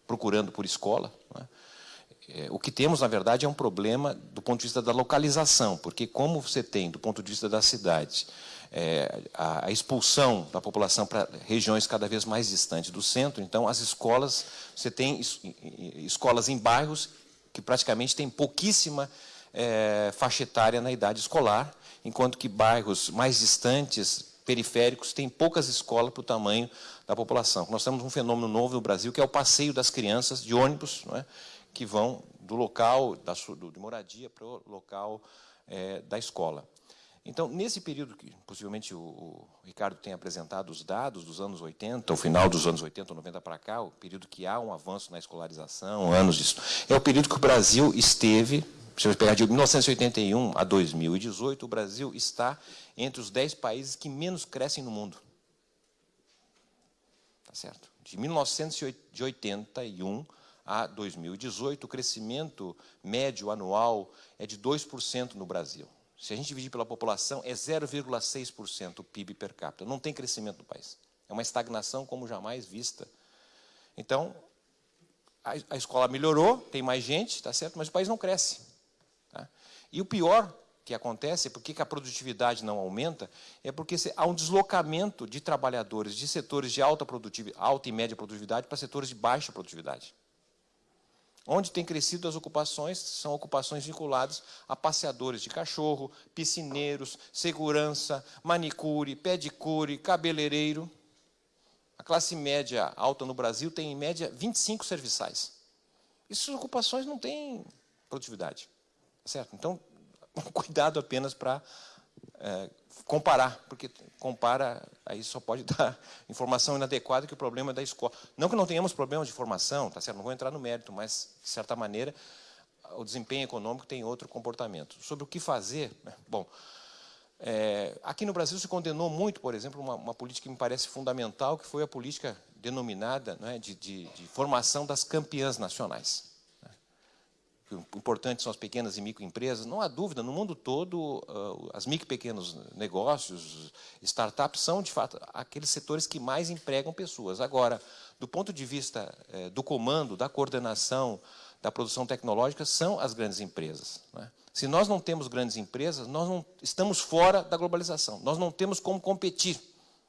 procurando por escola. Né. É, o que temos, na verdade, é um problema do ponto de vista da localização, porque como você tem, do ponto de vista da cidade, é, a, a, expulsão da população para regiões cada vez mais distantes do centro, então as escolas, você tem es, escolas em bairros que praticamente tem pouquíssima é, faixa etária na idade escolar, enquanto que bairros mais distantes, periféricos, têm poucas escolas para o tamanho da população. Nós temos um fenômeno novo no Brasil, que é o passeio das crianças de ônibus, é? que vão do local da, de moradia para o local é, da escola. Então, nesse período que possivelmente o, o, Ricardo tem apresentado os dados dos anos 80, o final dos anos 80 ou 90 para cá, o período que há um avanço na escolarização, anos disso, é o período que o Brasil esteve, se eu pegar de 1981 a 2018, o Brasil está entre os 10 países que menos crescem no mundo. Tá certo? De 1981 a 2018, o crescimento médio anual é de 2% no Brasil. Se a gente dividir pela população, é 0,6% o PIB per capita. Não tem crescimento no país. É uma estagnação como jamais vista. Então, a, a escola melhorou, tem mais gente, tá certo, mas o país não cresce. Tá? E o pior que acontece, por que a produtividade não aumenta, é porque há um deslocamento de trabalhadores de setores de alta, produtividade, alta e média produtividade para setores de baixa produtividade. Onde tem crescido as ocupações são ocupações vinculadas a passeadores de cachorro, piscineiros, segurança, manicure, pedicure, cabeleireiro. A classe média alta no Brasil tem, em média, 25 serviçais. Essas ocupações não têm produtividade. Certo? Então, cuidado apenas para é, comparar, porque compara, aí só pode dar informação inadequada que o problema é da escola. Não que não tenhamos problemas de formação, tá certo? não vou entrar no mérito, mas, de certa maneira, o desempenho econômico tem outro comportamento. Sobre o que fazer, né? bom, é, aqui no Brasil se condenou muito, por exemplo, uma, uma, política que me parece fundamental, que foi a política denominada né, de, de, de formação das campeãs nacionais importantes são as pequenas e microempresas, não há dúvida, no mundo todo, uh, as micro e pequenos negócios, startups, são, de fato, aqueles setores que mais empregam pessoas. Agora, do ponto de vista eh, do comando, da coordenação, da produção tecnológica, são as grandes empresas. Né? Se nós não temos grandes empresas, nós não estamos fora da globalização. Nós não temos como competir,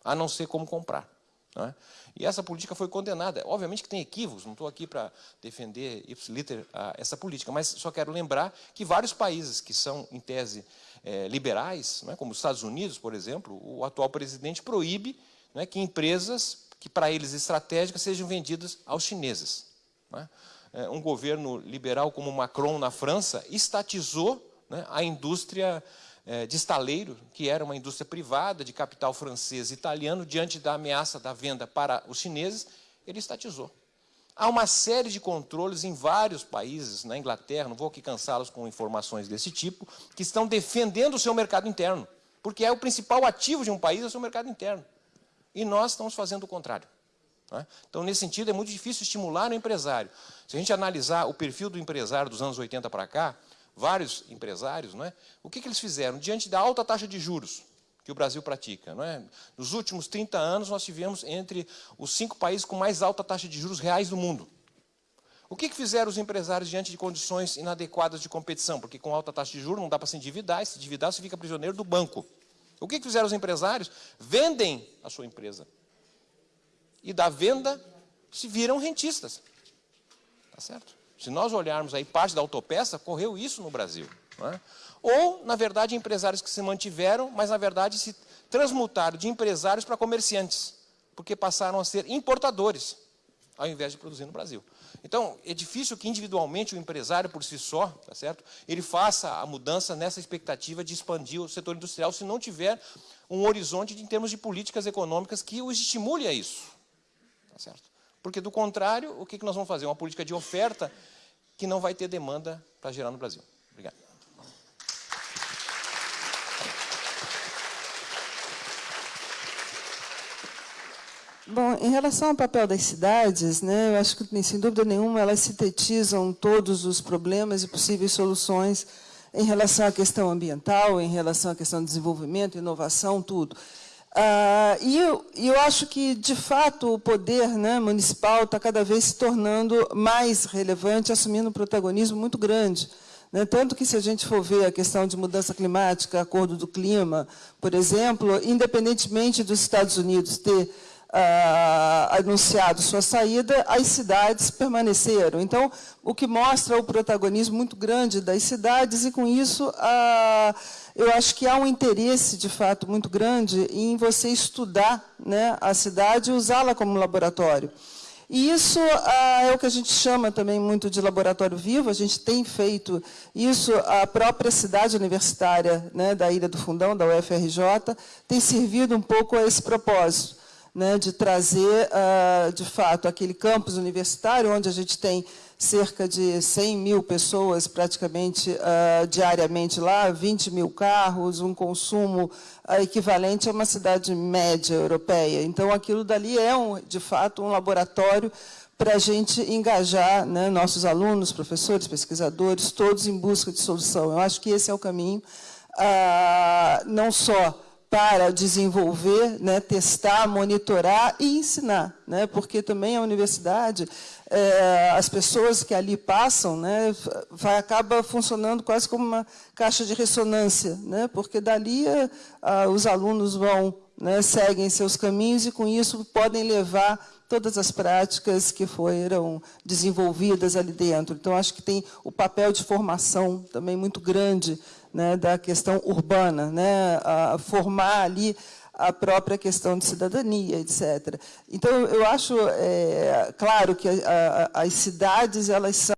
a não ser como comprar. Né? E essa política foi condenada. Obviamente que tem equívocos, não estou aqui para defender ipsiliter essa política, mas só quero lembrar que vários países que são, em tese, é, liberais, é, como os Estados Unidos, por exemplo, o atual presidente proíbe é, que empresas que para eles estratégicas sejam vendidas aos chineses. É? é, um governo liberal como Macron na França estatizou né, a indústria é, de estaleiro, que era uma indústria privada de capital francês e italiano, diante da ameaça da venda para os chineses, ele estatizou. Há uma série de controles em vários países, na Inglaterra, não vou aqui cansá-los com informações desse tipo, que estão defendendo o seu mercado interno, porque é o principal ativo de um país, é o seu mercado interno. E nós estamos fazendo o contrário. É? Então, nesse sentido, é muito difícil estimular o empresário. Se a gente analisar o perfil do empresário dos anos 80 para cá, vários empresários, não é? o que, que eles fizeram? Diante da alta taxa de juros que o Brasil pratica. Não é? Nos últimos 30 anos, nós tivemos entre os cinco países com mais alta taxa de juros reais do mundo. O que, que fizeram os empresários diante de condições inadequadas de competição? Porque com alta taxa de juros não dá para se endividar, e se endividar você fica prisioneiro do banco. O que, que fizeram os empresários? Vendem a sua empresa. E da venda se viram rentistas. Tá certo? Se nós olharmos aí parte da autopeça, correu isso no Brasil. É? Ou, na verdade, empresários que se mantiveram, mas, na verdade, se transmutaram de empresários para comerciantes, porque passaram a ser importadores, ao invés de produzir no Brasil. Então, é difícil que individualmente o empresário, por si só, tá certo? ele faça a mudança nessa expectativa de expandir o setor industrial, se não tiver um horizonte de, em termos de políticas econômicas que o estimule a isso. Tá certo? Porque, do contrário, o que nós vamos fazer? Uma política de oferta que não vai ter demanda para gerar no Brasil. Obrigado. Bom, em relação ao papel das cidades, né, eu acho que, sem dúvida nenhuma, elas sintetizam todos os problemas e possíveis soluções em relação à questão ambiental, em relação à questão de desenvolvimento, inovação, tudo. Ah, e eu, eu, acho que, de fato, o poder né, municipal está cada vez se tornando mais relevante, assumindo um protagonismo muito grande. Né? Tanto que, se a gente for ver a questão de mudança climática, acordo do clima, por exemplo, independentemente dos Estados Unidos ter ah, anunciado sua saída, as cidades permaneceram. Então, o que mostra o protagonismo muito grande das cidades, e com isso, ah, eu acho que há um interesse, de fato, muito grande em você estudar né, a cidade e usá-la como laboratório. E isso ah, é o que a gente chama também muito de laboratório vivo, a gente tem feito isso, a própria cidade universitária né, da Ilha do Fundão, da UFRJ, tem servido um pouco a esse propósito, né, de trazer, ah, de fato, aquele campus universitário, onde a gente tem cerca de 100 mil pessoas praticamente uh, diariamente lá, 20 mil carros, um consumo uh, equivalente a uma cidade média europeia. Então, aquilo dali é, um, de fato, um laboratório para a gente engajar né, nossos alunos, professores, pesquisadores, todos em busca de solução. Eu acho que esse é o caminho, uh, não só para desenvolver, né, testar, monitorar e ensinar, né, porque também a universidade, é, as pessoas que ali passam, né, vai, acaba funcionando quase como uma caixa de ressonância, né, porque dali a, os alunos vão, né, seguem seus caminhos e com isso podem levar todas as práticas que foram desenvolvidas ali dentro. Então, acho que tem o papel de formação também muito grande né, da questão urbana, né, a formar ali a própria questão de cidadania, etc. Então, eu acho, é, claro, que a, a, as cidades elas são